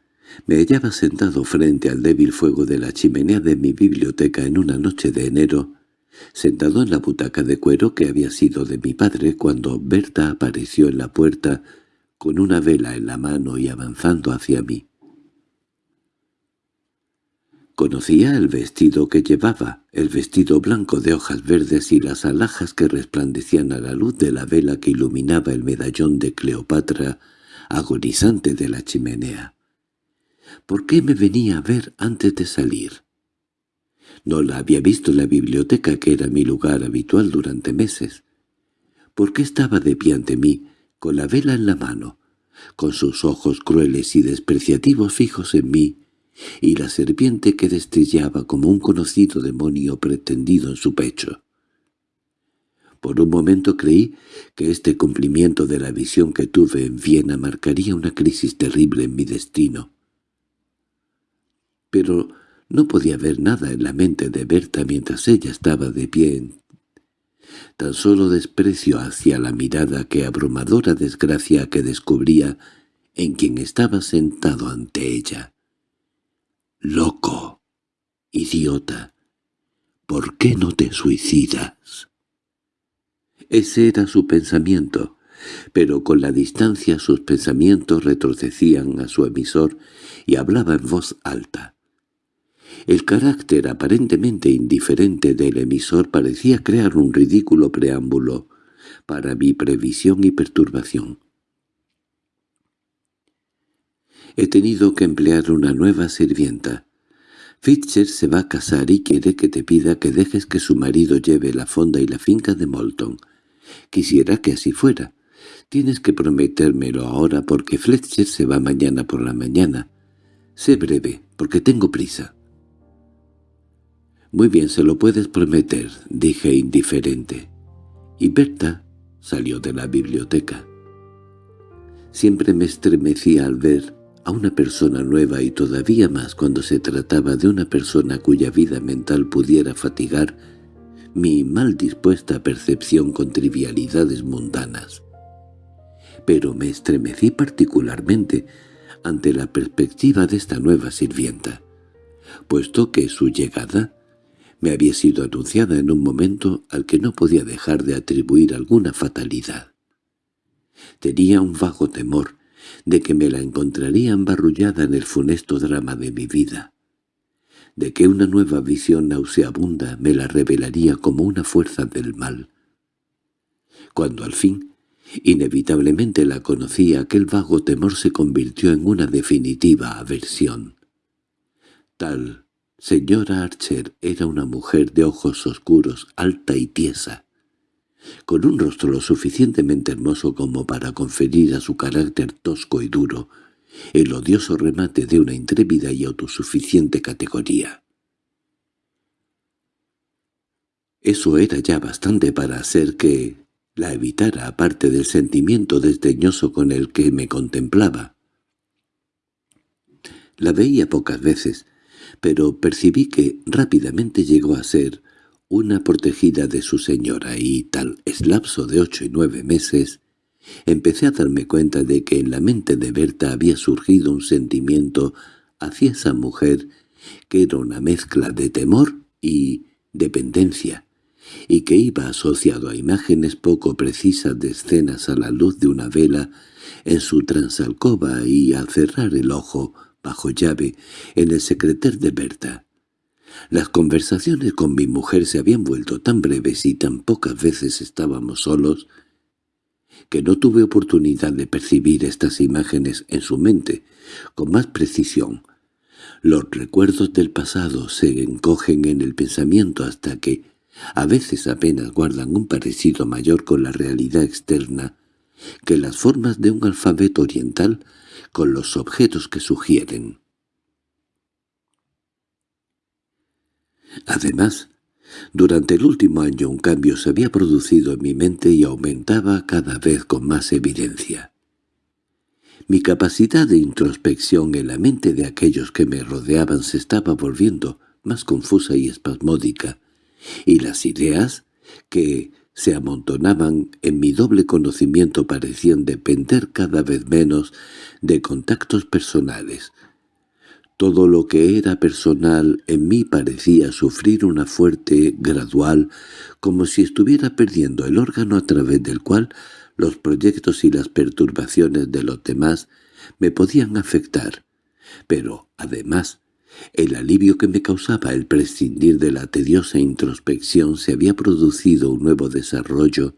me hallaba sentado frente al débil fuego de la chimenea de mi biblioteca en una noche de enero, sentado en la butaca de cuero que había sido de mi padre cuando Berta apareció en la puerta con una vela en la mano y avanzando hacia mí. Conocía el vestido que llevaba, el vestido blanco de hojas verdes y las alhajas que resplandecían a la luz de la vela que iluminaba el medallón de Cleopatra agonizante de la chimenea. ¿Por qué me venía a ver antes de salir? No la había visto en la biblioteca, que era mi lugar habitual durante meses. ¿Por qué estaba de pie ante mí, con la vela en la mano, con sus ojos crueles y despreciativos fijos en mí, y la serpiente que destellaba como un conocido demonio pretendido en su pecho. Por un momento creí que este cumplimiento de la visión que tuve en Viena marcaría una crisis terrible en mi destino. Pero no podía ver nada en la mente de Berta mientras ella estaba de pie. Tan solo desprecio hacia la mirada que abrumadora desgracia que descubría en quien estaba sentado ante ella. —¡Loco! ¡Idiota! ¿Por qué no te suicidas? Ese era su pensamiento, pero con la distancia sus pensamientos retrocedían a su emisor y hablaba en voz alta. El carácter aparentemente indiferente del emisor parecía crear un ridículo preámbulo para mi previsión y perturbación. He tenido que emplear una nueva sirvienta. Fitcher se va a casar y quiere que te pida que dejes que su marido lleve la fonda y la finca de Molton. Quisiera que así fuera. Tienes que prometérmelo ahora porque Fletcher se va mañana por la mañana. Sé breve, porque tengo prisa. Muy bien, se lo puedes prometer, dije indiferente. Y Berta salió de la biblioteca. Siempre me estremecía al ver a una persona nueva y todavía más cuando se trataba de una persona cuya vida mental pudiera fatigar mi mal dispuesta percepción con trivialidades mundanas. Pero me estremecí particularmente ante la perspectiva de esta nueva sirvienta, puesto que su llegada me había sido anunciada en un momento al que no podía dejar de atribuir alguna fatalidad. Tenía un vago temor de que me la encontraría embarrullada en el funesto drama de mi vida, de que una nueva visión nauseabunda me la revelaría como una fuerza del mal. Cuando al fin, inevitablemente la conocí, aquel vago temor se convirtió en una definitiva aversión. Tal señora Archer era una mujer de ojos oscuros, alta y tiesa, con un rostro lo suficientemente hermoso como para conferir a su carácter tosco y duro el odioso remate de una intrépida y autosuficiente categoría. Eso era ya bastante para hacer que la evitara aparte del sentimiento desdeñoso con el que me contemplaba. La veía pocas veces, pero percibí que rápidamente llegó a ser una protegida de su señora y tal es lapso de ocho y nueve meses, empecé a darme cuenta de que en la mente de Berta había surgido un sentimiento hacia esa mujer que era una mezcla de temor y dependencia, y que iba asociado a imágenes poco precisas de escenas a la luz de una vela en su transalcoba y al cerrar el ojo, bajo llave, en el secreter de Berta. Las conversaciones con mi mujer se habían vuelto tan breves y tan pocas veces estábamos solos que no tuve oportunidad de percibir estas imágenes en su mente con más precisión. Los recuerdos del pasado se encogen en el pensamiento hasta que a veces apenas guardan un parecido mayor con la realidad externa que las formas de un alfabeto oriental con los objetos que sugieren. Además, durante el último año un cambio se había producido en mi mente y aumentaba cada vez con más evidencia. Mi capacidad de introspección en la mente de aquellos que me rodeaban se estaba volviendo más confusa y espasmódica, y las ideas, que se amontonaban en mi doble conocimiento parecían depender cada vez menos de contactos personales, todo lo que era personal en mí parecía sufrir una fuerte, gradual, como si estuviera perdiendo el órgano a través del cual los proyectos y las perturbaciones de los demás me podían afectar. Pero, además, el alivio que me causaba el prescindir de la tediosa introspección se había producido un nuevo desarrollo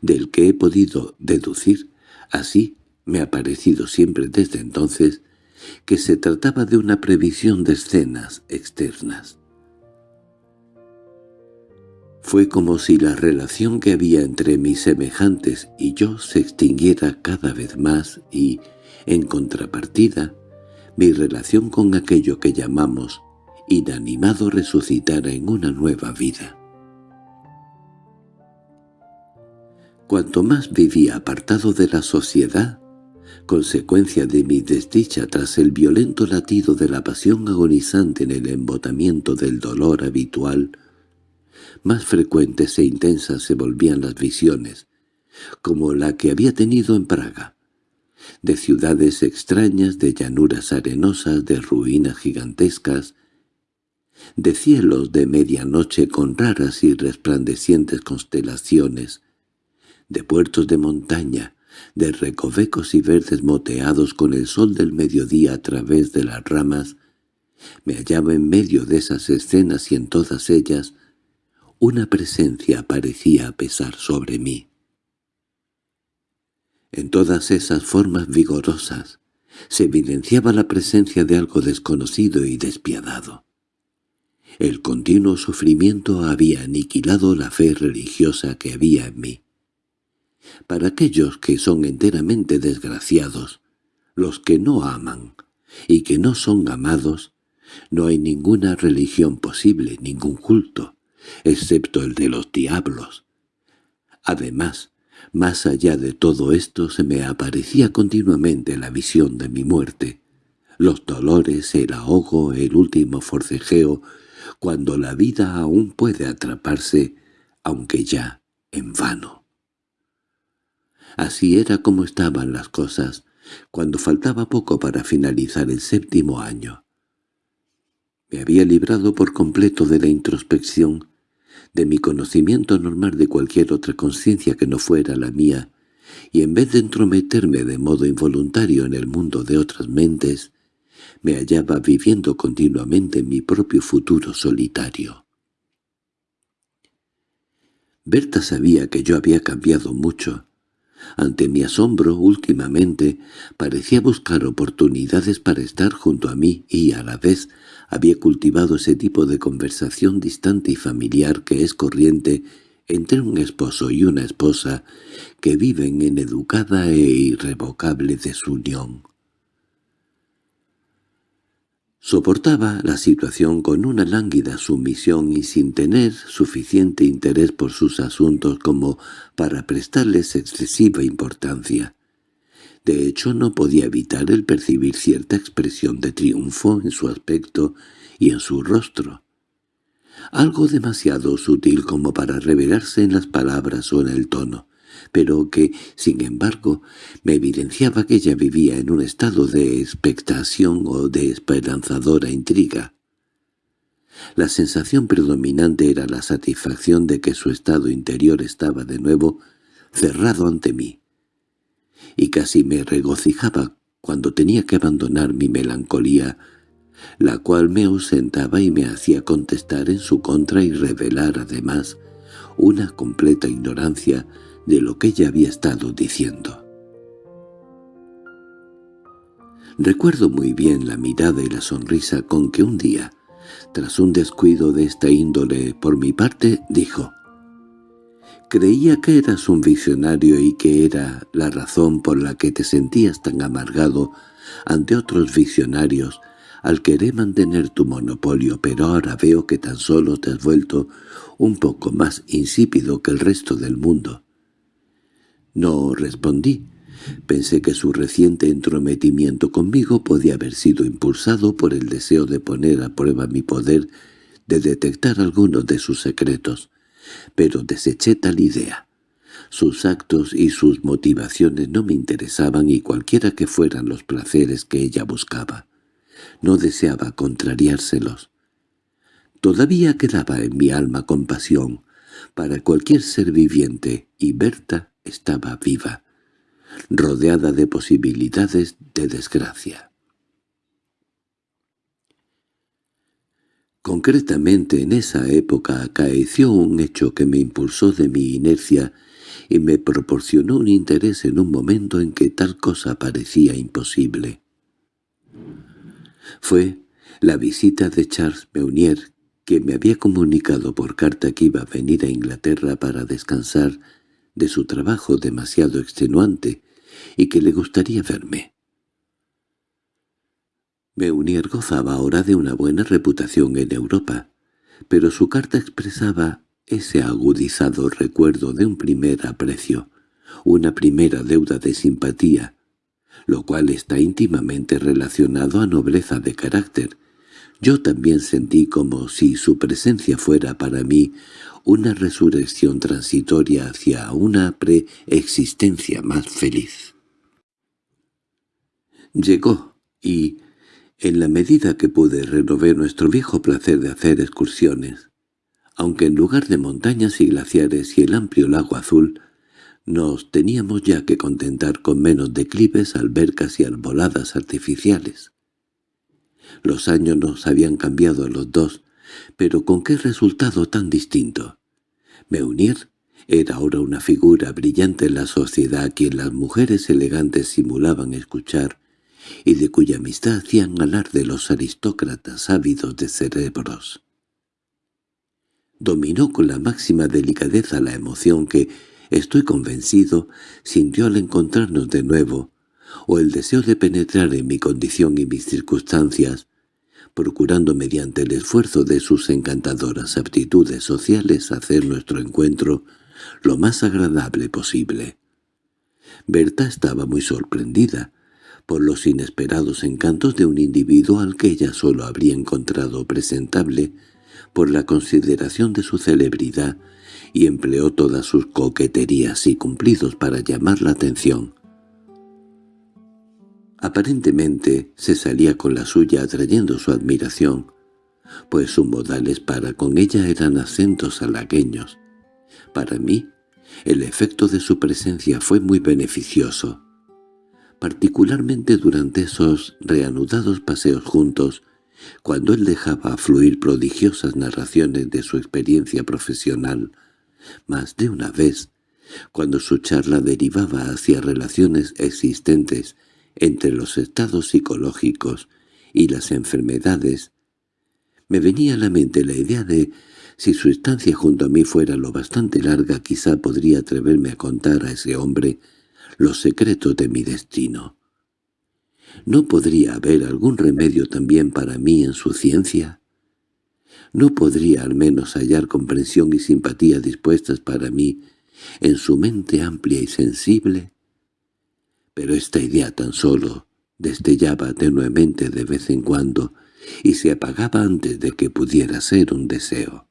del que he podido deducir, así me ha parecido siempre desde entonces, que se trataba de una previsión de escenas externas. Fue como si la relación que había entre mis semejantes y yo se extinguiera cada vez más y, en contrapartida, mi relación con aquello que llamamos inanimado resucitara en una nueva vida. Cuanto más vivía apartado de la sociedad, consecuencia de mi desdicha tras el violento latido de la pasión agonizante en el embotamiento del dolor habitual, más frecuentes e intensas se volvían las visiones, como la que había tenido en Praga, de ciudades extrañas, de llanuras arenosas, de ruinas gigantescas, de cielos de medianoche con raras y resplandecientes constelaciones, de puertos de montaña, de recovecos y verdes moteados con el sol del mediodía a través de las ramas, me hallaba en medio de esas escenas y en todas ellas una presencia parecía pesar sobre mí. En todas esas formas vigorosas se evidenciaba la presencia de algo desconocido y despiadado. El continuo sufrimiento había aniquilado la fe religiosa que había en mí. Para aquellos que son enteramente desgraciados, los que no aman, y que no son amados, no hay ninguna religión posible, ningún culto, excepto el de los diablos. Además, más allá de todo esto se me aparecía continuamente la visión de mi muerte, los dolores, el ahogo, el último forcejeo, cuando la vida aún puede atraparse, aunque ya en vano. Así era como estaban las cosas, cuando faltaba poco para finalizar el séptimo año. Me había librado por completo de la introspección, de mi conocimiento normal de cualquier otra conciencia que no fuera la mía, y en vez de entrometerme de modo involuntario en el mundo de otras mentes, me hallaba viviendo continuamente mi propio futuro solitario. Berta sabía que yo había cambiado mucho. Ante mi asombro, últimamente, parecía buscar oportunidades para estar junto a mí y, a la vez, había cultivado ese tipo de conversación distante y familiar que es corriente entre un esposo y una esposa que viven en educada e irrevocable desunión. Soportaba la situación con una lánguida sumisión y sin tener suficiente interés por sus asuntos como para prestarles excesiva importancia. De hecho, no podía evitar el percibir cierta expresión de triunfo en su aspecto y en su rostro. Algo demasiado sutil como para revelarse en las palabras o en el tono, pero que, sin embargo, me evidenciaba que ella vivía en un estado de expectación o de esperanzadora intriga. La sensación predominante era la satisfacción de que su estado interior estaba de nuevo cerrado ante mí, y casi me regocijaba cuando tenía que abandonar mi melancolía, la cual me ausentaba y me hacía contestar en su contra y revelar además una completa ignorancia de lo que ella había estado diciendo. Recuerdo muy bien la mirada y la sonrisa con que un día, tras un descuido de esta índole por mi parte, dijo «Creía que eras un visionario y que era la razón por la que te sentías tan amargado ante otros visionarios al querer mantener tu monopolio, pero ahora veo que tan solo te has vuelto un poco más insípido que el resto del mundo. No respondí. Pensé que su reciente entrometimiento conmigo podía haber sido impulsado por el deseo de poner a prueba mi poder de detectar algunos de sus secretos, pero deseché tal idea. Sus actos y sus motivaciones no me interesaban y cualquiera que fueran los placeres que ella buscaba. No deseaba contrariárselos. Todavía quedaba en mi alma compasión para cualquier ser viviente, y Berta estaba viva, rodeada de posibilidades de desgracia. Concretamente en esa época acaeció un hecho que me impulsó de mi inercia y me proporcionó un interés en un momento en que tal cosa parecía imposible. Fue la visita de Charles Meunier, que me había comunicado por carta que iba a venir a Inglaterra para descansar de su trabajo demasiado extenuante y que le gustaría verme. Meunier gozaba ahora de una buena reputación en Europa, pero su carta expresaba ese agudizado recuerdo de un primer aprecio, una primera deuda de simpatía, lo cual está íntimamente relacionado a nobleza de carácter. Yo también sentí como si su presencia fuera para mí una resurrección transitoria hacia una preexistencia más feliz. Llegó, y, en la medida que pude, renové nuestro viejo placer de hacer excursiones, aunque en lugar de montañas y glaciares y el amplio lago azul, nos teníamos ya que contentar con menos declives, albercas y arboladas artificiales. Los años nos habían cambiado a los dos, pero con qué resultado tan distinto. Meunier era ahora una figura brillante en la sociedad a quien las mujeres elegantes simulaban escuchar y de cuya amistad hacían de los aristócratas ávidos de cerebros. Dominó con la máxima delicadeza la emoción que, estoy convencido, sintió al encontrarnos de nuevo, o el deseo de penetrar en mi condición y mis circunstancias, procurando mediante el esfuerzo de sus encantadoras aptitudes sociales hacer nuestro encuentro lo más agradable posible. Berta estaba muy sorprendida por los inesperados encantos de un individuo al que ella solo habría encontrado presentable por la consideración de su celebridad y empleó todas sus coqueterías y cumplidos para llamar la atención. Aparentemente se salía con la suya atrayendo su admiración, pues sus modales para con ella eran acentos halagueños. Para mí, el efecto de su presencia fue muy beneficioso, particularmente durante esos reanudados paseos juntos, cuando él dejaba fluir prodigiosas narraciones de su experiencia profesional, más de una vez, cuando su charla derivaba hacia relaciones existentes entre los estados psicológicos y las enfermedades, me venía a la mente la idea de si su estancia junto a mí fuera lo bastante larga quizá podría atreverme a contar a ese hombre los secretos de mi destino. ¿No podría haber algún remedio también para mí en su ciencia? ¿No podría al menos hallar comprensión y simpatía dispuestas para mí en su mente amplia y sensible? Pero esta idea tan solo destellaba tenuemente de vez en cuando y se apagaba antes de que pudiera ser un deseo.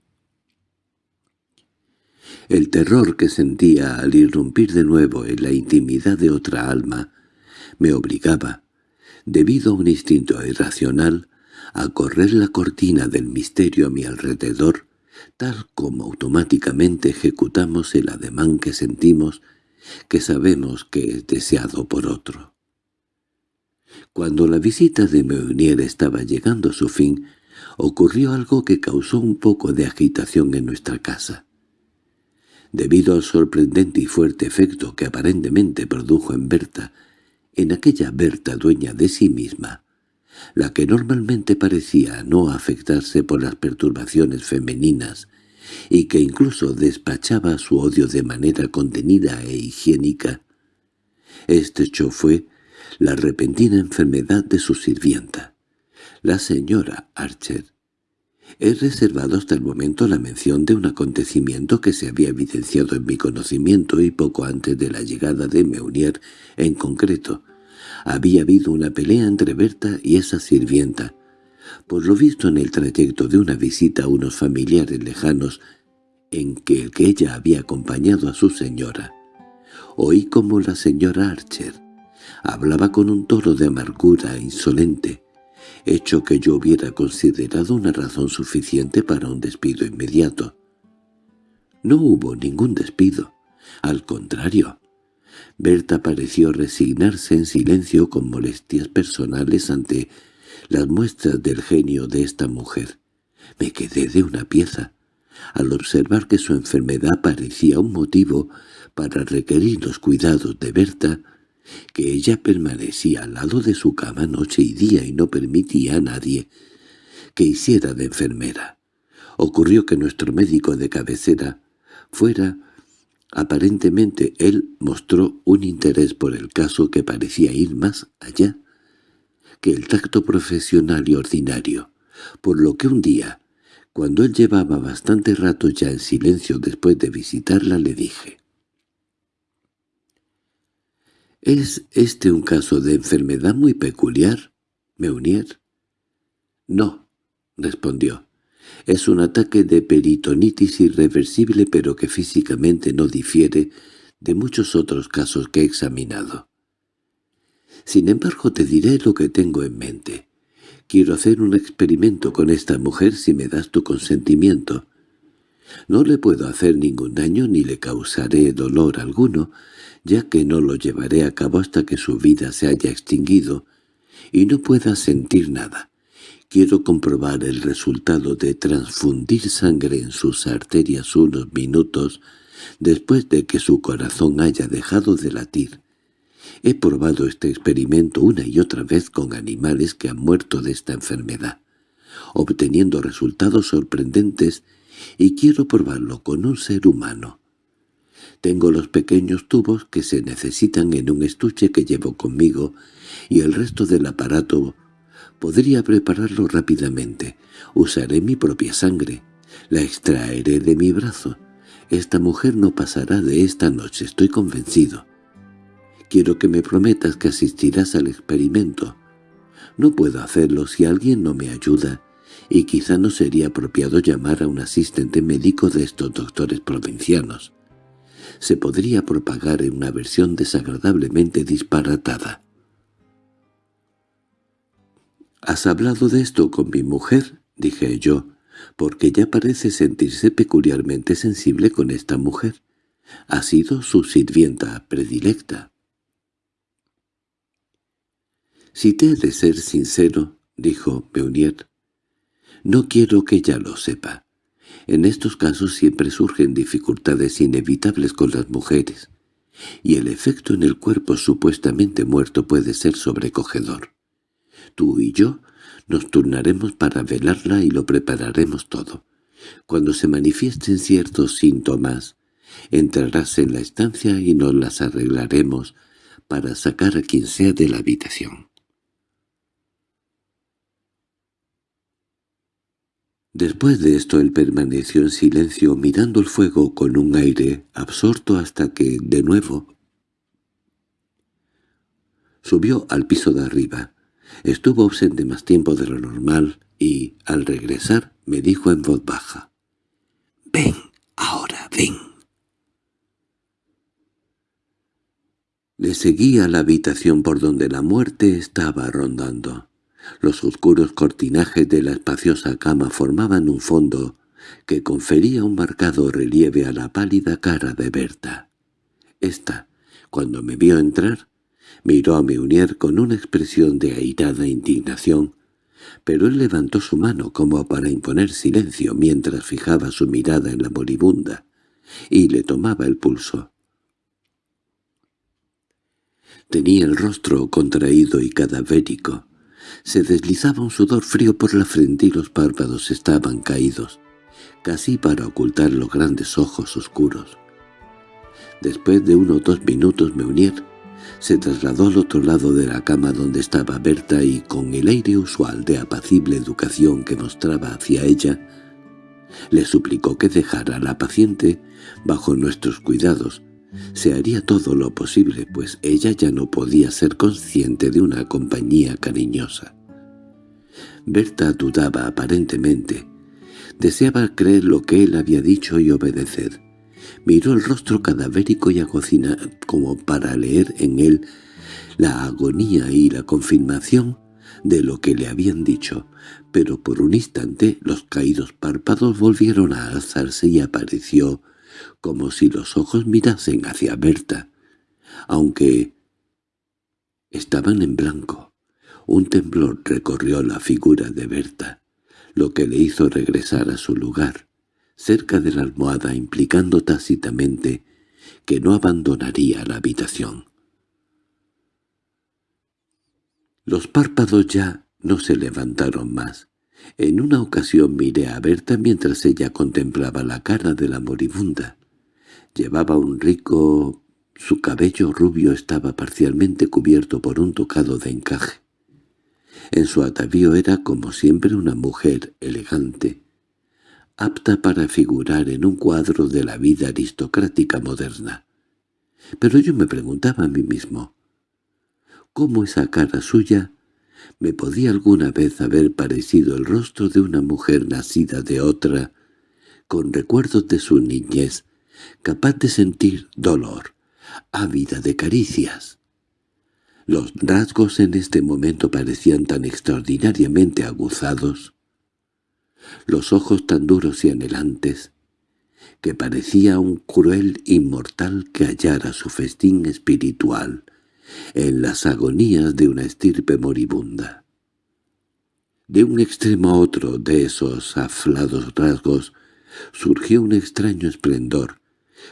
El terror que sentía al irrumpir de nuevo en la intimidad de otra alma me obligaba, debido a un instinto irracional, a correr la cortina del misterio a mi alrededor, tal como automáticamente ejecutamos el ademán que sentimos que sabemos que es deseado por otro. Cuando la visita de Meunier estaba llegando a su fin, ocurrió algo que causó un poco de agitación en nuestra casa. Debido al sorprendente y fuerte efecto que aparentemente produjo en Berta, en aquella Berta dueña de sí misma, la que normalmente parecía no afectarse por las perturbaciones femeninas y que incluso despachaba su odio de manera contenida e higiénica. Este hecho fue la repentina enfermedad de su sirvienta, la señora Archer. He reservado hasta el momento la mención de un acontecimiento que se había evidenciado en mi conocimiento y poco antes de la llegada de Meunier en concreto. Había habido una pelea entre Berta y esa sirvienta, por lo visto en el trayecto de una visita a unos familiares lejanos en que el que ella había acompañado a su señora. Oí como la señora Archer hablaba con un toro de amargura insolente, hecho que yo hubiera considerado una razón suficiente para un despido inmediato. No hubo ningún despido, al contrario. Berta pareció resignarse en silencio con molestias personales ante las muestras del genio de esta mujer. Me quedé de una pieza, al observar que su enfermedad parecía un motivo para requerir los cuidados de Berta, que ella permanecía al lado de su cama noche y día y no permitía a nadie que hiciera de enfermera. Ocurrió que nuestro médico de cabecera fuera Aparentemente él mostró un interés por el caso que parecía ir más allá que el tacto profesional y ordinario, por lo que un día, cuando él llevaba bastante rato ya en silencio después de visitarla, le dije —¿Es este un caso de enfermedad muy peculiar, Meunier? —No —respondió—, es un ataque de peritonitis irreversible pero que físicamente no difiere de muchos otros casos que he examinado. Sin embargo te diré lo que tengo en mente. Quiero hacer un experimento con esta mujer si me das tu consentimiento. No le puedo hacer ningún daño ni le causaré dolor alguno, ya que no lo llevaré a cabo hasta que su vida se haya extinguido y no pueda sentir nada. Quiero comprobar el resultado de transfundir sangre en sus arterias unos minutos después de que su corazón haya dejado de latir. He probado este experimento una y otra vez con animales que han muerto de esta enfermedad, obteniendo resultados sorprendentes y quiero probarlo con un ser humano. Tengo los pequeños tubos que se necesitan en un estuche que llevo conmigo y el resto del aparato podría prepararlo rápidamente. Usaré mi propia sangre. La extraeré de mi brazo. Esta mujer no pasará de esta noche, estoy convencido. Quiero que me prometas que asistirás al experimento. No puedo hacerlo si alguien no me ayuda, y quizá no sería apropiado llamar a un asistente médico de estos doctores provincianos. Se podría propagar en una versión desagradablemente disparatada. «¿Has hablado de esto con mi mujer?» dije yo, porque ella parece sentirse peculiarmente sensible con esta mujer. Ha sido su sirvienta predilecta. «Si te he de ser sincero», dijo Meunier, «no quiero que ella lo sepa. En estos casos siempre surgen dificultades inevitables con las mujeres, y el efecto en el cuerpo supuestamente muerto puede ser sobrecogedor. Tú y yo nos turnaremos para velarla y lo prepararemos todo. Cuando se manifiesten ciertos síntomas, entrarás en la estancia y nos las arreglaremos para sacar a quien sea de la habitación. Después de esto él permaneció en silencio mirando el fuego con un aire absorto hasta que, de nuevo, subió al piso de arriba. Estuvo ausente más tiempo de lo normal y, al regresar, me dijo en voz baja, «Ven, ahora, ven». Le seguí a la habitación por donde la muerte estaba rondando. Los oscuros cortinajes de la espaciosa cama formaban un fondo que confería un marcado relieve a la pálida cara de Berta. Esta, cuando me vio entrar, miró a Meunier con una expresión de airada indignación, pero él levantó su mano como para imponer silencio mientras fijaba su mirada en la moribunda y le tomaba el pulso. Tenía el rostro contraído y cadavérico, se deslizaba un sudor frío por la frente y los párpados estaban caídos, casi para ocultar los grandes ojos oscuros. Después de unos dos minutos Meunier se trasladó al otro lado de la cama donde estaba Berta y con el aire usual de apacible educación que mostraba hacia ella, le suplicó que dejara a la paciente bajo nuestros cuidados. Se haría todo lo posible, pues ella ya no podía ser consciente de una compañía cariñosa. Berta dudaba aparentemente. Deseaba creer lo que él había dicho y obedecer. Miró el rostro cadavérico y agocina como para leer en él la agonía y la confirmación de lo que le habían dicho, pero por un instante los caídos párpados volvieron a alzarse y apareció como si los ojos mirasen hacia Berta, aunque estaban en blanco. Un temblor recorrió la figura de Berta, lo que le hizo regresar a su lugar, cerca de la almohada implicando tácitamente que no abandonaría la habitación. Los párpados ya no se levantaron más. En una ocasión miré a Berta mientras ella contemplaba la cara de la moribunda. Llevaba un rico... Su cabello rubio estaba parcialmente cubierto por un tocado de encaje. En su atavío era como siempre una mujer elegante, apta para figurar en un cuadro de la vida aristocrática moderna. Pero yo me preguntaba a mí mismo, ¿cómo esa cara suya me podía alguna vez haber parecido el rostro de una mujer nacida de otra, con recuerdos de su niñez, capaz de sentir dolor, ávida de caricias? Los rasgos en este momento parecían tan extraordinariamente aguzados, los ojos tan duros y anhelantes, que parecía un cruel inmortal que hallara su festín espiritual en las agonías de una estirpe moribunda. De un extremo a otro de esos aflados rasgos surgió un extraño esplendor,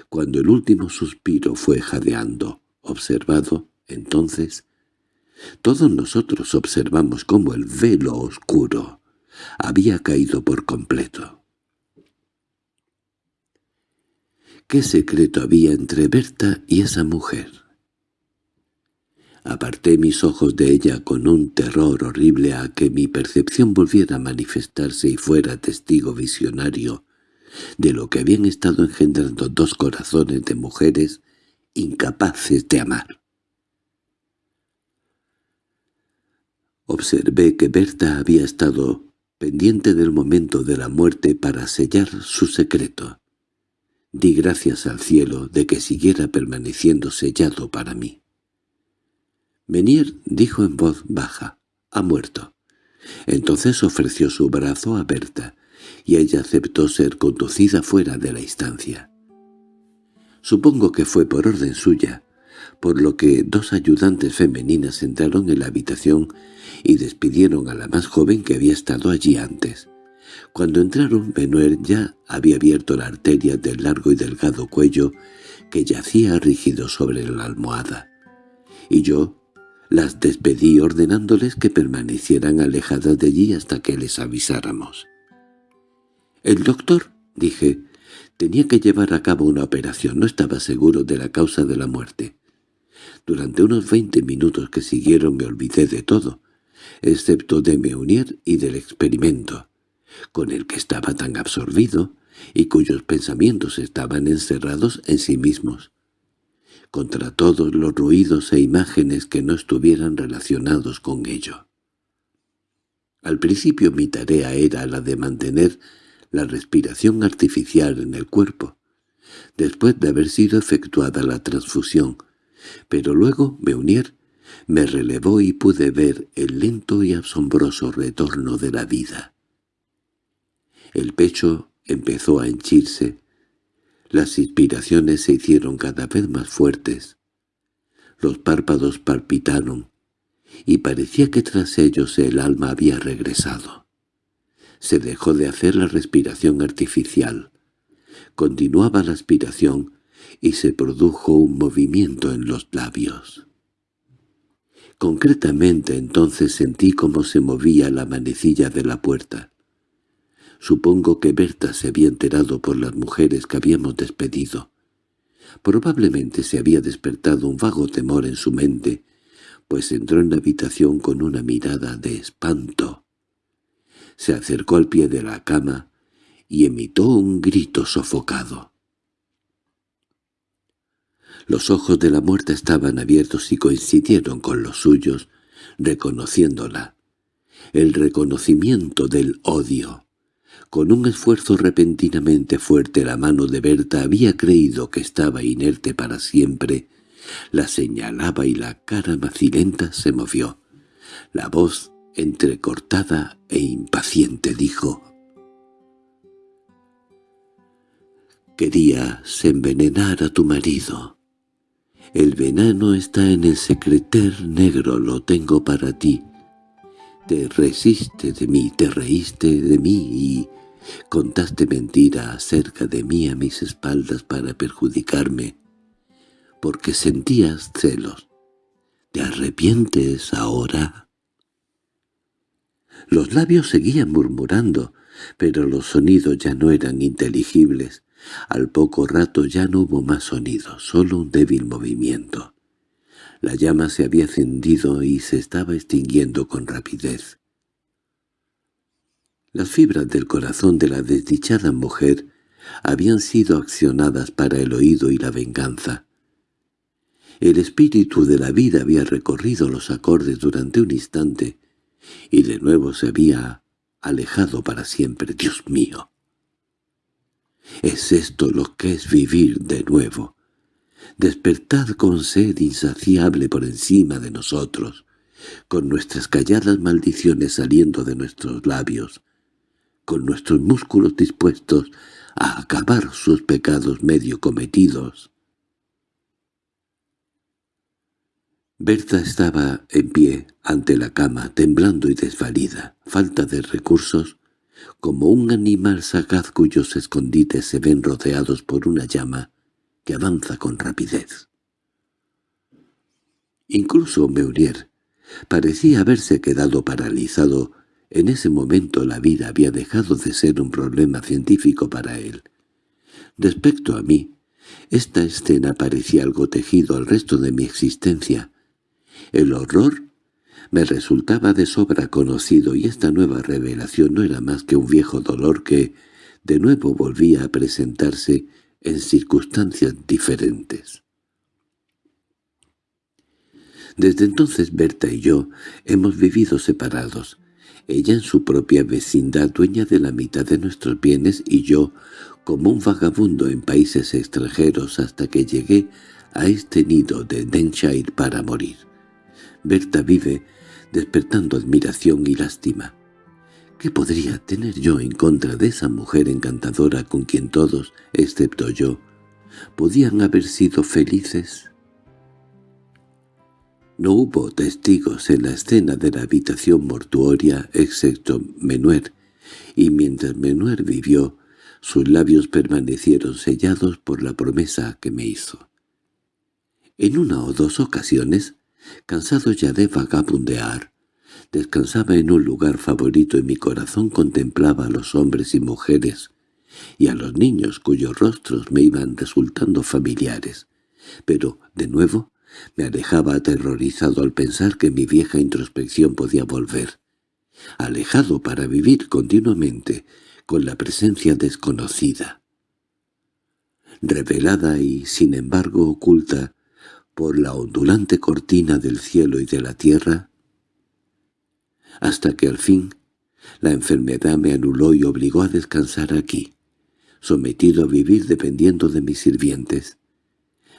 cuando el último suspiro fue jadeando, observado, entonces, todos nosotros observamos cómo el velo oscuro había caído por completo. ¿Qué secreto había entre Berta y esa mujer? Aparté mis ojos de ella con un terror horrible a que mi percepción volviera a manifestarse y fuera testigo visionario de lo que habían estado engendrando dos corazones de mujeres incapaces de amar. Observé que Berta había estado pendiente del momento de la muerte para sellar su secreto. Di gracias al cielo de que siguiera permaneciendo sellado para mí. Menier dijo en voz baja, «Ha muerto». Entonces ofreció su brazo a Berta, y ella aceptó ser conducida fuera de la instancia. Supongo que fue por orden suya, por lo que dos ayudantes femeninas entraron en la habitación y despidieron a la más joven que había estado allí antes. Cuando entraron, Benuer ya había abierto la arteria del largo y delgado cuello que yacía rígido sobre la almohada. Y yo las despedí ordenándoles que permanecieran alejadas de allí hasta que les avisáramos. «El doctor», dije, «tenía que llevar a cabo una operación, no estaba seguro de la causa de la muerte». Durante unos veinte minutos que siguieron me olvidé de todo, excepto de Meunier y del experimento, con el que estaba tan absorbido y cuyos pensamientos estaban encerrados en sí mismos, contra todos los ruidos e imágenes que no estuvieran relacionados con ello. Al principio mi tarea era la de mantener la respiración artificial en el cuerpo, después de haber sido efectuada la transfusión, pero luego Meunier me relevó y pude ver el lento y asombroso retorno de la vida. El pecho empezó a henchirse, las inspiraciones se hicieron cada vez más fuertes, los párpados palpitaron, y parecía que tras ellos el alma había regresado. Se dejó de hacer la respiración artificial. Continuaba la aspiración y se produjo un movimiento en los labios. Concretamente entonces sentí cómo se movía la manecilla de la puerta. Supongo que Berta se había enterado por las mujeres que habíamos despedido. Probablemente se había despertado un vago temor en su mente, pues entró en la habitación con una mirada de espanto. Se acercó al pie de la cama y emitió un grito sofocado. Los ojos de la muerta estaban abiertos y coincidieron con los suyos, reconociéndola. El reconocimiento del odio. Con un esfuerzo repentinamente fuerte la mano de Berta había creído que estaba inerte para siempre. La señalaba y la cara macilenta se movió. La voz, entrecortada e impaciente, dijo «Querías envenenar a tu marido». El veneno está en el secreter negro, lo tengo para ti. Te resiste de mí, te reíste de mí y contaste mentira acerca de mí a mis espaldas para perjudicarme, porque sentías celos. ¿Te arrepientes ahora? Los labios seguían murmurando, pero los sonidos ya no eran inteligibles. Al poco rato ya no hubo más sonido, solo un débil movimiento. La llama se había encendido y se estaba extinguiendo con rapidez. Las fibras del corazón de la desdichada mujer habían sido accionadas para el oído y la venganza. El espíritu de la vida había recorrido los acordes durante un instante y de nuevo se había alejado para siempre. ¡Dios mío! Es esto lo que es vivir de nuevo. Despertad con sed insaciable por encima de nosotros, con nuestras calladas maldiciones saliendo de nuestros labios, con nuestros músculos dispuestos a acabar sus pecados medio cometidos. Berta estaba en pie ante la cama, temblando y desvalida. Falta de recursos, como un animal sagaz cuyos escondites se ven rodeados por una llama que avanza con rapidez. Incluso Meurier parecía haberse quedado paralizado. En ese momento la vida había dejado de ser un problema científico para él. Respecto a mí, Esta escena parecía algo tejido al resto de mi existencia. El horror me resultaba de sobra conocido y esta nueva revelación no era más que un viejo dolor que de nuevo volvía a presentarse en circunstancias diferentes. Desde entonces Berta y yo hemos vivido separados, ella en su propia vecindad dueña de la mitad de nuestros bienes y yo como un vagabundo en países extranjeros hasta que llegué a este nido de Denshire para morir. Berta vive despertando admiración y lástima. ¿Qué podría tener yo en contra de esa mujer encantadora con quien todos, excepto yo, podían haber sido felices? No hubo testigos en la escena de la habitación mortuoria excepto Menuer, y mientras Menuer vivió, sus labios permanecieron sellados por la promesa que me hizo. En una o dos ocasiones, cansado ya de vagabundear, descansaba en un lugar favorito y mi corazón contemplaba a los hombres y mujeres y a los niños cuyos rostros me iban resultando familiares. Pero, de nuevo, me alejaba aterrorizado al pensar que mi vieja introspección podía volver. Alejado para vivir continuamente con la presencia desconocida. Revelada y, sin embargo, oculta por la ondulante cortina del cielo y de la tierra, hasta que al fin la enfermedad me anuló y obligó a descansar aquí, sometido a vivir dependiendo de mis sirvientes,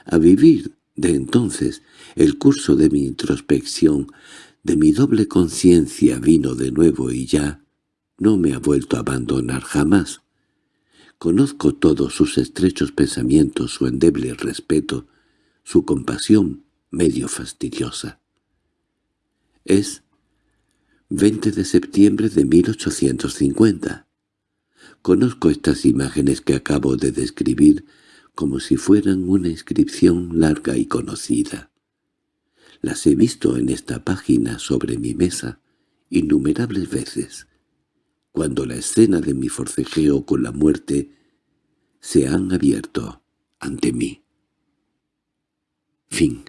a vivir de entonces el curso de mi introspección, de mi doble conciencia vino de nuevo y ya no me ha vuelto a abandonar jamás. Conozco todos sus estrechos pensamientos, su endeble respeto, su compasión medio fastidiosa. Es 20 de septiembre de 1850. Conozco estas imágenes que acabo de describir como si fueran una inscripción larga y conocida. Las he visto en esta página sobre mi mesa innumerables veces, cuando la escena de mi forcejeo con la muerte se han abierto ante mí. Fin